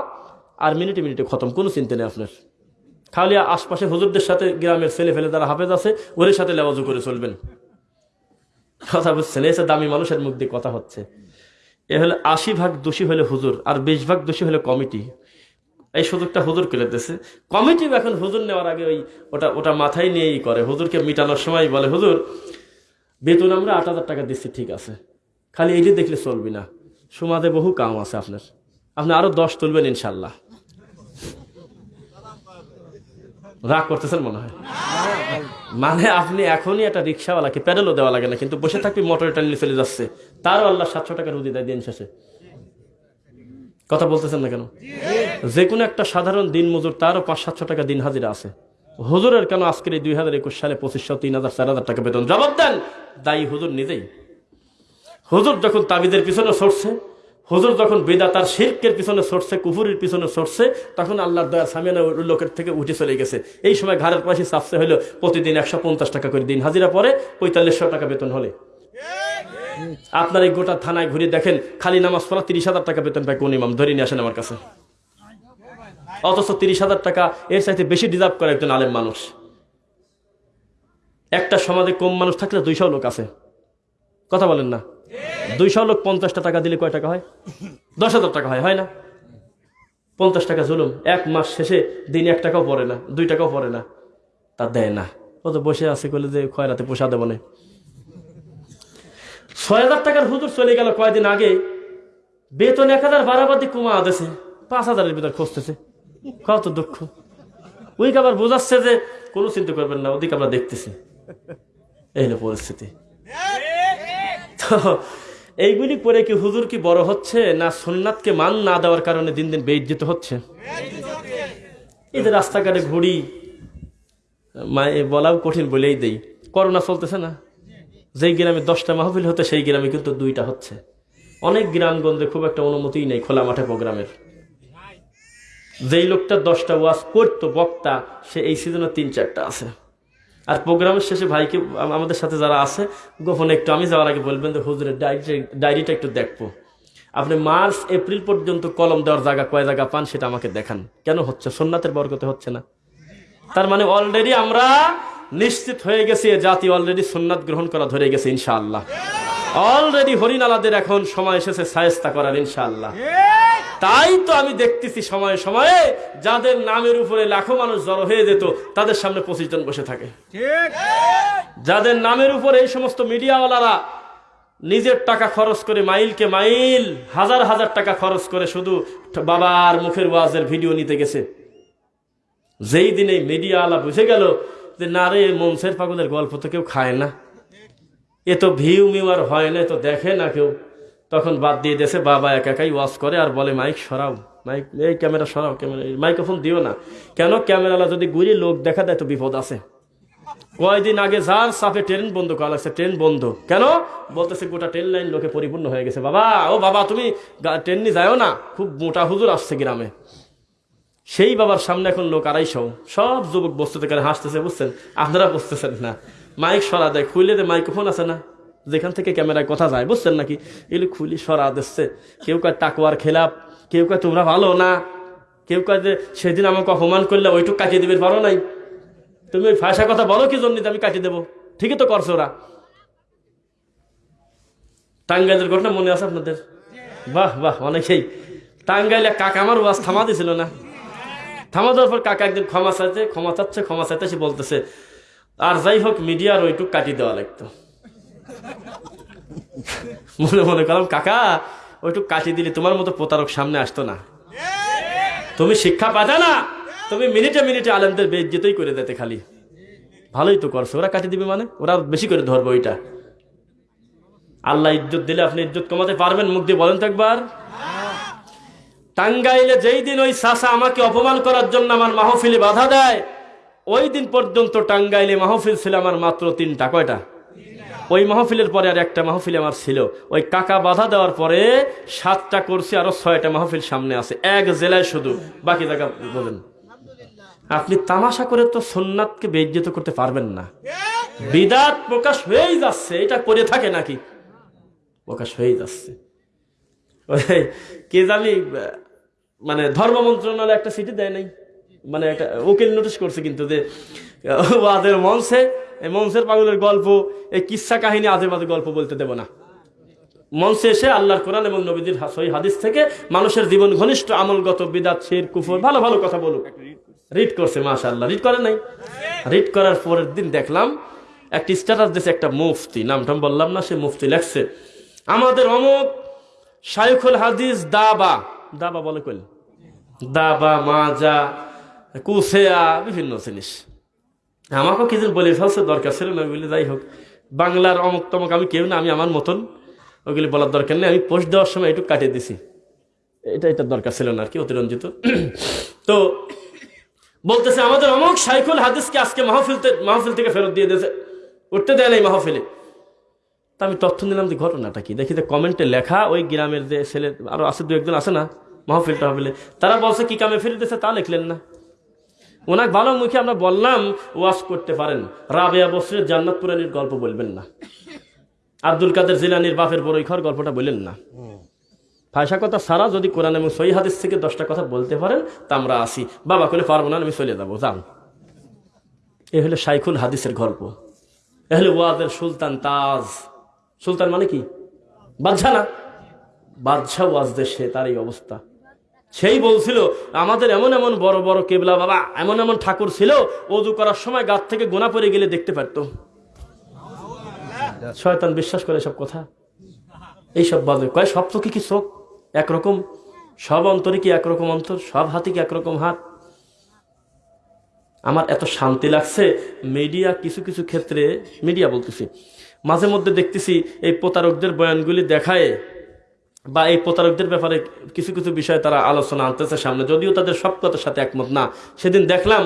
আর মিনিটে মিনিটে খতম, কোনো চিন্তা নেই আপনার। খালি আশপাশে হুজুরদের সাথে গ্রামের ছেলে ফেলে যারা হাফেজ আছে, ওদের সাথে লেবাজু করে চলবেন। কথা বুঝছেন এসে দামি মানুষের মুখ দিয়ে কথা হচ্ছে। এ হলে আশি ভাগ দোষী হলে হুজুর, আর বিশ ভাগ দোষী হলে কমিটি। এই সুযোগটা হুজুর কেলে দিতেছে কমিটি এখন হুজুর নেওয়ার আগে ওই ওটা ওটা মাথায় নিয়েই করে। হুজুরকে মিটানোর সময় বলে, হুজুর, বেতন আমরা আট হাজার টাকা দিচ্ছি, ঠিক আছে। খালি এইটি দেখলে চলবি না। সমাজে বহু কাম আছে আপনার। আপনি আরও দশ তুলবেন ইনশাল্লাহ। রাগ করতেছেন মনে হয়? মানে আপনি এখনই একটা রিক্সাওয়ালাকে প্যাডেলও দেওয়া লাগে না, কিন্তু বসে থাকবি মোটরে টানিয়ে চলে যাচ্ছে। তারও আল্লাহ সাতশো টাকা রুদি দেয় দিন শেষে। কথা বলতেছেন না কেন? যে কোনো একটা সাধারণ দিন মজুর তারও পাঁচ সাতশো টাকা দিন হাজিরা আছে। হুজুরের কেন আজকের এই দুই হাজার একুশ সালে পঁচিশশো তিন হাজার, চার হাজার টাকা বেতন? জবাব দেন! দায়ী হুজুর নিজেই। হুজুর যখন তাবিদের পিছনে সরছে, হুজুর যখন বেদা তার শিল্পের পিছনে সরছে, কুফুরির পিছনে সরছে, তখন আল্লাহর দয়া সামিয়ানা লোকের থেকে উঠে চলে গেছে। এই সময় ঘরের পাশে চাপসে হলো প্রতিদিন একশো পঞ্চাশ টাকা করে দিন হাজিরা পরে, পঁয়তাল্লিশশো টাকা বেতন হলে। আপনার এই গোটা থানায় ঘুরে দেখেন, খালি নামাজ পড়া তিরিশ হাজার টাকা বেতন পায় কোন ইমাম। ধরে নিয়ে আসেন আমার কাছে। অথচ তিরিশ হাজার টাকা এর চাইতে বেশি ডিজার্ভ করে একজন আলেম মানুষ। একটা সমাজে কম মানুষ থাকলে দুইশো লোক আছে। কথা বলেন না। দুইশো লোক পঞ্চাশটা টাকা দিলে কয় টাকা হয়? দশ হাজার টাকা হয় হয় না? পঞ্চাশ টাকা জুলুম। এক মাস শেষে দিন এক টাকাও পড়ে না, দুই টাকাও পড়ে না। তা দেয় না। ও তো বসে আছে কইলে যে খয়রাতে পোষা দেবো না। ছয় হাজার টাকার হুজুর চলে গেল কয়দিন আগে। বেতন এক হাজার বারাবাদি কমা আদেছে পাঁচ হাজারের ভিতর খুঁজতেছে কত দুঃখ। ওইকে আবার বোঝাচ্ছে যে কোনো চিন্তা করবেন না, ওদিকে আমরা দেখতেছি। এই হলো পরিস্থিতি। তো এইগুলি করে কি হুজুর কি বড় হচ্ছে, না সোননাথকে মান না দেওয়ার কারণে দিন দিন বেইজ্জিত হচ্ছে? যে রাস্তাঘাটে ঘুরি মায়ে বলাও কঠিন বলেই দেই। করোনা চলতেছে না। যেই গ্রামে দশটা মাহফিল হতে, সেই গ্রামে কিন্তু দুইটা হচ্ছে। অনেক গ্রামগঞ্জে খুব একটা অনুমতিই নেই খোলা মাঠে প্রোগ্রামের। যেই লোকটা দশটা ওয়াজ করতো, বক্তা, সে এই সিজনে তিন, চারটা আছে। আর প্রোগ্রামের শেষে ভাইকে আমাদের সাথে যারা আছে, গোপনে একটু আমি যাওয়ার আগে বলবেন যে, হুজুরের ডায়েরি ডায়েরিটা একটু দেখব। আপনি মার্চ, এপ্রিল পর্যন্ত কলম দেওয়ার জায়গা কয় জায়গা পান সেটা আমাকে দেখান। কেন হচ্ছে? সোননাথের বরকতে হচ্ছে না। তার মানে অলরেডি আমরা নিশ্চিত হয়ে গেছে এ জাতি অলরেডি সুন্নাত গ্রহণ করা ধরে গেছে, ইনশাআল্লাহ। অলরেডি হরিনালাদের এখন সময় এসেছে সায়স্তা করার, ইনশাআল্লাহ। তাই তো আমি দেখতেছি সময়ে সময়ে যাদের নামের উপরে লাখো মানুষ জড়ো হয়ে যেত, তাদের সামনে পঁচিশ জন বসে থাকে। যাদের নামের উপরে এই সমস্ত মিডিয়াওয়ালারা নিজের টাকা খরচ করে মাইলকে মাইল, হাজার হাজার টাকা খরচ করে শুধু বাবার মুখের ওয়াজের ভিডিও নিতে গেছে। যেই দিনে মিডিয়াওয়ালা বুঝে গেল যে না রে মনসের পাগলের গল্প তো কেউ খায় না। এ তো ভিউ মিউ আর হয় না তো দেখে না কেউ। তখন বাদ দিয়ে দেশে বাবা একা একাই ওয়াশ করে আর বলে, মাইক সরাও, মাইক, এই ক্যামেরা সরাও, ক্যামেরা মাইক্রোফোন দিও না। কেন ক্যামেরালা যদি গুলি লোক দেখা দেয় তো বিপদ আছে। কয়দিন আগে যার সাফে ট্রেন বন্ধ করা লাগছে ট্রেন বন্ধ। কেন? বলতেছে গোটা ট্রেন লাইন লোকে পরিপূর্ণ হয়ে গেছে। বাবা, ও বাবা, তুমি ট্রেন নিয়ে যাও না। খুব মোটা হুজুর আসছে গ্রামে। সেই বাবার সামনে এখন লোক আড়াইশো। সব যুবক বস্তুতে করে হাসতেছে, বুঝছেন? আপনারা বুঝতেছেন না। মাইক সরা দেয় খুলে দে মাইক্রোফোন আছে না? যেখান থেকে ক্যামেরায় কথা যায়, বুঝছেন নাকি? এগুলি খুলি সরা দিচ্ছে। কেউ কয় টাকুয়ার খেলাপ কেউ কয় তোমরা ভালো না? কেউ কয় যে সেদিন আমাকে অপমান করলে ওইটুক কাটিয়ে দিবে, পারো নাই? তুমি ওই ভাষা কথা বলো কি জন্য আমি কাটিয়ে দেবো? ঠিকই তো করছ ওরা। টাঙ্গাইলের ঘটনা মনে আছে আপনাদের? বাহ বাহ, অনেকেই। টাঙ্গাইলে কাকা আমার ওয়াজ থামা দিছিল না? থামা দেওয়ার পর কাকা একদিন ক্ষমা চাইছে, ক্ষমা চাচ্ছে, ক্ষমা চাইতে সে বলতেছে, আর যাই হোক, মিডিয়ার ওইটুক কাটিয়ে দেওয়া লাগতো। মনে মনে করলাম, কাকা, ওইটুক কাটিয়ে দিলে তোমার মতো প্রতারক সামনে আসতো না। তুমি শিক্ষা পাতা না। তুমি মিনিটে মিনিটে আলেমদের বেজ্জিতই করে দিতে খালি। ভালোই তো করছ। ওরা কাটিয়ে দিবে মানে? ওরা বেশি করে ধরবো ওইটা। আল্লাহ ইজ্জত দিলে আপনি ইজ্জত কমাতে পারবেন? মুখ দিয়ে বলেন তো একবার। টাঙ্গাইলে যেই দিন ওই সাসা আমাকে অপমান করার জন্য আমার মাহফিলে বাধা দেয়, ওই দিন পর্যন্ত টাঙ্গাইলে মাহফিল ছিল আমার মাত্র তিনটা। কয়টা? ওই মাহফিলের পরে আর একটা মাহফিল আমার ছিল। ওই কাকা বাধা দেওয়ার পরে সাতটা করছি আরও ছয়টা মাহফিল সামনে আছে। এক জেলায় শুধু। বাকি জায়গা বলেন। আপনি তামাশা করে তো সোননাথকে বেজ্জিত করতে পারবেন না। বিদাত প্রকাশ হয়েই যাচ্ছে। এটা করে থাকে নাকি? প্রকাশ হয়েই যাচ্ছে। কে জানি মানে ধর্ম মন্ত্রণালয় একটা সিটি দেয় নাই। মানে একটা উকিল নোটিশ করছে কিন্তু যে আহ, ওয়াদের মঞ্চে এই মঞ্চের পাগলের গল্প এই কিসা কাহিনী আজে বাজে গল্প বলতে দেব না। মঞ্চে এসে আল্লাহর কোরআন এবং নবীদের সহি হাদিস থেকে মানুষের জীবন ঘনিষ্ঠ আমলগত বিদাত শের কুফর ভালো ভালো কথা বলুক। রিড করছে মাশা আল্লাহ রিড করে নাই? রিড করার পরের দিন দেখলাম একটা স্ট্যাটাস দিয়েছে একটা মুফতি। নামটাম বললাম না সে মুফতি লেখছে আমাদের অমুক শাইখুল হাদিস দাবা। দাবা বলে কইল দাবা, মাজা, কুসেয়া, বিভিন্ন জিনিস। আমাকেও কিছু বলে ফেলছে, দরকার ছিল না, বলে যাই হোক। বাংলার অমুক তমক আমি কেউ না, আমি আমার মতন। ওগুলি বলার দরকার নেই, আমি পোস্ট দেওয়ার সময় একটু কাটিয়ে দিছি। এটা এটা দরকার ছিল না আর কি, অতিরঞ্জিত। তো বলতেছে, আমাদের অমুক সাইকুল হাদিসকে আজকে মাহফিল মাহফিল থেকে ফেরত দিয়ে দিয়েছে। উঠতে দেয় নাই মাহফিলে। তা আমি তথ্য নিলাম যে ঘটনাটা কি। দেখি যে কমেন্টে লেখা, ওই গ্রামের যে ছেলে, আরও আছে দু একজন আছে না, মাহফিল টাহফিলে, তারা বলছে, কি কামে ফিরে দিয়েছে তা লিখলেন না। ওনাকে ভালো মুখে আমরা বললাম ওয়াশ করতে পারেন। রাবেয়া বসরের জান্নাত পুরানির গল্প বলবেন না। আব্দুল কাদের জিলানির বাপের বড় ঘর গল্পটা বললেন না। ফায়সা কথা সারা যদি কোরআন এবং সহি হাদিস থেকে দশটা কথা বলতে পারেন, তা আমরা আসি। বাবা করে পারব না, আমি চলে যাব, যান। এ হলো শাইখুল হাদিসের গল্প। এ হলো ওয়াদের সুলতান তাজ। সুলতান মানে কি? বাদশাহ না? বাদশাহ ওয়াজ দেশে তার এই অবস্থা। সেই বলছিল, আমাদের এমন এমন বড় বড় কেবলা বাবা, এমন এমন ঠাকুর ছিল, অজু করার সময় গাছ থেকে গোনা পড়ে গেলে দেখতে পারতো। শয়তান বিশ্বাস করে সব কথা? এইসব বাজে কয়, সব তো কি কি চোখ একরকম সব অন্তরে কি একরকম অন্তর? সব হাতে কি একরকম হাত? আমার এত শান্তি লাগছে মিডিয়া কিছু কিছু ক্ষেত্রে মিডিয়া বলতেছি। মাঝে মধ্যে দেখতেছি এই প্রতারকদের বয়ানগুলি দেখায় বা এই প্রতারকদের ব্যাপারে কিছু কিছু বিষয়ে তারা আলোচনা আনতেছে সামনে। যদিও তাদের সব কথার সাথে একমত না। সেদিন দেখলাম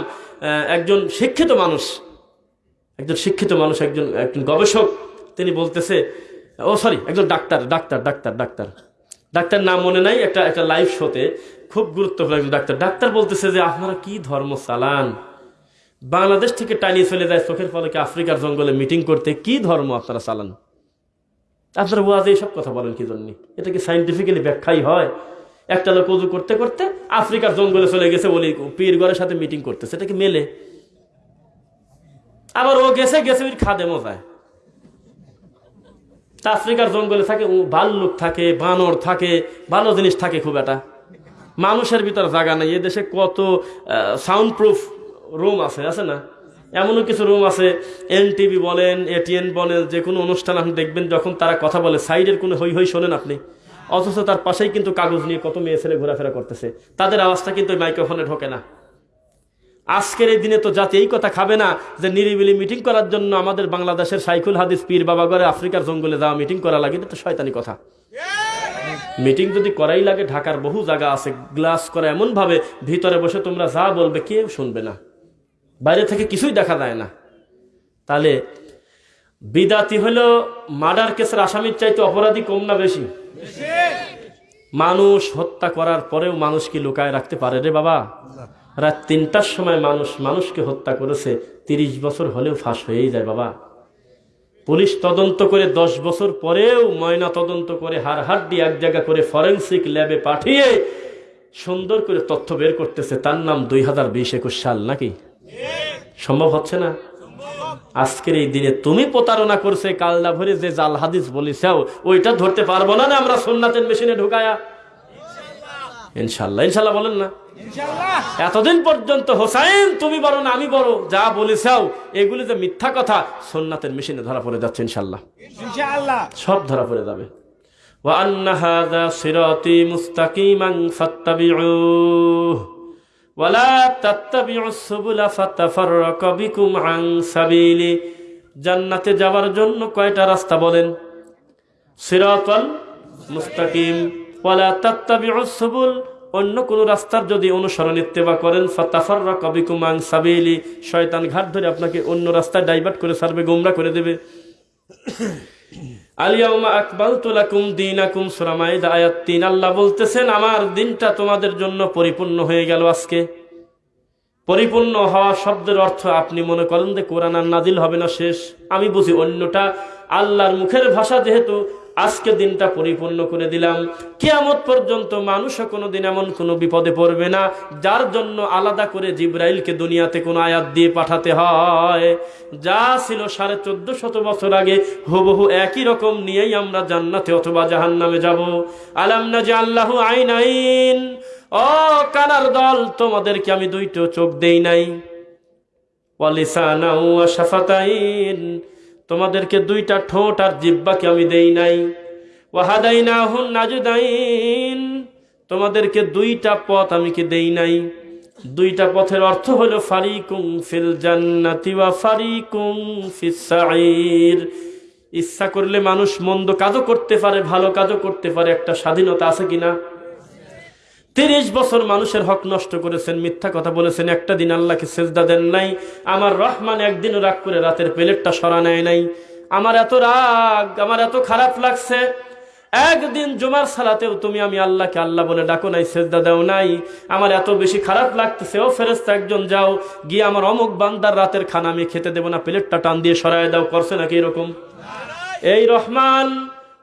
একজন শিক্ষিত মানুষ, একজন শিক্ষিত মানুষ, একজন একজন গবেষক, তিনি বলতেছে, ও সরি, একজন ডাক্তার ডাক্তার ডাক্তার ডাক্তার। ডাক্তার নাম মনে নাই, একটা একটা লাইভ শোতে খুব গুরুত্বপূর্ণ একজন ডাক্তার। ডাক্তার বলতেছে যে, আপনারা কি ধর্ম চালান বাংলাদেশ থেকে টানিয়ে চলে যায় চোখের পলকে আফ্রিকার জঙ্গলে মিটিং করতে, কি ধর্ম আপনারা চালান? আপনারা ওয়াজে এইসব কথা বলেন কি জন্য? এটা কি সাইন্টিফিক্যালি ব্যাখ্যাই হয়? একটা লোক উজু করতে করতে আফ্রিকার জঙ্গলে চলে গেছে, বলি পীরগড়ের সাথে মিটিং করতেছে, এটা কি মেলে? আবার ও গেছে গেছে ওই খাদে মজায়। তা আফ্রিকার জঙ্গলে থাকে ভাল্লুক থাকে, বানর থাকে, ভালো জিনিস থাকে খুব একটা। মানুষের ভিতর জায়গা নেই, এ দেশে কত সাউন্ড প্রুফ রুম আছে আছে না? এমনও কিছু রুম আছে এন টিভি বলেন, এটিএন বলেন, যে কোনো অনুষ্ঠান আপনি দেখবেন যখন তারা কথা বলে, সাইডের কোনো হই হই শোনেন আপনি। অথচ তার পাশেই কিন্তু কাগজ নিয়ে কত মেয়ে ছেলে ঘোরাফেরা করতেছে। তাদের আওয়াজটা কিন্তু মাইক্রোফোনে ঢোকে না। আজকের এই দিনে তো জাতি এই কথা খাবে না যে নিরিবিলি মিটিং করার জন্য আমাদের বাংলাদেশের সাইকুল হাদিস পীর বাবা করে আফ্রিকার জঙ্গলে যাওয়া মিটিং করা লাগে, এটা তো শয়তানি কথা। মিটিং যদি করাই লাগে, ঢাকার বহু জায়গা আছে, গ্লাস করা এমন ভাবে ভিতরে বসে তোমরা যা বলবে, কেউ শুনবে না। বাইরে থেকে কিছুই দেখা যায় না। তাহলে বিদাতি হলো মার্ডার কেসের আসামির চাইতে অপরাধী কম না বেশি? মানুষ হত্যা করার পরেও মানুষ কি লুকায় রাখতে পারে রে বাবা? রাত তিনটার সময় মানুষ মানুষকে হত্যা করেছে, তিরিশ বছর হলেও ফাঁস হয়েই যায় বাবা। পুলিশ তদন্ত করে দশ বছর পরেও ময়না তদন্ত করে হার হাড্ডি এক জায়গা করে ফরেন্সিক ল্যাবে পাঠিয়ে সুন্দর করে তথ্য বের করতেছে। তার নাম দুই হাজার বিশ একুশ সাল নাকি? সম্ভব হচ্ছে না আজকের এই দিনে তুমি প্রতারণা করছে কালদা ভরে যে জাল হাদিস বলিসাও ওইটা ধরতে পারবো না না আমরা সোননাথের মেশিনে ঢুকায়া ইনশাল্লাহ ইনশাল্লাহ বলেন না এতদিন পর্যন্ত হোসাইন তুমি বড় না আমি বড় যা বলেছাও এগুলি যে মিথ্যা কথা সোননাথের মেশিনে ধরা পড়ে যাচ্ছে ইনশাল্লাহ ইনশাআল্লাহ সব ধরা পড়ে যাবে وأن هذا صراطي مستقيما فاتبعوه জান্নাতে যাওয়ার জন্য কয়টা রাস্তা বলেন? সিরাতাল মুস্তাকিম। ওয়ালা তাত্তাবিউস সুবুল, অন্য কোন রাস্তার যদি অনুসরণ ইত্তেবা করেন, ফাতাফাররাকা বিকুম আন সাবিলি। শয়তান ঘাট ধরে আপনাকে অন্য রাস্তায় ডাইভার্ট করে ছাড়বে গোমরা করে দেবে। মাইদা, আয়াত 3 আল্লাহ আমার দিনটা তোমাদের জন্য পরিপূর্ণ হয়ে গেল আজকে। পরিপূর্ণ হওয়া শব্দের অর্থ আপনি মনে করেন যে কোরআন আর নাজিল হবে না শেষ। আমি বুঝি অন্যটা আল্লাহর মুখের ভাষা যেহেতু আজকে দিনটা পরিপূর্ণ করে দিলাম। কিয়ামত পর্যন্ত মানুষও কোনো দিন এমন কোনো বিপদে পড়বে না, যার জন্য আলাদা করে জিব্রাইলকে দুনিয়াতে কোনো আয়াত দিয়ে পাঠাতে হয়। যা ছিল সাড়ে চোদ্দ শত বছর আগে, হুবহু একই রকম নিয়েই আমরা জান্নাতে অথবা জাহান্নামে যাব। আলাম না যে আল্লাহ আইন আইন ও কানার দল, তোমাদেরকে আমি দুইটো চোখ দেই নাই। ওয়ালিসানা ওয়া শাফাতাইন। তোমাদেরকে দুইটা ঠোঁট আর জিব্বাকে আমি দেই নাই। ওয়াহাদাইনা হুন নাজুদাইন, তোমাদেরকে দুইটা পথ আমি কি দেই নাই। দুইটা পথের অর্থ হলো ফারিকুম ফিল জান্নাতি ওয়া ফারিকুম ফিস সাঈর। ইচ্ছা করলে মানুষ মন্দ কাজও করতে পারে, ভালো কাজও করতে পারে, একটা স্বাধীনতা আছে কিনা? তিরিশ বছর মানুষের হক নষ্ট করেছেন, মিথ্যা কথা বলেছেন, একটা দিন আল্লাহকে সেজদা দেন নাই, আমার রহমান একদিনও রাগ করে রাতের প্লেটটা সরা নেয় নাই। আমার এত রাগ, আমার এত খারাপ লাগছে। একদিন জুমার সালাতেও তুমি আমি আল্লাহকে আল্লাহ বলে ডাকো নাই, সেজদা দেও নাই। আমার এত বেশি খারাপ লাগতেছে, ও ফেরেস্তা একজন যাও, গিয়ে আমার অমুক বান্দার রাতের খানা আমি খেতে দেবো না, প্লেটটা টান দিয়ে সরাই দাও, করছে নাকি এরকম? এই রহমান,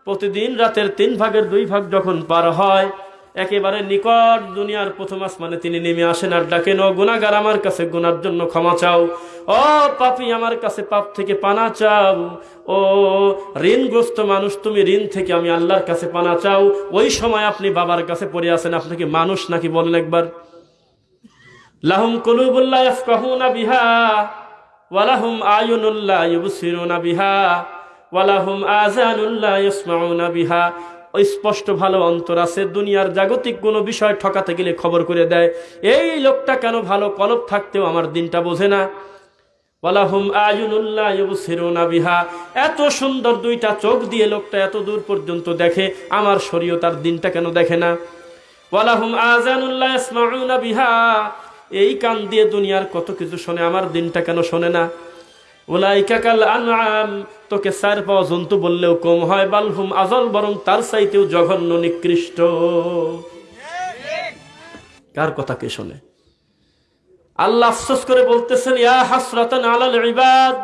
প্রতিদিন রাতের তিন ভাগের দুই ভাগ যখন পার হয় একেবারে নিকট দুনিয়ার প্রথম আসমানে তিনি নেমে আসেন আর ডাকেন, ও গুনাগার আমার কাছে গুনার জন্য ক্ষমা চাও। ও পাপি, আমার কাছে পাপ থেকে পানা চাও। ও ঋণগ্রস্ত মানুষ, তুমি ঋণ থেকে আমি আল্লাহর কাছে পানা চাও। ওই সময় আপনি বাবার কাছে পড়ে আসেন আপনাকে মানুষ নাকি বলেন একবার? লাহুম কলুবুল্লাহ ইয়াফকাহুনা বিহা ওয়ালাহুম আয়ুনুল্লাহ ইউবসিরুনা বিহা ওয়ালাহুম আযানুল্লাহ ইয়াসমাউনা বিহা। স্পষ্ট ভালো অন্তর আছে। দুনিয়ার জাগতিক কোনো বিষয় ঠকাতে গেলে খবর করে দেয়, এই লোকটা কেন ভালো? কলব থাকতেও আমার দিনটা বোঝে না। ওয়ালাহুম আয়ুনুল্লাহ বিহা। এত সুন্দর দুইটা চোখ দিয়ে লোকটা এত দূর পর্যন্ত দেখে, আমার শরীয় তার দিনটা কেন দেখে না? ওয়ালাহুম আযানুল্লাহ ইয়াসমাউনা বিহা। এই কান দিয়ে দুনিয়ার কত কিছু শোনে, আমার দিনটা কেন শোনে না? ওলাইকাকাল আনআম। তোকে সার পাওয়া জন্তু বললেও কম হয়, বালহুম আজল, বরং তার চাইতেও জঘন্য, নিকৃষ্ট। কার কথা কে শোনে? আল্লাহ আফসোস করে বলতেছেন, ইয়া হাসরাতান আলাল ইবাদ।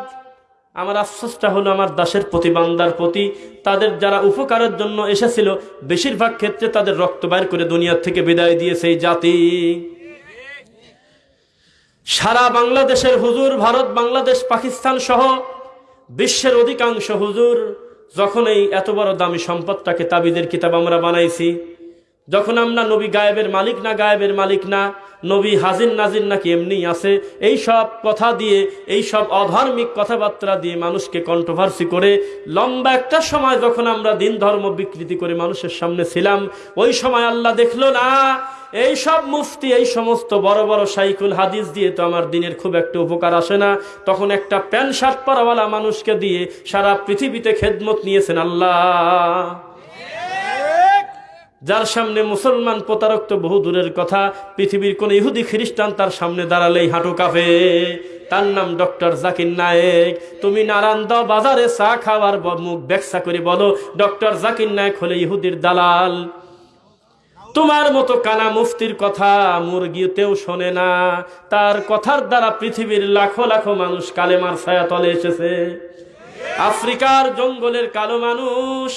আমার আফসোসটা হলো আমার দাসের প্রতি, বান্দার প্রতি। তাদের যারা উপকারের জন্য এসেছিল, বেশিরভাগ ক্ষেত্রে তাদের রক্ত বাইর করে দুনিয়ার থেকে বিদায় দিয়েছে এই জাতি। সারা বাংলাদেশের হুজুর, ভারত, বাংলাদেশ, পাকিস্তান সহ বিশ্বের অধিকাংশ হুজুর যখন এই এত বড় দামি সম্পদটাকে তাবিদের কিতাব আমরা বানাইছি যখন আমরা নবী গায়েবের মালিক না, গায়েবের মালিক না, নবী হাজির নাজির নাকি এমনি আছে, এই সব কথা দিয়ে, এই সব অধার্মিক কথাবার্তা দিয়ে মানুষকে কন্ট্রোভার্সি করে, লম্বা একটা সময় যখন আমরা দিন ধর্ম বিকৃতি করে মানুষের সামনে ছিলাম, ওই সময় আল্লাহ দেখল, না, এই সব মুফতি, এই সমস্ত বড় বড় সাইকুল হাদিস দিয়ে তো আমার দিনের খুব একটা উপকার আসে না। তখন একটা প্যান্ট শার্ট পরাওয়ালা মানুষকে দিয়ে সারা পৃথিবীতে খেদমত নিয়েছেন আল্লাহ। যার সামনে মুসলমান প্রতারক তো বহু দূরের কথা, পৃথিবীর কোন ইহুদি খ্রিস্টান তার সামনে দাঁড়ালেই হাঁটু কাঁপে। তার নাম ডক্টর জাকির নায়েক। তুমি নারায়ণ বাজারে চা খাওয়ার মুখ ব্যাখ্যা করে বলো, ডক্টর জাকির নায়েক হলে ইহুদির দালাল। তোমার মতো কানা মুফতির কথা মুরগিতেও শোনে না। তার কথার দ্বারা পৃথিবীর লাখো লাখো মানুষ কালেমার ছায়া তলে এসেছে। আফ্রিকার জঙ্গলের কালো মানুষ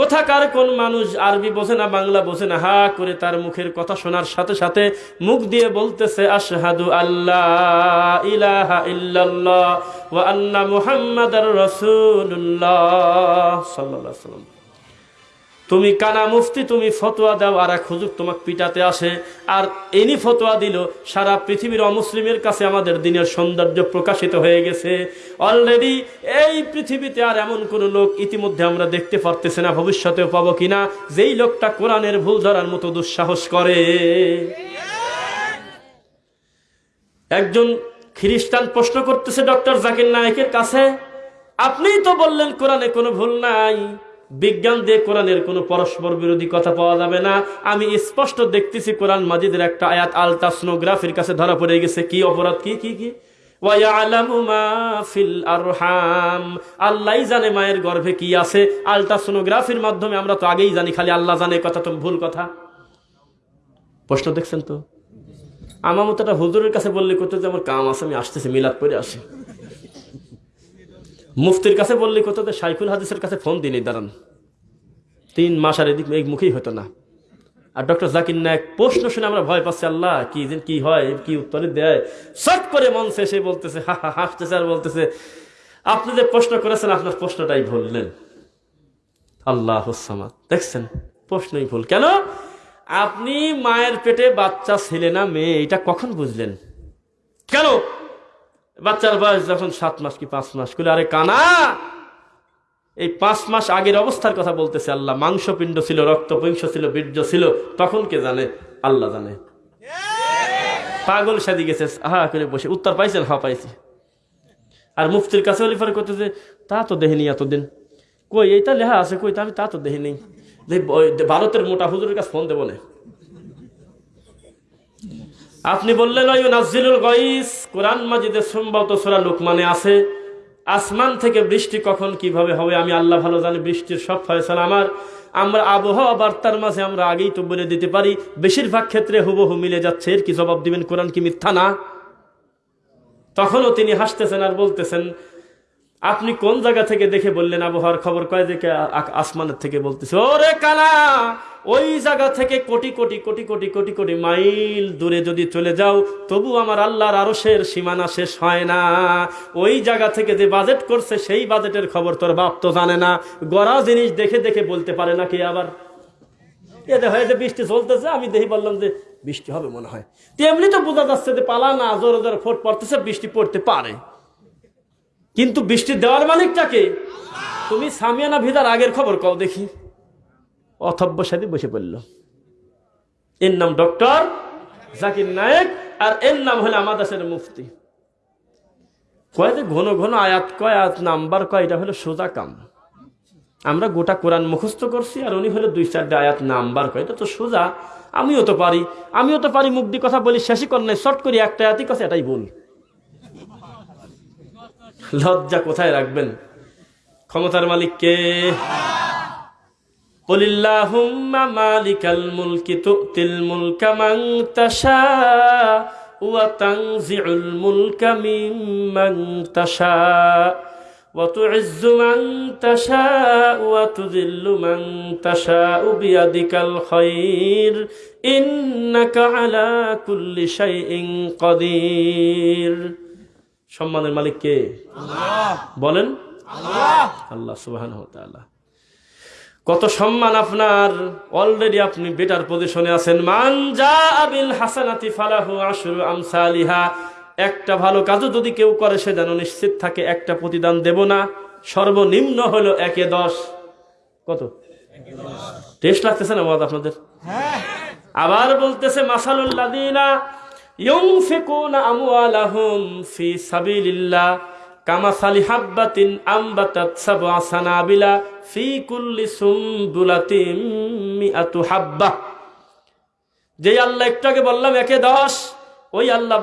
কোথাকার কোন মানুষ আরবি বোঝে না, বাংলা বোঝে না, হা করে তার মুখের কথা শোনার সাথে সাথে মুখ দিয়ে বলতেছে, আশহাদু আল্লাহ ইলাহা ইল্লাল্লাহ ওয়া আন্না মুহাম্মাদার রাসূলুল্লাহ সাল্লাল্লাহু তুমি কানা মুফতি, তুমি ফতোয়া দাও, আর এক হুজুর তোমাকে পিটাতে আসে। আর এনি ফতোয়া দিল, সারা পৃথিবীর অমুসলিমের কাছে আমাদের দিনের সৌন্দর্য প্রকাশিত হয়ে গেছে। অলরেডি এই পৃথিবীতে আর এমন কোন লোক ইতিমধ্যে আমরা দেখতে পারতেছি না, ভবিষ্যতেও পাবো কিনা। যেই লোকটা কোরআনের ভুল ধরার মতো দুঃসাহস করে। একজন খ্রিস্টান প্রশ্ন করতেছে, ডক্টর জাকির নায়কের কাছে, আপনিই তো বললেন কোরআনে কোনো ভুল নাই। বিজ্ঞান দিয়ে কোরআনের কোনো পরস্পর বিরোধী কথা পাওয়া যাবে না। আমি স্পষ্ট দেখতেছি কোরআন মাজিদের একটা আয়াত আলট্রাসনোগ্রাফির কাছে ধরা পড়ে গেছে। কি অপরাধ? কি কি কি? আল্লাহই জানে মায়ের গর্ভে কি আছে। আলট্রাসোনোগ্রাফির মাধ্যমে আমরা তো আগেই জানি, খালি আল্লাহ জানে কথা তো ভুল কথা। প্রশ্ন দেখছেন তো? আমার মতো একটা হুজুরের কাছে বললে করতে যে, আমার কাম আছে, আমি আসতেছি, মিলাদ করে আসি। মুফতির কাছে বললে করতে যে সাইফুল হাদিসের কাছে ফোন দিনই দাঁড়ান। তিন মাস আর এদিক এই মুখেই হতো না। আর ডক্টর জাকির নায়ক প্রশ্ন শুনে আমরা ভয় পাচ্ছি, আল্লাহ, কি যে কি হয়, কি উত্তরে দেয়? শট করে মঞ্চে এসে বলতেছে, হা হা, হাসতেছে আর বলতেছে, আপনি যে প্রশ্ন করেছেন, আপনার প্রশ্নটাই ভুললেন আল্লাহ দেখছেন, প্রশ্নই ভুল। কেন? আপনি মায়ের পেটে বাচ্চা ছেলে না, মেয়ে, এটা কখন বুঝলেন? কেন? বাচ্চার বয়স যখন সাত মাস কি পাঁচ মাস করে আরে কানা, এই পাঁচ মাস আগের অবস্থার কথা বলতেছে আল্লাহ। মাংসপিণ্ড ছিল, রক্তপিংস ছিল, বীর্য ছিল, তখন কে জানে? আল্লাহ জানে। পাগল সাদি গেছে হা করে বসে। উত্তর পাইছেন? হা পাইছি। আর মুফতির কাছে অলিফার করতেছে তা তো দেখিনি এতদিন। কই, এইটা লেহা আছে, কই, তা আমি তা তো দেখিনি। ভারতের মোটা হুজুরের কাছে ফোন দেবো না। আপনি বললেন ওই নাজিলুল গইস, কোরআন মাজিদের সম্ভবত সোরা লোকমানে আছে। আসমান থেকে বৃষ্টি কখন কীভাবে হবে? আমি আল্লাহ ভালো জানি, বৃষ্টির সব ফয়সালা আমার। আমরা আবহাওয়া বার্তার মাঝে আমরা আগেই তো বলে দিতে পারি, বেশিরভাগ ক্ষেত্রে হুবহু মিলে যাচ্ছে। এর কি জবাব দিবেন? কোরআন কি মিথ্যা না? তখনও তিনি হাসতেছেন আর বলতেছেন, আপনি কোন জায়গা থেকে দেখে বললেন আবহাওয়ার খবর? কয় দেখে আসমানের থেকে বলতেছে। ওরে কানা ওই জায়গা থেকে কোটি কোটি কোটি কোটি কোটি কোটি মাইল দূরে যদি চলে যাও, তবু আমার আল্লাহর আরশের সীমানা শেষ হয় না। ওই জায়গা থেকে যে বাজেট করছে, সেই বাজেটের খবর তোর বাপ তো জানে না। গড়া জিনিস দেখে দেখে বলতে পারে না কি আবার এতে হয় যে বৃষ্টি চলতেছে, আমি দেখি বললাম যে বৃষ্টি হবে মনে হয়। তেমনি তো বোঝা যাচ্ছে যে পালা না, জোরে জোরে ফোট পড়তেছে, বৃষ্টি পড়তে পারে। কিন্তু বৃষ্টি দেওয়ার মালিকটাকে তুমি সামিয়ানা ভিদার আগের খবর কও দেখি। অথব্য সাথে বসে পড়ল। এর নাম ডক্টর জাকির নায়েক আর এর নাম হলো আমাদের মুফতি। কয় যে ঘন ঘন আয়াত কয়, আয়াত নাম্বার কয়, এটা হলো সোজা কাম। আমরা গোটা কোরআন মুখস্থ করছি আর উনি হলো দুই চারটে আয়াত নাম্বার কয়। এটা তো সোজা, আমিও তো পারি, আমিও তো পারি মুখ দিয়ে কথা বলি, শেষই কর নাই, শর্ট করি, একটা আয়াতই কথা এটাই বল লজ্জা কোথায় রাখবেন? ক্ষমতার মালিক কে? قل اللهم مالك الملك تؤتي الملك من تشاء وتنزع الملك ممن تشاء وتعز من تشاء وتذل من تشاء بيدك الخير إنك على كل شيء قدير সম্মানের মালিক কে বলেন আল্লাহ সুবহান কত সম্মান আপনার। অলরেডি আপনি বেটার পজিশনে আছেন। মান যা আবিল হাসানাতি ফালাহু আশরু আমসালিহা। একটা ভালো কাজও যদি কেউ করে, সে যেন নিশ্চিত থাকে, একটা প্রতিদান দেব না। সর্বনিম্ন হলো একে দশ। কত? টেস্ট লাগতেছে না মত আপনাদের? আবার বলতেছে মাসালুল্লাদিনা ইউনফিকুনা আমওয়ালাহুম ফি সাবিলিল্লাহ। কামাসালি হাব্বা। যে আল্লাহ একটু আগে বললাম, একে দশ ওই আল্লাহ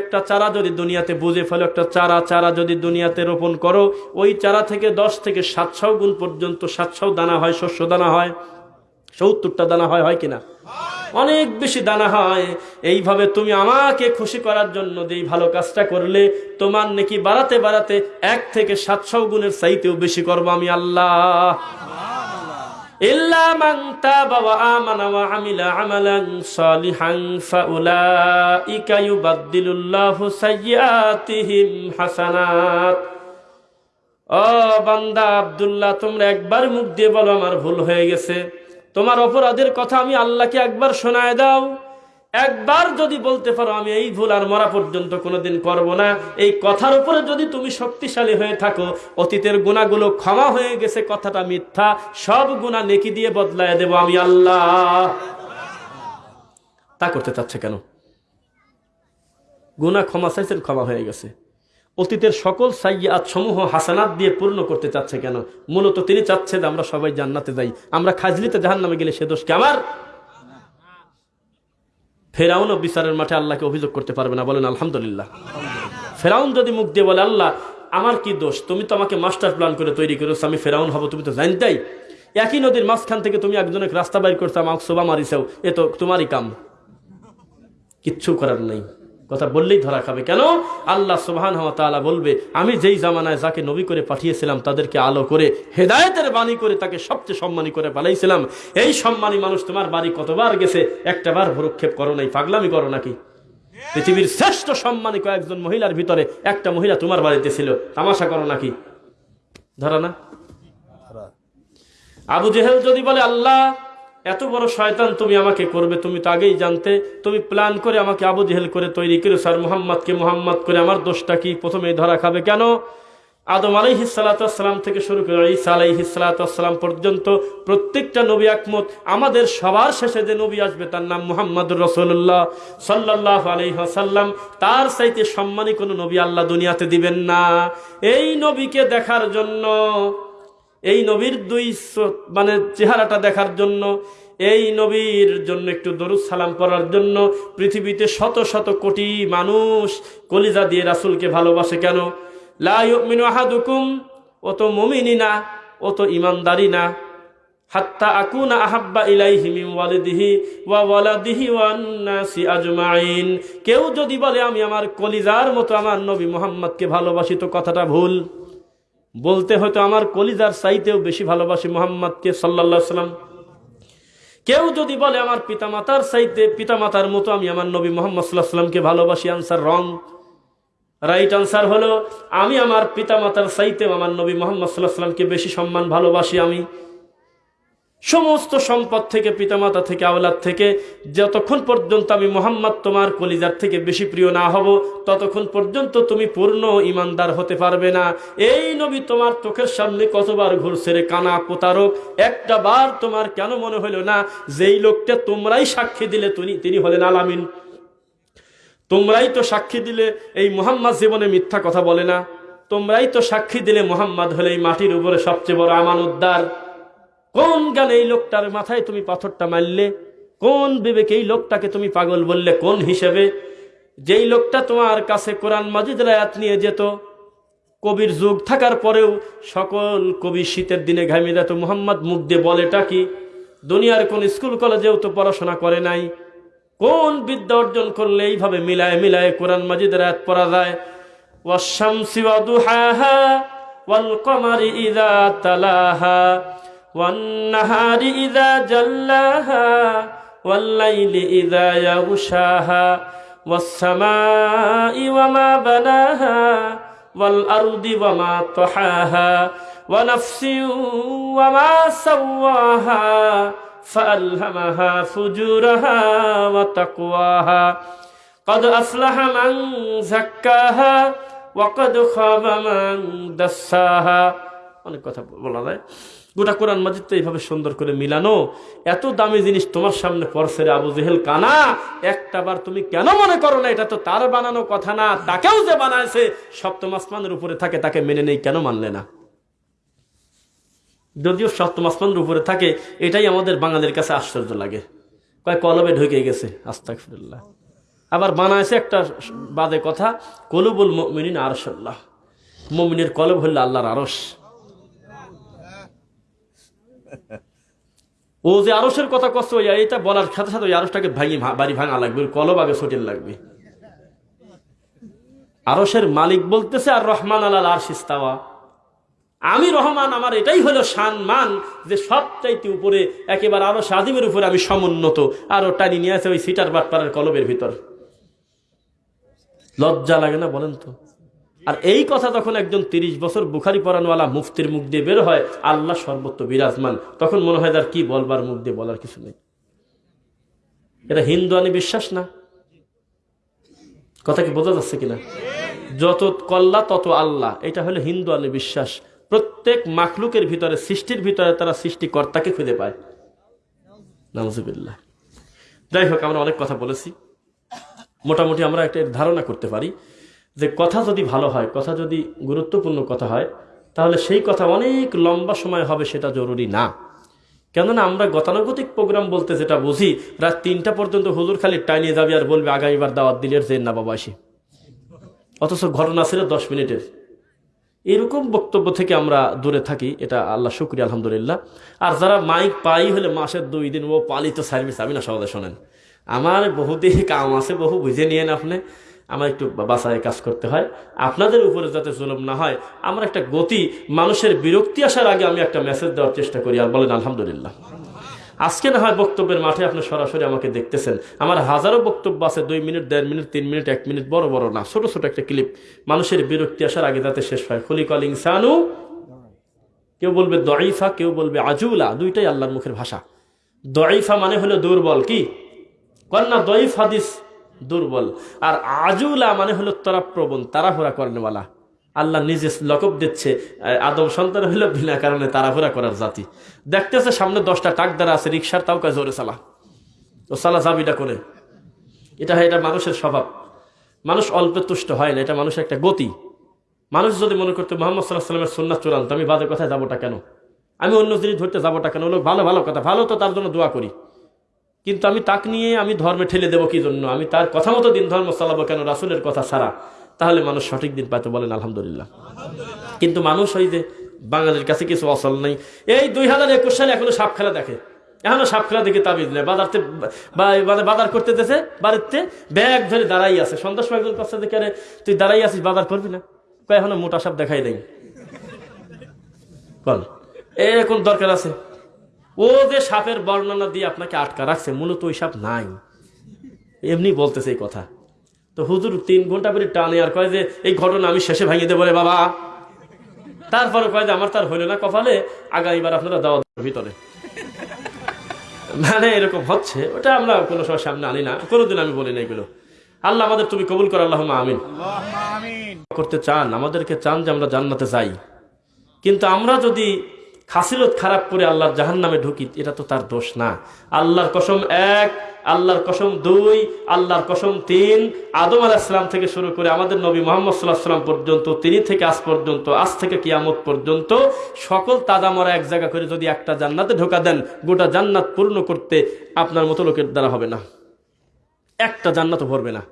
একটা চারা যদি দুনিয়াতে বুঝে ফেলো, একটা চারা চারা যদি দুনিয়াতে রোপণ করো, ওই চারা থেকে দশ থেকে সাতশো গুণ পর্যন্ত সাতশো দানা হয়, শস্য দানা হয়, সত্তরটা দানা হয় হয় কিনা অনেক বেশি দানা হয়। এইভাবে তুমি আমাকে খুশি করার জন্য যে ভালো কাজটা করলে, তোমার নাকি বাড়াতে বাড়াতে এক থেকে সাতশো গুণের সাইতেও বেশি করব আমি আল্লাহ। হাসানাত। তোমরা একবার মুখ দিয়ে বলো আমার ভুল হয়ে গেছে। তোমার অপরাধের কথা আমি আল্লাহকে একবার শোনায় দাও। একবার যদি বলতে পারো, আমি এই ভুল আর মরা পর্যন্ত কোনোদিন করব না। এই কথার উপরে যদি তুমি শক্তিশালী হয়ে থাকো, অতীতের গুণাগুলো ক্ষমা হয়ে গেছে, কথাটা মিথ্যা, সব গুণা নেকি দিয়ে বদলায় দেব আমি আল্লাহ। তা করতে চাচ্ছে কেন? গুনা ক্ষমা চাইছেন ক্ষমা হয়ে গেছে। অতীতের সকল সাইয়াত সমূহ হাসানাত দিয়ে পূর্ণ করতে চাচ্ছে কেন? মূলত তিনি চাচ্ছে যে আমরা সবাই জান্নাতে যাই। আমরা খাজলিতে জাহান নামে গেলে সে দোষ কে আমার? ফেরাউন বিচারের মাঠে আল্লাহকে অভিযোগ করতে পারবে না। বলেন, আলহামদুলিল্লাহ। ফেরাউন যদি মুখ দিয়ে বলে, আল্লাহ, আমার কি দোষ? তুমি তো আমাকে মাস্টার প্ল্যান করে তৈরি করেছ, আমি ফেরাউন হব, তুমি তো জানতাই। একই নদীর মাঝখান থেকে তুমি একজনের রাস্তা বাইর করছ আমাকে শোভা মারিছাও, এ তো তোমারই কাম। কিচ্ছু করার নেই। কথা বললেই ধরা খাবে। কেন? আল্লাহ সুবহান তাআলা বলবে, আমি যেই জামানায় যাকে নবী করে পাঠিয়েছিলাম, তাদেরকে আলো করে, হেদায়েতের বাণী করে তাকে সবচেয়ে সম্মানী করে পালাইছিলাম এই সম্মানী মানুষ তোমার বাড়ি কতবার গেছে? একটা বার ভরক্ষেপ করো নাই, পাগলামি করো নাকি? পৃথিবীর শ্রেষ্ঠ সম্মানী কয়েকজন মহিলার ভিতরে একটা মহিলা তোমার বাড়িতে ছিল, তামাশা করো নাকি? ধরা না? আবু জেহেল যদি বলে, আল্লাহ এত বড় শয়তান তুমি আমাকে করবে, তুমি তো আগেই জানতে, তুমি প্ল্যান করে আমাকে আবু জেহেল করে তৈরি করে, স্যার মোহাম্মদকে মোহাম্মদ করে, আমার দোষটা কি? প্রথমে ধরা খাবে কেন? আদম আলাইহিসালাতাম থেকে শুরু করে ঈসা আলাইহিসালাতাম পর্যন্ত প্রত্যেকটা নবী একমত। আমাদের সবার শেষে যে নবী আসবে তার নাম মুহাম্মদ রসুল্লাহ সাল্লাহ আলহাসাল্লাম তার চাইতে সম্মানী কোনো নবী আল্লাহ দুনিয়াতে দিবেন না। এই নবীকে দেখার জন্য এই নবীর দুই মানে চেহারাটা দেখার জন্য, এই নবীর জন্য একটু দরুদ সালাম করার জন্য পৃথিবীতে শত শত কোটি মানুষ কলিজা দিয়ে রাসুলকে ভালোবাসে কেন? লা ইউমিনু আহাদুকুম, ও তো মমিনী না ও তো ইমানদারি না হাত্তা আকুনা আহাব্বা ইলাইহি মিন ওয়ালিদিহি ওয়া ওয়ালাদিহি ওয়ান নাসি আজমাইন। কেউ যদি বলে, আমি আমার কলিজার মতো আমার নবী মোহাম্মদকে ভালোবাসি তো কথাটা ভুল। বলতে হয়তো আমার কলিজার সাইতেও বেশি ভালোবাসি মোহাম্মদকে সাল্লা সাল্লাম কেউ যদি বলে আমার পিতামাতার চাইতে, পিতামাতার মতো আমি আমার নবী মোহাম্মদ সাল্লাহ সাল্লামকে ভালোবাসি আনসার রং রাইট আনসার হলো, আমি আমার পিতামাতার চাইতেও আমার নবী মোহাম্মদ সাল্লাহ সাল্লামকে বেশি সম্মান ভালোবাসি আমি। সমস্ত সম্পদ থেকে, পিতামাতা থেকে, আওলাদ থেকে, যতক্ষণ পর্যন্ত আমি মোহাম্মদ তোমার কলিজার থেকে বেশি প্রিয় না হব, ততক্ষণ পর্যন্ত তুমি পূর্ণ ইমানদার হতে পারবে না। এই নবী তোমার চোখের সামনে কতবার ঘুরছে রে কানা প্রতারক, একটা বার তোমার কেন মনে হলো না যেই লোকটা তোমরাই সাক্ষী দিলে তিনি তিনি হলেন আলামিন। তোমরাই তো সাক্ষী দিলে এই মোহাম্মদ জীবনে মিথ্যা কথা বলে না। তোমরাই তো সাক্ষী দিলে মোহাম্মদ হলে এই মাটির উপরে সবচেয়ে বড় আমান উদ্ধার কোন গানে এই লোকটার মাথায় তুমি পাথরটা মারলে? কোন বিবেকে এই লোকটাকে তুমি পাগল বললে? কোন হিসেবে? যেই লোকটা তোমার কাছে কোরআন মাজিদ রায়াত নিয়ে যেত, কবির যুগ থাকার পরেও সকল কবি শীতের দিনে ঘামিয়ে যেত। মোহাম্মদ মুখ দিয়ে বলেটা দুনিয়ার কোন স্কুল কলেজেও তো পড়াশোনা করে নাই। কোন বিদ্যা অর্জন করলে এইভাবে মিলায় মিলায় কোরআন মাজিদ রায়াত পড়া যায়? ওয়াশামসি ওয়াদুহাহা ওয়াল কমারি ইযা তালাহা। والنهار إذا جلاها والليل إذا يغشاها والسماء وما بناها والأرض وما طحاها ونفس وما سواها فألهمها فجورها وتقواها قد أفلح من زكاها وقد خاب من دساها অনেক কথা বলা যায় গোটা কোরআন মাজিদ তো এইভাবে সুন্দর করে মিলানো। এত দামি জিনিস তোমার সামনে পড়ছে আবু জেহেল কানা, একটা বার তুমি কেন মনে করো না, এটা তো তার বানানো কথা না, তাকেও যে বানাইছে সপ্তম আসমানের উপরে থাকে, তাকে মেনে নেই, কেন মানলে না? যদিও সপ্তম আসমানের উপরে থাকে, এটাই আমাদের বাঙালির কাছে আশ্চর্য লাগে। কয় কলবে ঢুকে গেছে আস্তাকফিরুল্লাহ আবার বানাইছে একটা বাদে কথা, কলুবুল মিনিন আরশাল্লাহ। মমিনের কলব হইল আল্লাহর আরশ। ও যে আরসের কথা কষ্ট হইয়া এটা বলার সাথে সাথে ওই আরসটাকে ভাঙি বাড়ি ভাঙা লাগবে কলব আগে সটিল লাগবে। আরসের মালিক বলতেছে, আর রহমান আলাল আর সিস্তাওয়া আমি রহমান, আমার এটাই হলো মান যে সবচাইতে উপরে, একেবারে আরও সাদিমের উপরে আমি সমুন্নত, আরও টানি নিয়ে আছে ওই সিটার বাটপাড়ার কলবের ভিতর। লজ্জা লাগে না বলেন তো? আর এই কথা তখন একজন তিরিশ বছর বুখারি পরানওয়ালা মুফতির মুখ দিয়ে বের হয়, আল্লাহ সর্বত্র বিরাজমান। তখন মনে হয় তার কি বলবার মুখ দিয়ে বলার কিছু নেই। এটা হিন্দু আনি বিশ্বাস না? কথা কি বোঝা যাচ্ছে কিনা? যত কল্লা, তত আল্লাহ। এটা হলো হিন্দু আনি বিশ্বাস। প্রত্যেক মাখলুকের ভিতরে, সৃষ্টির ভিতরে তারা সৃষ্টিকর্তাকে খুঁজে পায়। যাই হোক, আমরা অনেক কথা বলেছি। মোটামুটি আমরা একটা ধারণা করতে পারি। যে কথা যদি ভালো হয়, কথা যদি গুরুত্বপূর্ণ কথা হয়, তাহলে সেই কথা অনেক লম্বা সময় হবে সেটা জরুরি না। কেননা আমরা গতানুগতিক প্রোগ্রাম বলতে যেটা বুঝি, রাত তিনটা পর্যন্ত হুজুর খালি টাইনিয়ে যাবে আর বলবে আগামীবার দাওয়াত দিলের যে না বাবা আসি অথচ ঘটনা ছিল দশ মিনিটের। এরকম বক্তব্য থেকে আমরা দূরে থাকি, এটা আল্লাহ শুক্রিয়া, আলহামদুলিল্লাহ। আর যারা মাইক পাই হলে মাসের দুই দিন ও পালিত সার্ভিস, আমি না সহজে শোনেন। আমার বহুদিন কাম আছে, বহু বুঝে নিয়েন আপনি। আমার একটু বাসায় কাজ করতে হয়। আপনাদের উপরে যাতে জুলুম না হয়, আমার একটা গতি, মানুষের বিরক্তি আসার আগে আমি একটা মেসেজ দেওয়ার চেষ্টা করি। আর বলেন, আলহামদুলিল্লাহ। আজকে না হয় বক্তব্যের মাঠে আপনি সরাসরি আমাকে দেখতেছেন। আমার হাজারো বক্তব্য আছে, দুই মিনিট, দেড় মিনিট, তিন মিনিট, এক মিনিট, বড় বড় না, ছোট ছোট একটা ক্লিপ মানুষের বিরক্তি আসার আগে যাতে শেষ হয়। খলিকল ইনসানু, কেউ বলবে দইফা কেউ বলবে আজুলা, দুইটাই আল্লাহর মুখের ভাষা। দইফা মানে হলো দুর্বল, কি? কন্যা দইফ হাদিস দুর্বল। আর আজুলা মানে হলো তারা প্রবণ তাড়াহুড়া করেনওয়ালা। আল্লাহ নিজে লকব দিচ্ছে আদম সন্তান হলো বিনা কারণে তাড়াহুড়া করার জাতি। দেখতেছে সামনে দশটা টাক দ্বারা আছে রিক্সার তাও কাজ জোরে চালা। ও সালা জাবিটা করে। এটা এটা মানুষের স্বভাব। মানুষ অল্পে তুষ্ট হয় না, এটা মানুষের একটা গতি। মানুষ যদি মনে করতো, মোহাম্মদ সাল্লাহ সাল্লামের সুন্নাত চূড়ান্ত, আমি বাদের কথায় যাবোটা কেন? আমি অন্য জিনিস ধরতে যাবোটা কেন? ভালো ভালো কথা, ভালো তো তার জন্য দোয়া করি। কিন্তু আমি তাক নিয়ে আমি ধর্মে ঠেলে দেবো কি জন্য? আমি তার কথা মতো দিন ধর্ম চালাবো কেন? রাসুলের কথা ছাড়া। তাহলে মানুষ সঠিক দিন পাইতে বলেন আলহামদুলিল্লাহ। কিন্তু মানুষ ওই যে বাঙালির কাছে কিছু অসল নেই। এই দুই হাজার একুশ সালে এখনও সাপ খেলা দেখে। এখনও সাপ খেলা দেখে তাবিজ নেই বাজারতে মানে বাজার করতে দেশে বাড়িতে ব্যাগ ধরে দাঁড়াই আছে। সন্ধ্যার সময় একজন কাছে দেখে আরে তুই দাঁড়াই আছিস, বাজার করবি না? এখনও মোটা সাপ দেখাই দেয় বল এরকম দরকার আছে? ও যে সাপের বর্ণনা দিয়ে আপনাকে আটকা রাখছে মূলত ওই সাপ নাই। এমনি বলতেছে এই কথা। তো হুজুর তিন ঘণ্টা পরে টানে আর কয় যে এই ঘটনা আমি শেষে ভাঙিয়ে দেবো রে বাবা। তারপরে কয় যে আমার তার হইল না কপালে আগামীবার আপনারা দাওয়া ভিতরে। মানে এরকম হচ্ছে ওটা আমরা কোনো সময় সামনে আনি না। কোনোদিন আমি বলি না এগুলো। আল্লাহ আমাদের তুমি কবুল কর আল্লাহ আমিন। করতে চান আমাদেরকে চান যে আমরা জান্নাতে যাই। কিন্তু আমরা যদি খাসিলত খারাপ করে আল্লাহর জাহান নামে ঢুকি, এটা তো তার দোষ না। আল্লাহর কসম এক, আল্লাহর কসম দুই, আল্লাহর কসম তিন, আদম আলাহিসাম থেকে শুরু করে আমাদের নবী মোহাম্মদ সাল্লাহ সাল্লাম পর্যন্ত, তিনি থেকে আজ পর্যন্ত, আজ থেকে কিয়ামত পর্যন্ত সকল তাদামরা এক জায়গা করে যদি একটা জান্নাতে ঢোকা দেন, গোটা জান্নাত পূর্ণ করতে আপনার মতো লোকের দ্বারা হবে না। একটা জান্নাতও ভরবে না।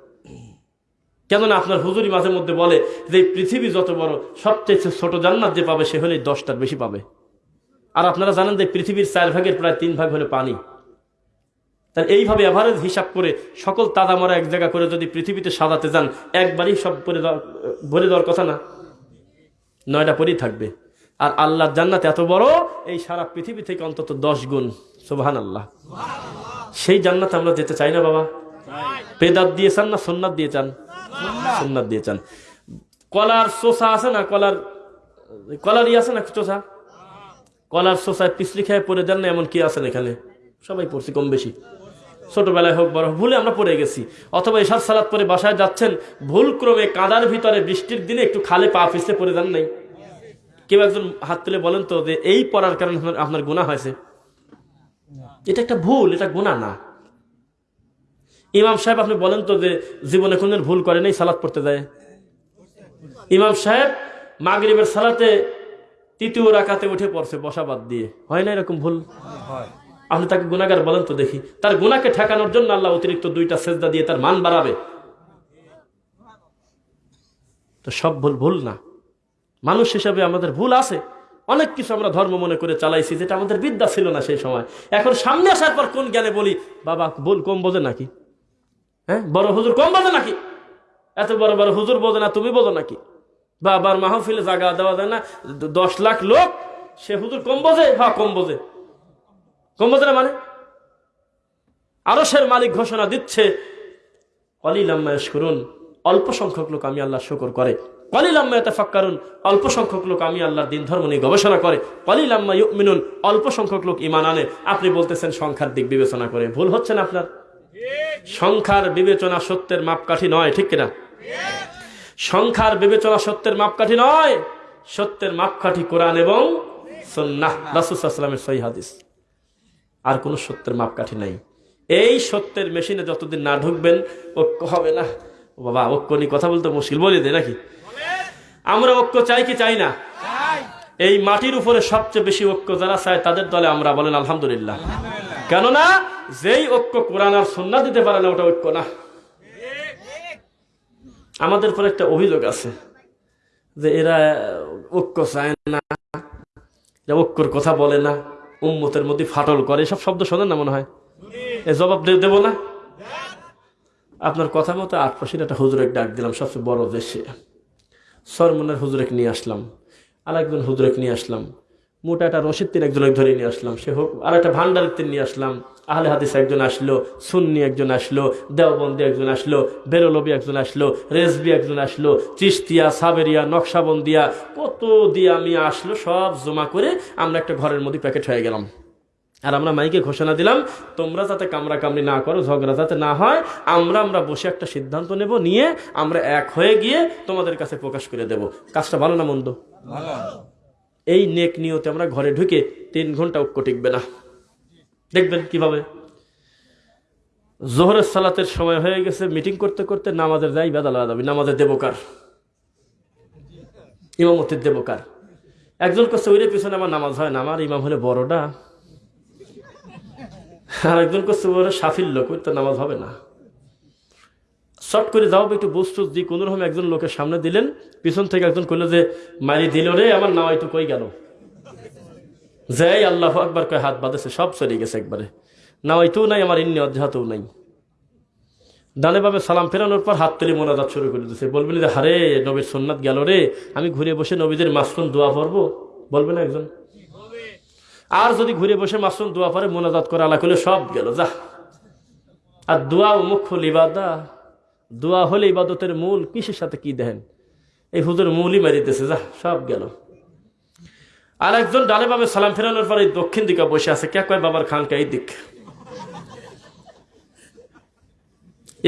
কেননা আপনার হুজুরি মাঝে মধ্যে বলে যে পৃথিবী যত বড়, সবচেয়ে ছোট জান্নাত যে পাবে, সে হলেই দশটার বেশি পাবে। আর আপনারা জানেন যে পৃথিবীর চার ভাগের প্রায় তিন ভাগ হলো পানি। তার এইভাবে অ্যাভারেজ হিসাব করে সকল তাদামরা এক জায়গা করে যদি পৃথিবীতে সাজাতে যান, একবারই সব পরে ভরে দেওয়ার কথা না। নয়টা পরেই থাকবে। আর আল্লাহর জান্নাত এত বড়, এই সারা পৃথিবী থেকে অন্তত দশ গুণ। সোভান আল্লাহ সেই জান্নাত আমরা যেতে চাই না বাবা। পেদাত দিয়ে চান না সোননাথ দিয়ে চান? সোননাথ দিয়ে চান। কলার চোষা আছে না? কলার কলারই আছে না চোষা? কলার সোসায় পিছলি খেয়ে পড়ে দেন না, এমন কি আছেন এখানে? সবাই পড়ছি, কম বেশি। ছোটবেলায় হোক, বড় ভুলে আমরা পড়ে গেছি। অথবা এসার সালাদ পরে বাসায় যাচ্ছেন ভুল ক্রমে কাদার ভিতরে বৃষ্টির দিনে একটু খালে পা পিছলে পড়ে যান নাই। কেউ একজন হাত তুলে বলেন তো যে, এই পড়ার কারণে আপনার গুণা হয়েছে। এটা একটা ভুল, এটা গুণা না। ইমাম সাহেব, আপনি বলেন তো যে, জীবনে কোনদিন ভুল করে নেই সালাদ পড়তে যায়? ইমাম সাহেব, মাগরিবের সালাতে তৃতীয় রাখাতে উঠে পড়ছে বসা বাদ দিয়ে। হয় না এরকম ভুল? আপনি তাকে গুণাগার বলেন তো দেখি। তার গুণাকে ঠেকানোর জন্য আল্লাহ অতিরিক্ত দুইটা সেজদা দিয়ে তার মান বাড়াবে। তো সব ভুল ভুল না। মানুষ হিসাবে আমাদের ভুল আছে। অনেক কিছু আমরা ধর্ম মনে করে চালাইছি যেটা আমাদের বিদ্যা ছিল না সেই সময়। এখন সামনে আসার পর কোন জ্ঞানে বলি বাবা ভুল কম বোঝে নাকি? হ্যাঁ? বড় হুজুর কম বোঝে নাকি? এত বড় বড় হুজুর বোঝে না তুমি বোঝো নাকি? বাবার মাহফিলে জাগা দেওয়া যায় না। দশ লাখ লোক সে হুজুর কম বোঝে? হ্যাঁ কম বোঝে। কম বোঝে না মানে? আরও সের মালিক ঘোষণা দিচ্ছে কলিলাম্মায়স করুন অল্প সংখ্যক লোক আমি আল্লাহ শুকর করে। কলিলাম্মায়তে ফাক্কারুন অল্প সংখ্যক লোক আমি আল্লাহর দিন ধর্ম নিয়ে গবেষণা করে। কলিলাম্মা মিনুন অল্প সংখ্যক লোক ইমান আনে। আপনি বলতেছেন সংখ্যার দিক বিবেচনা করে। ভুল হচ্ছে না আপনার? সংখ্যার বিবেচনা সত্যের মাপকাঠি নয় ঠিক কিনা? সংখ্যার বিবেচনা সত্যের মাপকাঠি নয়। সত্যের মাপকাঠি কোরআন এবং সন্ন্যাহ রাসুসাল্লামের সহি হাদিস। আর কোনো সত্যের মাপকাঠি নাই। এই সত্যের মেশিনে যতদিন না ঢুকবেন, ঐক্য হবে না। ও বাবা, ঐক্য নিয়ে কথা বলতে মুশকিল বলে দে নাকি? আমরা ঐক্য চাই কি চাই না? এই মাটির উপরে সবচেয়ে বেশি ঐক্য যারা চায়, তাদের দলে আমরা বলেন আলহামদুলিল্লাহ। কেননা, যেই ঐক্য কোরআন আর সন্না দিতে পারে না, ওটা ঐক্য না। আমাদের পর একটা অভিযোগ আছে যে এরা ঐক্য চায় না, এরা ঐক্যর কথা বলে না, উম্মতের মধ্যে ফাটল করে, এসব শব্দ শোনেন না মনে হয়? এ জবাব দেবো না? আপনার কথা মতো আটপাশের একটা হুজুরেক ডাক দিলাম, সবচেয়ে বড় দেশে সরমনের হুজুরেক নিয়ে আসলাম আর একজন হুজুরেক নিয়ে আসলাম, মোটা একটা রশিদ তিন একজনকে ধরে নিয়ে আসলাম, সে হোক আর একটা ভান্ডারের তিন নিয়ে আসলাম আহলে হাদিস একজন আসলো সুন্নি একজন আসলো দেওবন্দি একজন আসলো বেরোলবি একজন আসলো রেজবি একজন আসলো চিস্তিয়া সাবেরিয়া নকশাবন্দিয়া কত দিয়ে আমি আসলো সব জমা করে আমরা একটা ঘরের মধ্যে প্যাকেট হয়ে গেলাম। আর আমরা মাইকে ঘোষণা দিলাম তোমরা যাতে কামড়া কামড়ি না করো ঝগড়া যাতে না হয় আমরা আমরা বসে একটা সিদ্ধান্ত নেব নিয়ে আমরা এক হয়ে গিয়ে তোমাদের কাছে প্রকাশ করে দেব। কাজটা ভালো না মন্দ? এই নেক নিয়তে আমরা ঘরে ঢুকে তিন ঘণ্টা ঐক্য টিকবে না। দেখবেন কীভাবে? জোহরের সালাতের সময় হয়ে গেছে মিটিং করতে করতে নামাজের যাই বেদাল দাবি নামাজের দেবকার ইমামতির দেবকার একজন করছে ওইরে পিছনে আমার নামাজ হয় না, আমার ইমাম হলে বড়টা। আর একজন করছে ওরা সাফির লোক, ওই তো নামাজ হবে না। শর্ট করে যাও একটু বস্তু দি কোনো রকম একজন লোকের সামনে দিলেন, পিছন থেকে একজন কইলো যে মারি দিল রে, আমার নামাই তো কই গেল? যাই আল্লাহ একবার কয়, হাত বাঁধেছে, সব চলে গেছে একবারে। নামাইতেও নাই, আমার ইন্নি অধ্যাতেও নাই। ডানে ভাবে সালাম ফেরানোর পর হাত তুলে মোনাজাত শুরু করে দিচ্ছে বলবেন যে, হারে, নবীর সোননাথ গেল রে, আমি ঘুরে বসে নবীদের মাসরুম দোয়া পড়ব? বলবে না একজন? আর যদি ঘুরে বসে মাসরুম দোয়া পরে মোনাজাত করে আলা করলে সব গেল যা আর দোয়া মুখ্য লিবাদা দোয়া হলে ইবাদতের মূল কিসের সাথে কি দেখেন? এই হুজুর মূলই মারিতেছে যা সব গেল। আর একজন ডানে বামে সালাম ফেরানোর পরে এই দক্ষিণ দিকে বসে আছে। কে কয় বাবার খানকা? এই দিক।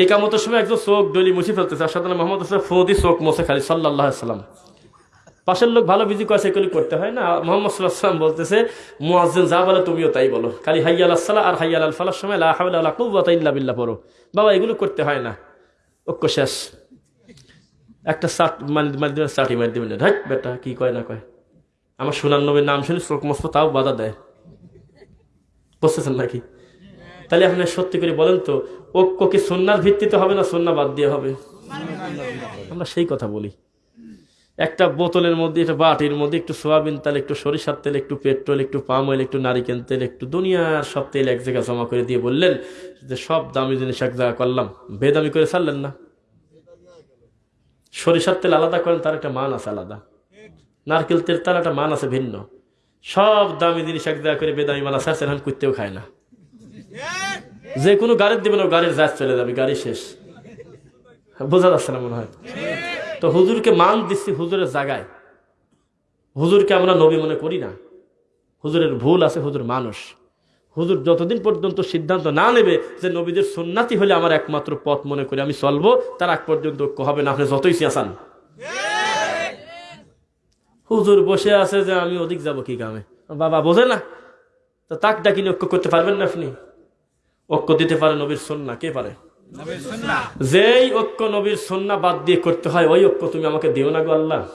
এই কামতের সময় একজন চোখ ডলি মুছে ফেলতেছে। আর সাধারণ মোহাম্মদ হোসেন ফৌদি চোখ মোছে খালি সাল্লাহ সাল্লাম। পাশের লোক ভালো বিজি কয়েছে এগুলি করতে হয় না। মোহাম্মদ সাল্লাহ সাল্লাম বলতেছে, মুয়াজ্জিন, যা বলে তুমিও তাই বলো। খালি হাইয়াল আসসালাহ আর হাইয়াল আল ফালার সময় হাওলা ওয়ালা কুওয়াতা ইল্লা বিল্লাহ পড়ো। বাবা, এগুলো করতে হয় না। ঐক্য শেষ। একটা সাট মানে মারি দেবেন সাটি মারি দেবেন। ঢাক বেটা, কি কয় না কয়? আমার সোনার নবীর নাম শুনে চোখ মস্ত, তাও বাধা দেয়। বুঝতেছেন নাকি? তাহলে আপনি সত্যি করে বলেন তো, ঐক্য কি সন্ন্যার ভিত্তিতে হবে না সন্না বাদ দিয়ে হবে? আমরা সেই কথা বলি। একটা বোতলের মধ্যে, একটা বাটির মধ্যে একটু সোয়াবিন তেল, একটু সরিষার তেল, একটু পেট্রোল, একটু পাম অয়েল, একটু নারিকেল তেল, একটু দুনিয়ার সব তেল এক জায়গায় জমা করে দিয়ে বললেন যে সব দামি জিনিস এক জায়গায় করলাম। বেদামি করে ছাড়লেন না। সরিষার তেল আলাদা করেন, তার একটা মান আছে আলাদা। নারকেল তেল তার একটা মান আছে ভিন্ন। সব দামি জিনিস এক জায়গা করে বেদামি মানা ছাড়ছেন এখন কুত্তেও খায় না। যে কোনো গাড়ির দেবেন, ও গাড়ির জাজ চলে যাবে, গাড়ি শেষ। বোঝা যাচ্ছে না মনে হয়? তো হুজুরকে মান দিচ্ছি হুজুরের জায়গায়। হুজুরকে আমরা নবী মনে করি না। হুজুরের ভুল আছে, হুজুর মানুষ। হুজুর যতদিন পর্যন্ত সিদ্ধান্ত না নেবে যে নবীদের সন্ন্যাতি হলে আমার একমাত্র পথ মনে করে আমি চলবো, তার আগ পর্যন্ত হবে, না আপনি যতই চেঁচান হুজুর বসে আছে যে আমি ওদিক যাব কি কামে? বাবা বোঝে না। তো তাক ডাকিলে ঐক্য করতে পারবেন না আপনি? ঐক্য দিতে পারে নবীর সন্না কে পারে? যেই ঐক্য নবীর সন্না বাদ দিয়ে করতে হয় ওই ঐক্য তুমি আমাকে দিও না গো আল্লাহ।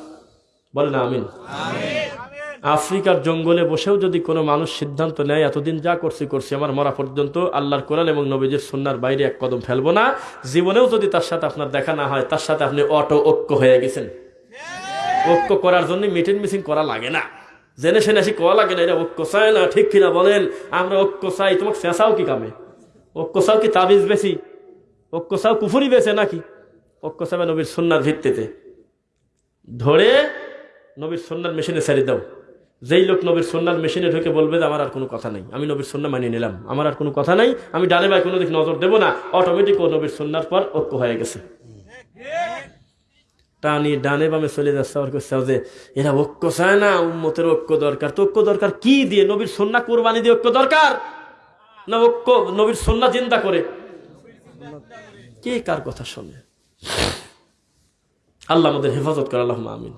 বলে না আমিন। আফ্রিকার জঙ্গলে বসেও যদি কোনো মানুষ সিদ্ধান্ত নেয় এতদিন যা করছি করছি আমার মরা পর্যন্ত আল্লাহর কোরআন এবং নবীজের সন্ন্যার বাইরে এক কদম ফেলব না। জীবনেও যদি তার সাথে আপনার দেখা না হয় তার সাথে আপনি অটো ঐক্য হয়ে গেছেন। ঐক্য করার জন্য মিটিং মিটিং করা লাগে না। জেনে শুনে আসি করা লাগে না এটা ঐক্য চায় না, ঠিক কিনা বলেন? আমরা ঐক্য চাই, তোমাকে চেঁচাও কি কামে? ঐক্য চাও কি তাবিজ বেশি? ঐক্য চাও কুফুরি বেছে নাকি? ঐক্য চাবে নবীর সন্ন্যার ভিত্তিতে। ধরে নবীর সন্ন্যার মেশিনে ছেড়ে দাও। যেই লোক নবীর সন্ন্যার মেশিনে ঢুকে বলবে যে, আমার আর কোনো কথা নেই। আমি নবীর সন্না মানিয়ে নিলাম। আমার আর কোনো কথা নাই। আমি ডানে বাই কোনো দিক নজর দেবো না। অটোমেটিক ও নবীর সন্ন্যার পর ঐক্য হয়ে গেছে। টানি ডানে বামে চলে যাচ্ছে আর করছে যে এরা ঐক্য চায় না, উম্মতের ঐক্য দরকার। তো ঐক্য দরকার কি দিয়ে? নবীর সন্না কোরবানি দিয়ে ঐক্য দরকার? না ঐক্য, নবীর সন্না চিন্তা করে? কে কার কথা শোনে? আল্লাহ আমাদের হেফাজত করে আল্লাহ আমিন।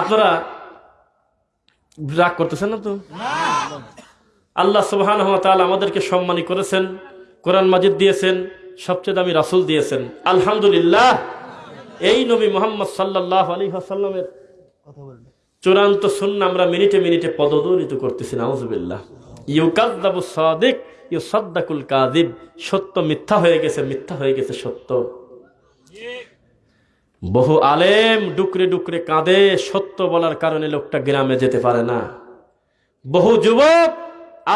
আপনারা রাগ করতেছেন না তো? আল্লাহ সুবহান আমাদেরকে সম্মানী করেছেন, কোরআন মাজিদ দিয়েছেন, সবচেয়ে দামি রাসুল দিয়েছেন। আলহামদুলিল্লাহ। এই নবী মোহাম্মদ সাল্লাহ আলী আসাল্লামের চূড়ান্ত শূন্য আমরা মিনিটে মিনিটে পদদলিত করতেছি, নাউজুবিল্লাহ। ইউকাদ্দাবু সাদিক ইউ সদ্দাকুল কাদিব সত্য মিথ্যা হয়ে গেছে, মিথ্যা হয়ে গেছে সত্য। বহু আলেম ডুকরে ডুকরে কাঁদে, সত্য বলার কারণে লোকটা গ্রামে যেতে পারে না। বহু যুবক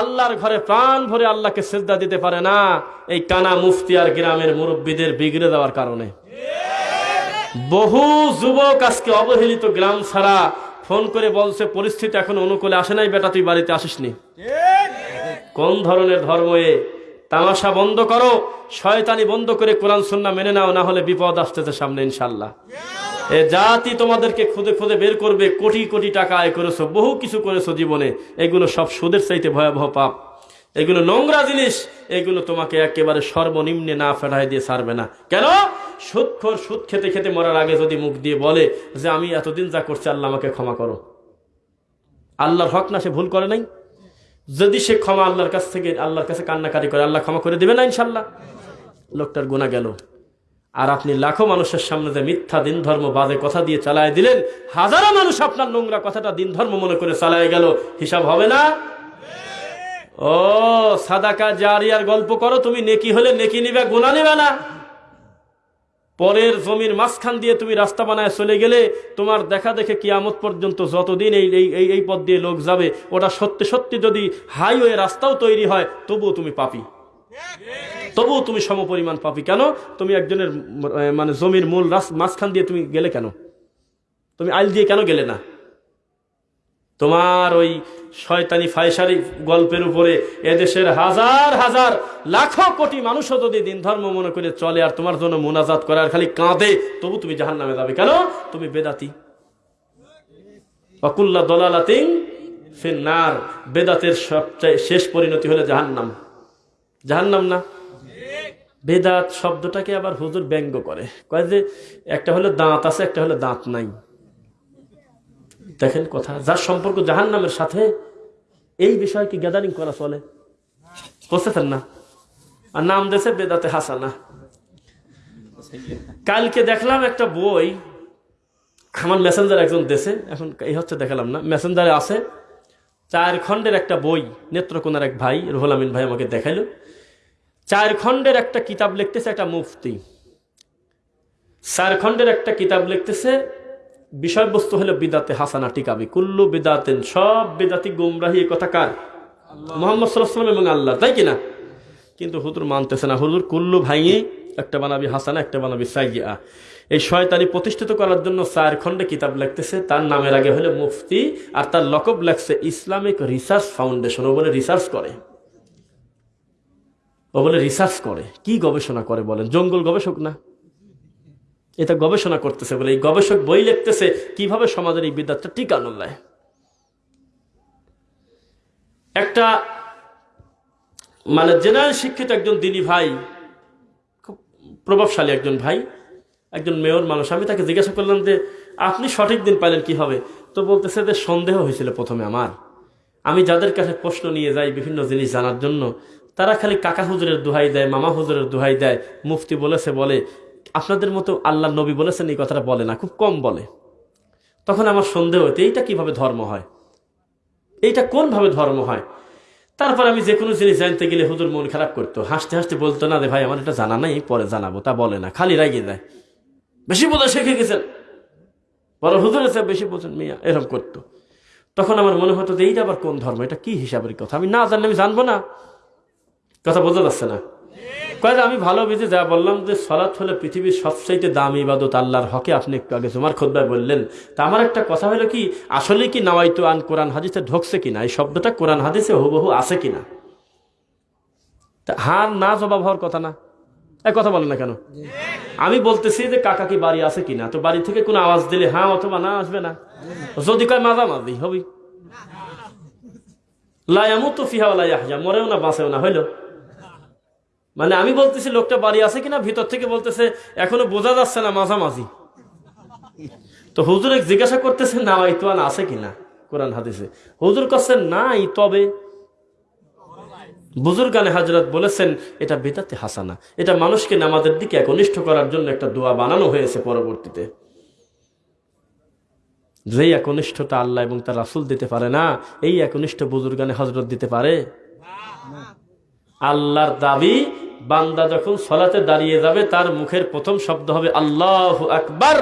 আল্লাহর ঘরে প্রাণ ভরে আল্লাহকে সেজদা দিতে পারে না, এই কানা মুফতি আর গ্রামের মুরব্বীদের বিগড়ে দেওয়ার কারণে। বহু যুবক আজকে অবহেলিত গ্রাম ছাড়া ফোন করে বলছে, পরিস্থিতি এখন অনুকূলে আসে নাই বেটা, তুই বাড়িতে আসিসনি। কোন ধরনের ধর্ম এ? তামাশা বন্ধ করো, শয়তানি বন্ধ করে কোরআন সুন্না মেনে নাও, না হলে বিপদ আসতেছে সামনে ইনশাল্লাহ এ জাতি তোমাদেরকে খুদে খুদে বের করবে, কোটি কোটি টাকা আয় করেছ, বহু কিছু করেছ জীবনে, এগুলো সব সুদের চাইতে ভয়াবহ পাপ। এগুলো নোংরা জিনিস, এগুলো তোমাকে একেবারে সর্বনিম্নে না ফেরাই দিয়ে ছাড়বে না। কেন? সুদখোর সুদ খেতে খেতে মরার আগে যদি মুখ দিয়ে বলে যে আমি এতদিন যা করছি, আল্লাহ আমাকে ক্ষমা করো। আল্লাহর হক না, সে ভুল করে নাই। যদি সে ক্ষমা আল্লাহর কাছ থেকে, আল্লাহর কাছে কান্নাকারি করে, আল্লাহ ক্ষমা করে দেবে না ইনশাল্লাহ। লোকটার গোনা গেল। আর আপনি লাখো মানুষের সামনে যে মিথ্যা দিন ধর্ম বাজে কথা দিয়ে চালায় দিলেন, হাজারো মানুষ আপনার নোংরা কথাটা দিন ধর্ম মনে করে চালায় গেল। হিসাব হবে না? ও, সাদাকা জারিয়ার গল্প করো, তুমি নেকি হলে নেকি নিবে গোনা নিবে না। পরের জমির মাঝখান দিয়ে তুমি রাস্তা বানায় চলে গেলে তোমার দেখা দেখে কিয়ামত পর্যন্ত যতদিন এই এই এই এই পথ দিয়ে লোক যাবে, ওটা সত্যি সত্যি যদি হাইওয়ে রাস্তাও তৈরি হয়, তবুও তুমি পাপি। তবুও তুমি সমপরিমাণ পাপি। কেন? তুমি একজনের মানে জমির মূল মাঝখান দিয়ে তুমি গেলে কেন? তুমি আইল দিয়ে কেন গেলে না? তোমার ওই শয়তানি ফায়সারি গল্পের উপরে এদেশের হাজার হাজার লাখো কোটি মানুষও যদি দিন ধর্ম মনে করে চলে আর তোমার জন্য মোনাজাত করে আর খালি কাঁদে, তবু তুমি জাহান নামে যাবে। কেন? তুমি বেদাতি। অকুল্লা দলালাতিং ফিন্নার। বেদাতের সবচেয়ে শেষ পরিণতি হলে জাহান্নাম। জাহান্নাম না? বেদাত শব্দটাকে আবার হুজুর ব্যঙ্গ করে। কয় যে একটা হলো দাঁত আছে, একটা হলো দাঁত নাই। দেখেন কথা। যার সম্পর্ক জাহান নামের সাথে, এই বিষয়ে কি গ্যাদারিং করা চলে? বুঝতেছেন না? আর নাম দেশে বেদাতে হাসানা। কালকে দেখলাম একটা বই আমার মেসেঞ্জার একজন দেশে এখন এই হচ্ছে দেখালাম না। মেসেঞ্জারে আছে, চার খণ্ডের একটা বই, নেত্রকোনার এক ভাই, রুহুল আমিন ভাই আমাকে দেখাইলো। চার খণ্ডের একটা কিতাব লিখতেছে একটা মুফতি। চার খণ্ডের একটা কিতাব লিখতেছে বিষয়বস্তু হলো বিদাতে হাসানা টিকাবি কুল্লু বিদাতেন, সব বিদাতি গুমরাহি কথা কার? মোহাম্মদ সাল্লাহাম এবং আল্লাহ, তাই কিনা কিন্তু হুজুর মানতেছে না। হুজুর কুল্লু ভাইয়ে একটা বানাবি হাসানা, একটা বানাবি সাইয়া এই শয়তানি প্রতিষ্ঠিত করার জন্য চার খণ্ডে কিতাব লিখতেছে। তার নামের আগে হলো মুফতি আর তার লকব লেখছে ইসলামিক রিসার্চ ফাউন্ডেশন। ও বলে রিসার্চ করে। ও বলে রিসার্চ করে। কি গবেষণা করে বলেন? জঙ্গল গবেষক না? এটা গবেষণা করতেছে বলে, এই গবেষক বই লিখতেছে, কীভাবে সমাজের এই বিদ্যাটা টিকানো যায় একটা মানে জেনারেল শিক্ষিত একজন দিনী ভাই, খুব প্রভাবশালী একজন ভাই, একজন মেয়র মানুষ, আমি তাকে জিজ্ঞাসা করলাম যে, আপনি সঠিক দিন পাইলেন কি হবে তো বলতেছে যে, সন্দেহ হয়েছিল প্রথমে আমার। আমি যাদের কাছে প্রশ্ন নিয়ে যাই বিভিন্ন জিনিস জানার জন্য, তারা খালি কাকা হুজুরের দোহাই দেয়, মামা হুজুরের দোহাই দেয়, মুফতি বলেছে বলে আপনাদের মতো আল্লাহ নবী বলেছেন, এই কথাটা বলে না, খুব কম বলে। তখন আমার সন্দেহ হতো, এইটা কীভাবে ধর্ম হয়? এইটা কোনভাবে ধর্ম হয়? তারপর আমি যে কোনো জিনিস জানতে গেলে হুজুর মন খারাপ করতো। হাসতে হাসতে বলতো, না রে ভাই, আমার এটা জানা নাই, পরে জানাব। তা বলে না, খালি রাগিয়ে দেয়। বেশি বোঝা শিখে গেছেন। বড় হুজুর আছে, বেশি বোঝেন মিয়া, এরকম করতো। তখন আমার মনে হতো যে, এইটা আবার কোন ধর্ম? এটা কি হিসাবের কথা? আমি না জানলে আমি জানব না। কথা বোঝা যাচ্ছে না। কয়েক, আমি ভালো বুঝে যা বললাম যে সলাৎ হলে পৃথিবীর সবচাইতে দামি ইবাদত, আল্লাহর হকে আপনি একটু আগে তোমার খোদ্ায় বললেন। তা আমার একটা কথা হলো কি, আসলে কি নাওয়াইতো আন কোরআন হাদিসে ঢোকছে কিনা? এই শব্দটা কোরআন হাদিসে হুবহু আছে কিনা? তা হ্যাঁ না জবাব হওয়ার কথা না? এক কথা বলেন না কেন? আমি বলতেছি যে কাকা কি বাড়ি আছে কিনা? তো বাড়ি থেকে কোনো আওয়াজ দিলে হ্যাঁ অথবা না আসবে না। যদি কয় মাঝামাঝি, হবি। লায়ামু তো ফিহা লাইয়া মরেও না বাঁচেও না, হইল। মানে আমি বলতেছি, লোকটা বাড়ি আছে কিনা, ভিতর থেকে বলতেছে, এখনও বোঝা যাচ্ছে না মাঝামাঝি। তো হুজুর জিজ্ঞাসা করতেছে, না ইতোয়ান আছে কিনা কোরআন হাদিসে। হুজুর কাছে নাই, তবে বুজুর্গানে হাজরত বলেছেন, এটা বেদাতে হাসানা। এটা মানুষকে নামাজের দিকে একনিষ্ঠ করার জন্য একটা দোয়া বানানো হয়েছে পরবর্তীতে। যেই একনিষ্ঠতা আল্লাহ এবং তার রাসুল দিতে পারে না, এই একনিষ্ঠ বুজুর্গানে হজরত দিতে পারে? আল্লাহর দাবি বান্দা যখন সলাতে দাঁড়িয়ে যাবে, তার মুখের প্রথম শব্দ হবে আল্লাহ আকবার।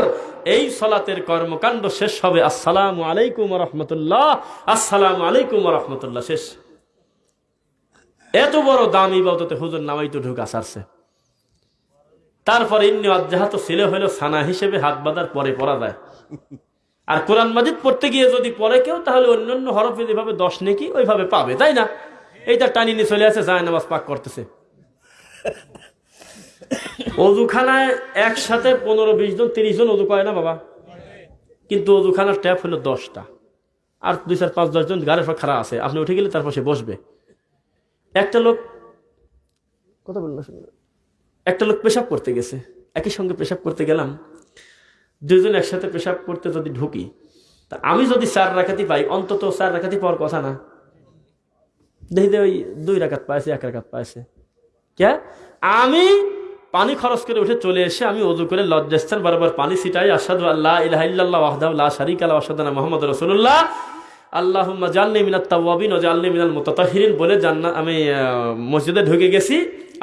এই সলাতের কর্মকাণ্ড শেষ হবে। আসসালামু আলাইকুম রহমতুল্লাহ। আসসালামু আলাইকুম রহমতুল্লাহ। শেষ। এত বড় দাম ইবাদতে হুজুর নামাই তো ঢুকা সারছে তারপর ইন্নি অজ্জাহাত ছেলে হইল সানা হিসেবে হাত বাঁধার পরে পড়া যায়। আর কোরআন মাজিদ পড়তে গিয়ে যদি পড়ে কেউ, তাহলে অন্যান্য হরফে যেভাবে দশ নেকি, ওইভাবে পাবে, তাই না? এইটা টানি নিয়ে চলে আসে, যায় নামাজ পাক করতেছে। অজুখানায় একসাথে পনেরো বিশ জন তিরিশ জন অজু করে না বাবা? কিন্তু অজুখানার ট্যাপ হলো দশটা। আর দুই চার পাঁচ দশজন গাড়ির পর খারাপ আছে। আপনি উঠে গেলে তারপর সে বসবে। একটা লোক কথা বলল একটা লোক পেশাব করতে গেছে। একই সঙ্গে পেশাব করতে গেলাম। দুজন একসাথে পেশাব করতে যদি ঢুকি তা আমি যদি চার রাখাতি পাই অন্তত চার রাখাতি পাওয়ার কথা না। দেখি ওই দুই রাখাত পাইছে এক রাখাত পাইছে। কে? আমি পানি খরচ করে উঠে চলে এসে আমি অজু করে লজ্জাস্থান বরাবর পানি ছিটাই আসাদু আল্লাহ ইলাহা ইল্লাল্লাহ ওয়াহদাহু লা শারীকা লাহু আশহাদু আন্না মুহাম্মাদুর রাসূলুল্লাহ। আল্লাহুম্মা জালনি মিনাত তাওয়াবিন ওয়া জালনি মিনাল মুতাতাহহিরিন বলে জান্নাত আমি মসজিদে ঢুকে গেছি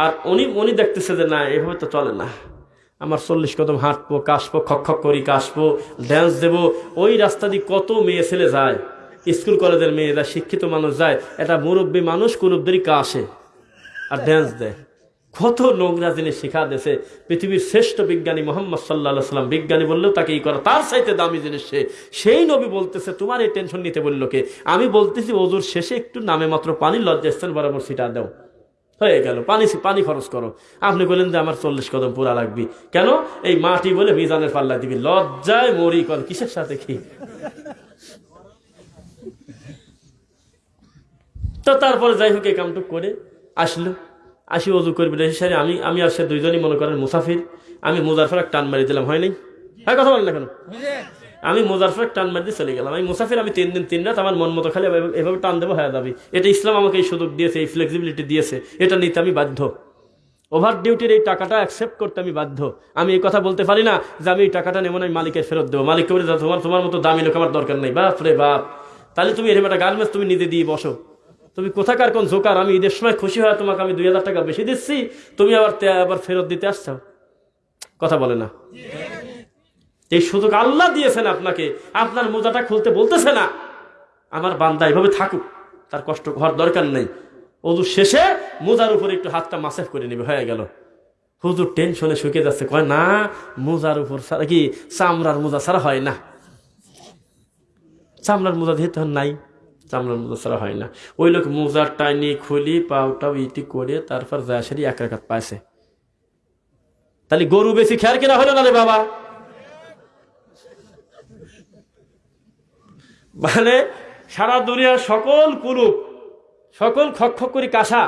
আর উনি উনি দেখতেছে যে না, এভাবে তো চলে না। আমার চল্লিশ কদম হাঁটবো, কাশবো, খক করি, কাশবো ড্যান্স দেবো। ওই রাস্তা দিয়ে কত মেয়ে ছেলে যায়। স্কুল কলেজের মেয়েরা, শিক্ষিত মানুষ যায়। এটা মুরব্বী মানুষ কুরুবদেরই কাশে। আর ড্যান্স দেয়। কত নোংরা জিনিস শিখা দেশে পৃথিবীর শ্রেষ্ঠ বিজ্ঞানী মোহাম্মদ সাল্লাহ সাল্লাম বিজ্ঞানী বললেও তাকে ই করা। তার চাইতে দামি জিনিস সে। সেই নবী বলতেছে, তোমার এই টেনশন নিতে বলল কে? আমি বলতেছি ওজুর শেষে একটু নামে মাত্র পানি লজ্জাস্থান বরাবর সিটা দাও। হয়ে গেল। পানি পানি খরচ করো। আপনি বললেন যে আমার চল্লিশ কদম পুরা লাগবি। কেন? এই মাটি বলে মিজানের পাল্লা দিবি। লজ্জায় মরি কর। কিসের সাথে কি? তো তারপরে যাই হোক, এই কামটুক করে আসলো। আসি অজু করবি সারি আমি আমি আর সে দুইজনই মনে করেন মুসাফির। আমি মোজারফর এক টান মারি দিলাম, হয় নাই? হ্যাঁ কথা বলেন না কেন? আমি মোজারফর টান মারি দিয়ে চলে গেলাম। আমি মুসাফির, আমি তিন দিন, তিন রাত আমার মন মতো খালি এভাবে- টান দেবো, হয়ে যাবি এটা ইসলাম আমাকে এই সুযোগ দিয়েছে, এই ফ্লেক্সিবিলিটি দিয়েছে। এটা নিতে আমি বাধ্য। ওভার ডিউটির এই টাকাটা অ্যাকসেপ্ট করতে আমি বাধ্য। আমি এই কথা বলতে পারি না যে আমি এই টাকাটা নেব না, আমি মালিকের ফেরত দেবো। মালিককে বলে তোমার তোমার মতো দামি লোক আমার দরকার নেই। বাপ রে বাপ। তাহলে তুমি এরকম একটা গার্মেন্টস তুমি নিজে দিয়ে বসো। তুমি কোথাকার কোন জোকার? আমি ঈদের সময় খুশি হয় তোমাকে আমি দুই হাজার টাকা বেশি দিচ্ছি, তুমি আবার আবার ফেরত দিতে আসছো? কথা বলে না। এই সুযোগ আল্লাহ দিয়েছেন আপনাকে। আপনার মোজাটা খুলতে বলতেছে না। আমার বান্দা এভাবে থাকুক, তার কষ্ট হওয়ার দরকার নেই। অজু শেষে মোজার উপরে একটু হাতটা মাসেফ করে নেবে, হয়ে গেল। হুজুর টেনশনে শুকে যাচ্ছে, কয়, না, মোজার উপর ছাড়া কি চামড়ার মোজা ছাড়া হয় না? চামড়ার মোজা তখন নাই চামড়ার মোজা ছাড়া হয় না। ওই লোক মোজার টাইনি খুলি পাউটাও ইটি করে তারপর যায় সারি এক রাখাত পাইছে। তাহলে গরু বেশি খেয়ার কেনা হলো না রে বাবা? মানে সারা দুনিয়ার সকল কুরুপ সকল খক খক করি কাঁসা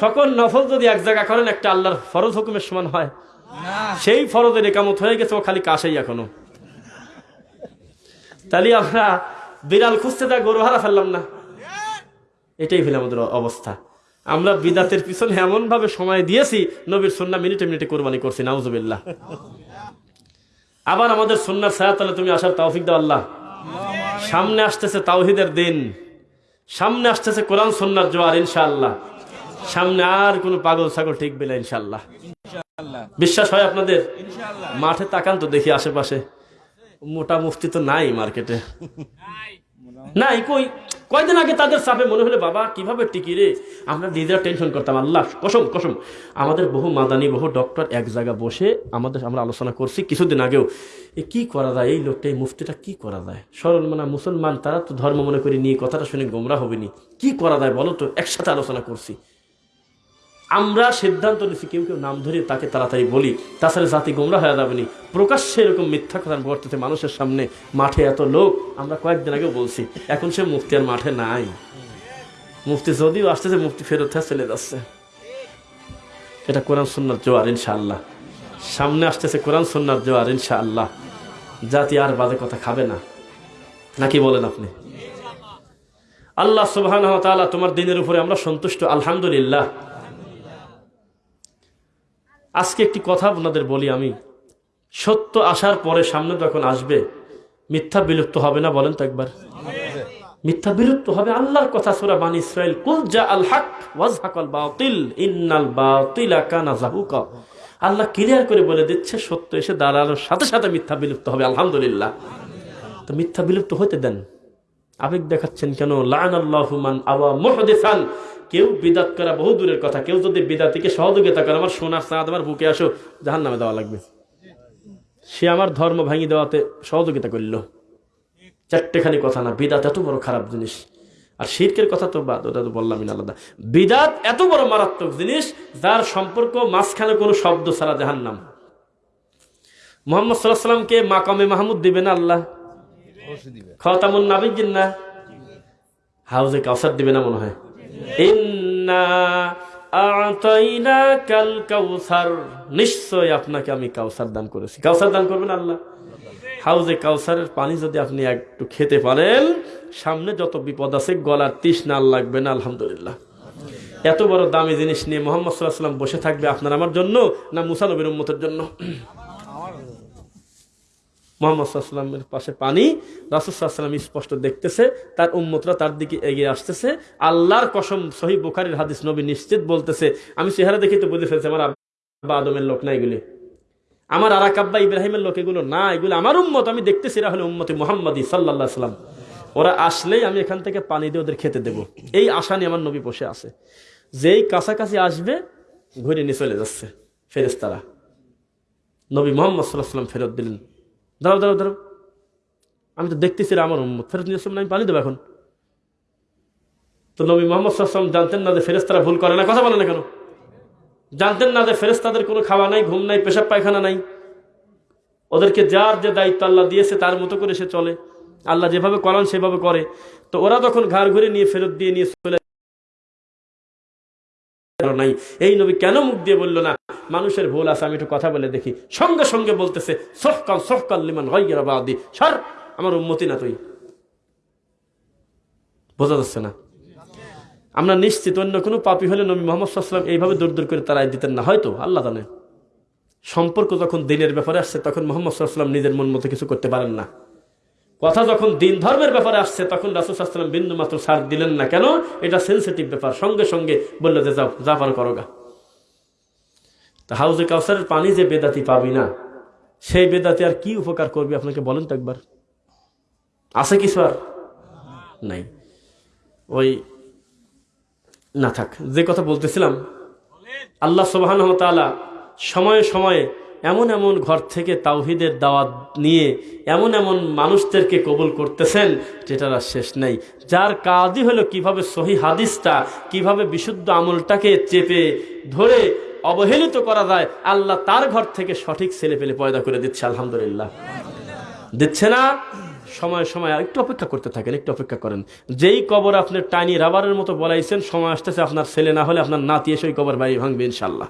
সকল নফল যদি এক জায়গা করেন একটা আল্লাহর ফরজ হুকুমের সমান হয়। সেই ফরজের একামত হয়ে গেছে ও খালি কাশাই এখনও। তাহলে আমরা বিড়াল খুঁজতে যা, গরু হারা ফেললাম না। এটাই হলো আমাদের অবস্থা। আমরা বিদাতের পিছনে এমন ভাবে সময় দিয়েছি, নবীর সন্না মিনিটে মিনিটে কোরবানি করছি, নাউজুবিল্লাহ। আবার আমাদের সন্ন্যার ছায়াতলে তুমি আসার তৌফিক দাও আল্লাহ। সামনে আসতেছে তাওহিদের দিন। সামনে আসতেছে কোরআন সন্ন্যার জোয়ার, ইনশাআল্লাহ। সামনে আর কোনো পাগল ছাগল ঠিকবে না, ইনশাআল্লাহ। বিশ্বাস হয় আপনাদের? মাঠে তাকান তো দেখি আশেপাশে। মোটা মুফতি তো নাই মার্কেটে। নাই। কই? কয়দিন আগে তাদের চাপে মনে হলে বাবা কীভাবে টিকি রে? আমরা নিজেরা টেনশন করতাম আল্লাহ কসম কসম। আমাদের বহু মাদানি বহু ডক্টর এক জায়গা বসে আমাদের আমরা আলোচনা করছি কিছুদিন আগেও। এ কি করা যায়? এই লোকটা এই মুফতিটা কি করা যায়? সরল মানা মুসলমান তারা তো ধর্ম মনে করে নিয়ে কথাটা শুনে গোমরা হবেনি। কি করা যায় বলো তো? একসাথে আলোচনা করছি। আমরা সিদ্ধান্ত নিচ্ছি কেউ কেউ নাম ধরে তাকে তাড়াতাড়ি বলি। তাছাড়া জাতি গোমরা হয়ে যাবেনি প্রকাশ্যে এরকম মিথ্যা কথা বর্ততে মানুষের সামনে। মাঠে এত লোক, আমরা কয়েকদিন আগেও বলছি, এখন সে মুফতি আর মাঠে নাই। মুফতি যদিও আসতেছে, মুফতি ফেরত চলে যাচ্ছে। এটা কোরআন সুন্নার জোয়ার, ইনশাআল্লাহ। সামনে আসতেছে কোরআন সুন্নার জোয়ার, ইনশাআল্লাহ। জাতি আর বাজে কথা খাবে না। নাকি বলেন আপনি? আল্লাহ সুবাহ তোমার দিনের উপরে আমরা সন্তুষ্ট, আলহামদুলিল্লাহ। আজকে একটি কথা আপনাদের বলি আমি। সত্য আসার পরে সামনে যখন আসবে, মিথ্যা বিলুপ্ত হবে না বলেন তো একবার। মিথ্যা বিলুপ্ত হবে আল্লাহর কথা সুরা বানি ইসরাইল কুল জা আল হক ওয়াজহাকাল বাতিল, ইন্নাল বাতিল কানা জাহুকা আল্লাহ ক্লিয়ার করে বলে দিচ্ছে, সত্য এসে দাঁড়ানোর সাথে সাথে মিথ্যা বিলুপ্ত হবে, আলহামদুলিল্লাহ। তো মিথ্যা বিলুপ্ত হতে দেন। আবেগ দেখাচ্ছেন কেন? লান আল্লাহমান আওয়া মুহদিসান। কেউ বিদাত করা বহু দূরের কথা। কেউ যদি বিদাতিকে সহযোগিতা করে আমার সোনার সাদ আমার বুকে আসো জাহান নামে দেওয়া লাগবে। সে আমার ধর্ম ভাঙি দেওয়াতে সহযোগিতা করল। চারটেখানি কথা না বিদাত এত বড় খারাপ জিনিস। আর শির্কের কথা তো বাদ ওটা তো বললামই না আলাদা। বিদাত এত বড় মারাত্মক জিনিস যার সম্পর্ক মাঝখানে কোনো শব্দ ছাড়া জাহান নাম মোহাম্মদ সাল্লাহ সাল্লামকে মাকামে মাহমুদ দিবে না আল্লাহ? খতামুন নাবিজিন না? হাউজে কাউসার দিবে না মনে হয়। নিশ্চয় আপনাকে আমি কাউসার দান করেছি। কাউসার দান করবেন আল্লাহ? হাউজে কাউসারের পানি যদি আপনি একটু খেতে পারেন, সামনে যত বিপদ আছে, গলার তৃষ্ণা আর লাগবে না, আলহামদুলিল্লাহ। এত বড় দামি জিনিস নিয়ে মোহাম্মদ সাল্লাহ সাল্লাম বসে থাকবে আপনার আমার জন্য না মুসানবির উম্মতের জন্য? মোহাম্মদ সাল্লামের পাশে পানি রাসুসাল্লাম স্পষ্ট দেখতেছে, তার উম্মতরা তার দিকে এগিয়ে আসতেছে। আল্লাহর কসম সহি বুখারির হাদিস নবী নিশ্চিত বলতেছে, আমি চেহারা দেখে তো বুঝে ফেলছি, আমার আব্বা আদমের লোক না এগুলি। আমার আর আব্বা ইব্রাহিমের লোক এগুলো না, এগুলো আমার উম্মত। আমি দেখতেছি এরা হলো উম্মতি মোহাম্মদী সাল্লাহ সাল্লাম ওরা আসলেই আমি এখান থেকে পানি দিয়ে ওদের খেতে দেব। এই আশা নিয়ে আমার নবী বসে আছে। যেই কাছাকাছি আসবে, ঘুরে নিয়ে চলে যাচ্ছে ফেরেস্তারা নবী মোহাম্মদ সাল্লাহ সাল্লাম ফেরত দিলেন। দাঁড়াও দাঁড়াও দাঁড়াও। আমি তো দেখতেছি আমার উম্মত। ফেরত নিয়ে আমি পানি দেবো এখন। তো নবী মোহাম্মদ সাল্লাম জানতেন না যে ফেরেস্তারা ভুল করে না। কথা বলে না কেন? জানতেন না যে ফেরেস্তাদের কোনো খাওয়া নাই, ঘুম নাই, পেশাব পায়খানা নাই। ওদেরকে যার যে দায়িত্ব আল্লাহ দিয়েছে, তার মতো করে সে চলে। আল্লাহ যেভাবে করান, সেভাবে করে। তো ওরা তখন ঘাড় ঘুরে নিয়ে ফেরত দিয়ে নিয়ে চলে নাই। এই নবী কেন মুখ দিয়ে না? মানুষের ভুল আছে, আমি একটু কথা বলে দেখি। সঙ্গে সঙ্গে বলতেছে লিমান সর, আমার উন্মতি না তুই। বোঝা যাচ্ছে না? আমরা নিশ্চিত অন্য কোনো পাপি হলে নবী মোহাম্মদ এইভাবে দূর দূর করে তারাই দিতেন না। হয়তো, আল্লাহ জানে। সম্পর্ক যখন দিনের ব্যাপারে আসছে, তখন মোহাম্মদ সাল্লাম নিজের মন মতো কিছু করতে পারেন না। কথা যখন দিন ধর্মের ব্যাপারে আসছে, তখন রাসুল সাল্লাম বিন্দু মাত্র ছাড় দিলেন না। কেন? এটা সেন্সিটিভ ব্যাপার। সঙ্গে সঙ্গে বলল যে, যাও, যা পারো করো গা। তা হাউজে কাউসারের পানি যে বেদাতি পাবি না, সেই বেদাতি আর কি উপকার করবি আপনাকে বলেন তো একবার। আছে কিছু আর? নাই। ওই, না থাক, যে কথা বলতেছিলাম, আল্লাহ সুবাহ সময়ে সময়ে এমন এমন ঘর থেকে তাওহিদের দাওয়াত নিয়ে এমন এমন মানুষদেরকে কবুল করতেছেন যেটার আর শেষ নেই। যার কাজই হলো কীভাবে সহি হাদিসটা, কীভাবে বিশুদ্ধ আমলটাকে চেপে ধরে অবহেলিত করা যায়, আল্লাহ তার ঘর থেকে সঠিক ছেলে পেলে পয়দা করে দিচ্ছে, আলহামদুলিল্লাহ। দিচ্ছে না? সময় সময় আর একটু অপেক্ষা করতে থাকেন, একটু অপেক্ষা করেন। যেই কবর আপনি টানি রাবারের মতো বলাইছেন, সময় আসতেছে আপনার ছেলে না হলে আপনার নাতি এসে ওই কবর বাড়ি ভাঙবে ইনশাল্লাহ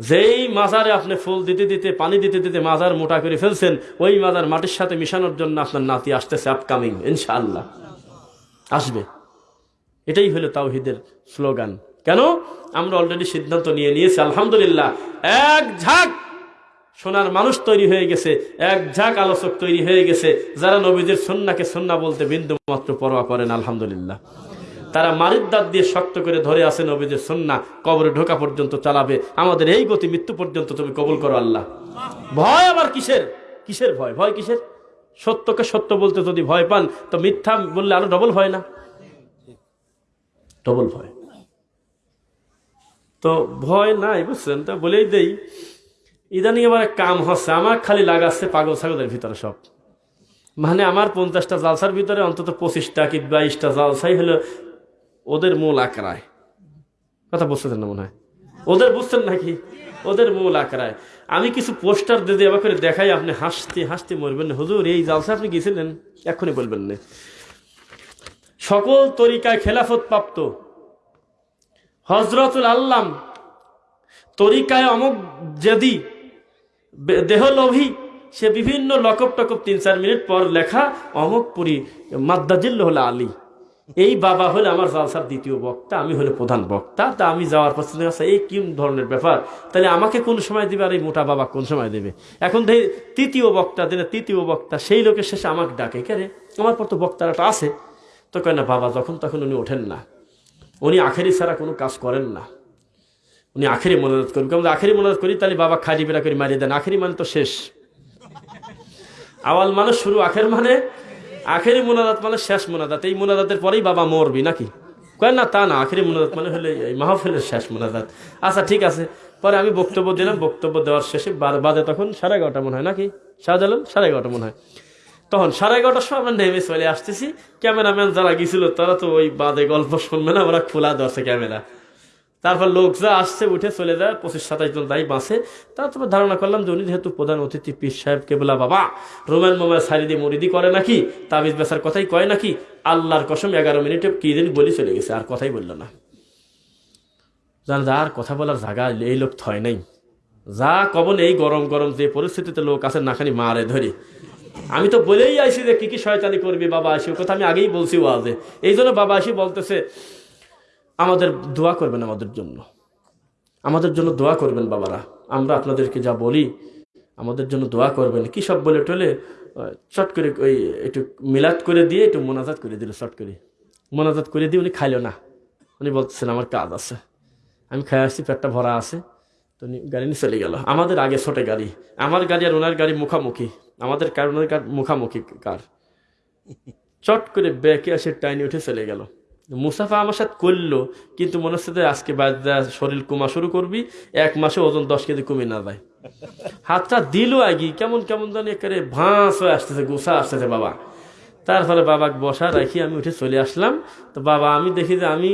যেই মাজারে আপনি ফুল দিতে দিতে, পানি দিতে দিতে মাজার মোটা করে ফেলছেন, ওই মাজার মাটির সাথে মিশানোর জন্য আপনার নাতি আসতেছে আপকামিং ইনশাআল্লাহ। আসবে। এটাই হলো তাওহিদের স্লোগান। কেন? আমরা অলরেডি সিদ্ধান্ত নিয়ে নিয়েছি, আলহামদুলিল্লাহ। এক ঝাঁক সোনার মানুষ তৈরি হয়ে গেছে, এক ঝাঁক আলোচক তৈরি হয়ে গেছে, যারা নবীদের সন্নাকে সন্না বলতে বিন্দু মাত্র পরোয়া করেন, আলহামদুলিল্লাহ। তারা মারির দাঁত দিয়ে শক্ত করে ধরে আছে নবীদের সন্না। কবরে ঢোকা পর্যন্ত চালাবে। আমাদের এই গতি মৃত্যু পর্যন্ত তুমি কবুল করো আল্লাহ। ভয় আবার কিসের? কিসের ভয়? ভয় কিসের? সত্যকে সত্য বলতে যদি ভয় পান, তো মিথ্যা বললে আরও ডবল ভয় না। ডবল ভয়। তো ভয় নাই, বুঝছেন? তো বলেই দেই, ইদানিং এক কাম হচ্ছে আমার খালি লাগাচ্ছে পাগল ছাগলের ভিতরে সব। মানে আমার পঞ্চাশটা জালসার ভিতরে অন্তত পঁচিশটা কি বাইশটা জালসাই হলো ওদের মূল আঁকড়ায়। কথা বুঝতেছেন না মনে হয়? ওদের বুঝছেন নাকি? ওদের মূল আঁকড়ায়। আমি কিছু পোস্টার দিয়ে দেওয়া করে দেখাই, আপনি হাসতে হাসতে মরবেন না। হুজুর, এই জালসা আপনি গেছিলেন? এক্ষুনি বলবেন না। সকল তরিকায় খেলাফত প্রাপ্ত। হজরতুল আল্লাম তরিকায় অমুক যেদি দেহলোভী, সে বিভিন্ন লকব টকব তিন চার মিনিট পর লেখা অমুক পুরী মাদ্দাজিল্ল আলী। এই বাবা হলে আমার জালসার দ্বিতীয় বক্তা, আমি হলে প্রধান বক্তা, তা আমি যাওয়ার পর চিন্তা এই কি ধরনের ব্যাপার? তাহলে আমাকে কোন সময় দিবে আর এই মোটা বাবা কোন সময় দেবে? এখন তৃতীয় বক্তা দিলে তৃতীয় বক্তা, সেই লোকের শেষে আমাকে ডাকে, কে রে? আমার পর তো বক্তারাটা আছে। তো কেন বাবা, যখন তখন উনি ওঠেন না। উনি আখেরি ছাড়া কোনো কাজ করেন না। উনি আখেরি মনোরোধ করবেন কেমন আখেরি মনোরোধ করি, তাহলে বাবা খালি বেড়া করে মারিয়ে দেন। আখেরি মানে তো শেষ। আওয়াল মানে শুরু, আখের মানে আখেরি মোনাজাত মানে শেষ মোনাজাত। এই মোনাজাতের পরেই বাবা মরবি নাকি? কয় না, তা না, আখেরি মোনাজাত মানে হলে এই মাহফিলের শেষ মোনাজাত। আচ্ছা ঠিক আছে। পরে আমি বক্তব্য দিলাম, বক্তব্য দেওয়ার শেষে বাজে তখন সাড়ে এগারোটা মনে হয় নাকি? শাহজালাল, সাড়ে এগারোটা মনে হয়। তখন সাড়ে এগারোটার সময় আমরা নেমে চলে আসতেছি। ক্যামেরাম্যান যারা গেছিল তারা তো ওই বাদে গল্প শুনবে না, ওরা খোলা ধরছে ক্যামেরা। তারপর লোক যা আসছে, উঠে চলে যায়, পঁচিশ সাতাশ জন তাই বাঁচে তারপর ধারণা করলাম যে উনি যেহেতু প্রধান অতিথি, পীর সাহেব, কেবলা বাবা রোমান মোমায় সারিদি মরিদি করে নাকি, তাবিজ বেসার কথাই কয় নাকি, আল্লাহর কসম এগারো মিনিটে কি দিন বলি চলে গেছে, আর কথাই বলল না। জান আর কথা বলার জায়গা এই লোক থয় নাই। যা কবন এই গরম গরম যে পরিস্থিতিতে লোক আছে, নাখানি মারে ধরে। আমি তো বলেই আইছি যে কি কি শয়তানি করবি বাবা আসি কথা আমি আগেই বলছি ওয়াজে। এই জন্য বাবা আসি বলতেছে আমাদের দোয়া করবেন আমাদের জন্য। আমাদের জন্য দোয়া করবেন বাবারা। আমরা আপনাদেরকে যা বলি, আমাদের জন্য দোয়া করবেন। কি সব বলে টলে চট করে ওই একটু মিলাদ করে দিয়ে একটু মোনাজাত করে দিল, চট করে। মোনাজাত করে দিয়ে উনি খাইলো না। উনি বলতেছেন, আমার কাজ আছে। আমি খাই আসছি, পেটটা ভরা আছে। তো উনি গাড়ি নিয়ে চলে গেল। আমাদের আগে ছোটে গাড়ি। আমার গাড়ি আর ওনার গাড়ি মুখামুখি। আমাদের কার, ওনার কার মুখামুখি কার? চট করে ব্যাকে আসে টাইনি উঠে চলে গেল। মুসাফা আমার সাথে করল, কিন্তু মনে হচ্ছে আজকে শরীর কমা শুরু করবি, এক মাসে ওজন দশ কেজি কমে না যায়। হাতটা দিল আগে, কেমন কেমন জানি একেবারে ভাঁস হয়ে আসতেছে, গোসা আসতেছে বাবা। তারপরে বাবাকে বসা রাখি, আমি উঠে চলে আসলাম। তো বাবা, আমি দেখি যে আমি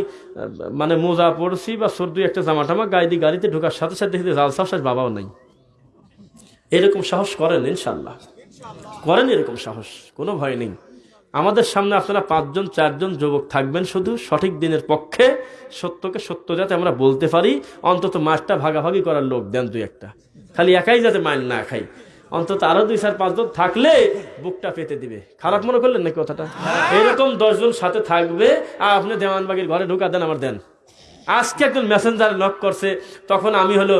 মানে মোজা পড়ছি বা সর্দি একটা জামা টামা দিয়ে গাড়িতে ঢোকার সাথে সাথে দেখি জাল সাহস বাবাও নাই। এরকম সাহস করেন ইনশাল্লাহ করেন এরকম সাহস, কোনো ভয় নেই। আমাদের সামনে আপনারা পাঁচজন চারজন যুবক থাকবেন শুধু। সঠিক দিনের পক্ষে সত্যকে সত্য যাতে আমরা বলতে পারি। অন্তত মাছটা ভাগাভাগি করার লোক দেন দুই একটা। খালি একাই যাতে মাইন না খাই অন্তত আরও দুই চার পাঁচজন থাকলে বুকটা পেতে দিবে। খারাপ মনে করলেন নাকি কথাটা? এরকম দশজন সাথে থাকবে। আর আপনি দেওয়ানবাগির ঘরে ঢুকা দেন আমার দেন। আজকে একজন মেসেঞ্জার নক করছে, তখন আমি হলো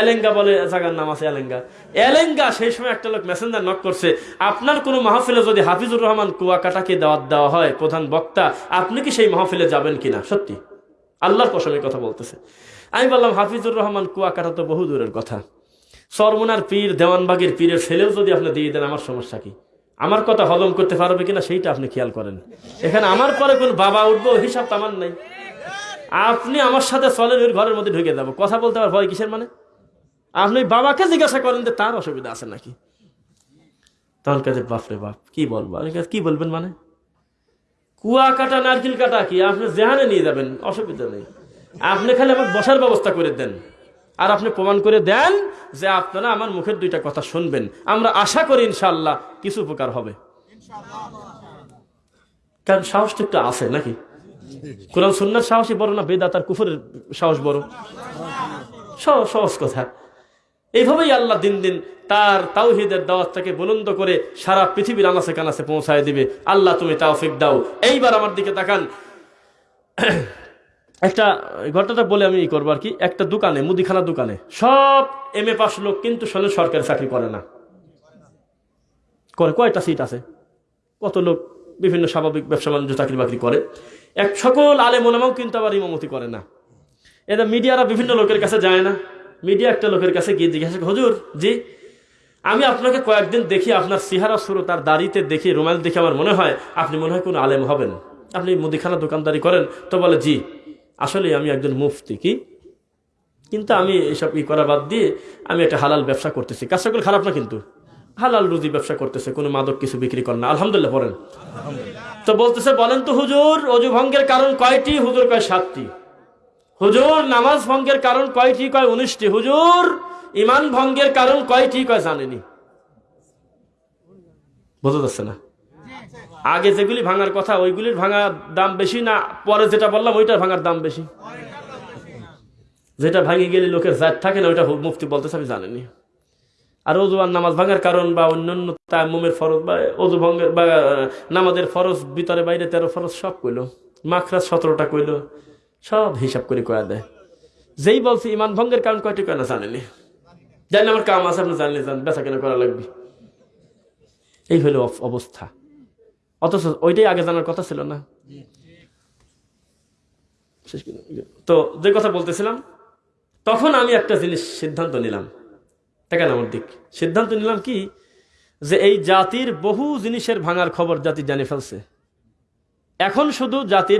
এলেঙ্গা বলে জায়গার নাম আছে এলেঙ্গা। এলেঙ্গা সেই সময় একটা লোক মেসেঞ্জার নক করছে, আপনার কোনো মাহফিলে যদি হাফিজুর রহমান কুয়াকাটাকে দাওয়াত দেওয়া হয়, প্রধান বক্তা, আপনি কি সেই মাহফিলে যাবেন কিনা? সত্যি, আল্লাহর কসমে কথা বলতেছে। আমি বললাম, হাফিজুর রহমান কুয়াকাটা তো বহু দূরের কথা। সরমুনার পীর, দেওয়ানবাগের পীরের ছেলেও যদি আপনি দিয়ে দেন, আমার সমস্যা কি? আমার কথা হজম করতে পারবে কিনা, সেইটা আপনি খেয়াল করেন। এখানে আমার পরে কোন বাবা উঠবো হিসাব তো আমার নাই। আপনি আমার সাথে চলেন ওই ঘরের মধ্যে ঢুকে যাব। কথা বলতে পার ভয় কিসের মানে? আপনি বাবাকে জিজ্ঞাসা করেন যে তার অসুবিধা আছে নাকি? তখন কাছে বাপরে বাপ কি বলব? কি বলবেন মানে? কুয়া কাটা নারকেল কাটা কি? আপনি যেহানে নিয়ে যাবেন অসুবিধা নেই। আপনি খালি আমার বসার ব্যবস্থা করে দেন। আর আপনি প্রমাণ করে দেন যে আপনারা আমার মুখের দুইটা কথা শুনবেন। আমরা আশা করি ইনশাল্লাহ কিছু উপকার হবে। কারণ সাহসটা একটু আছে নাকি? কোরআন সুন্নার সাহসই বড় না, বেদাত আর কুফরের সাহস বড়? সহজ কথা। এইভাবেই আল্লাহ দিন দিন তার তাওহিদের দাওয়াতটাকে বুলন্দ করে সারা পৃথিবীর আনাসে কানাসে পৌঁছায় দিবে। আল্লাহ তুমি তাওফিক দাও। এইবার আমার দিকে তাকান। একটা ঘটনাটা বলে আমি ই করব আর কি। একটা দোকানে, মুদিখানা দোকানে, সব এম এ পাস লোক কিন্তু শোনে সরকারি চাকরি করে না। করে, কয়টা সিট আছে? কত লোক বিভিন্ন স্বাভাবিক ব্যবসা বাণিজ্য, চাকরি বাকরি করে। এক সকল আলে মোলামাও কিন্তু আবার ইমামতি করে না। এটা মিডিয়ারা বিভিন্ন লোকের কাছে যায় না। মিডিয়া একটা লোকের কাছে গিয়ে জিজ্ঞাসা হুজুর, জি, আমি আপনাকে কয়েকদিন দেখি, আপনার সিহারা সুরো তার দাড়িতে দেখি, রুমাল দেখে আমার মনে হয় আপনি মনে হয় কোনো আলেম হবেন। আপনি মুদিখানা দোকানদারি করেন। তো বলে, জি, আসলে আমি একজন মুফতি, কি? কিন্তু আমি এসব ই করা বাদ দিয়ে আমি একটা হালাল ব্যবসা করতেছি। কাজ সকল খারাপ না কিন্তু? হালাল রুজি ব্যবসা করতেছে, কোনো মাদক কিছু বিক্রি করেন না। আলহামদুলিল্লাহ, পড়েন। তো বলতেছে, বলেন তো হুজুর, অজু ভঙ্গের কারণ কয়টি? হুজুর কয় সাতটি। হুজুর, নামাজ ভঙ্গের কারণ কয়টি? কয় উনিশটি। হুজুর, ইমান ভঙ্গের কারণ কয়টি? কয় জানেনি? বোঝা যাচ্ছে না? আগে যেগুলি ভাঙার কথা, ওইগুলির ভাঙার দাম বেশি না? পরে যেটা বললাম, ওইটার ভাঙার দাম বেশি। যেটা ভাঙে গেলে লোকের জাত থাকে না, ওইটা মুফতি বলতেছে, আমি জানিনি। আর অজু আর নামাজ ভাঙার কারণ বা অন্যান্য তায়াম্মুমের ফরজ বা অজু ভঙ্গের বা নামাজের ফরজ, ভিতরে বাইরে তেরো ফরজ সব কইলো। মাখরাজ সতেরোটা কইলো। সব হিসাব করে কয়া দেয়। যেই বলছে ইমান ভঙ্গের কারণ কয়টি কয় না জানেনি? জানি আমার কাম আছে, আপনি জানলে জান, বেচা কেনা করা লাগবে। এই হলো অবস্থা। অথচ ওইটাই আগে জানার কথা ছিল না। তো যে কথা বলতেছিলাম, তখন আমি একটা জিনিস সিদ্ধান্ত নিলাম। দেখেন আমার দিক। সিদ্ধান্ত নিলাম কি? যে এই জাতির বহু জিনিসের ভাঙার খবর জাতি জানে ফেলছে। এখন শুধু জাতির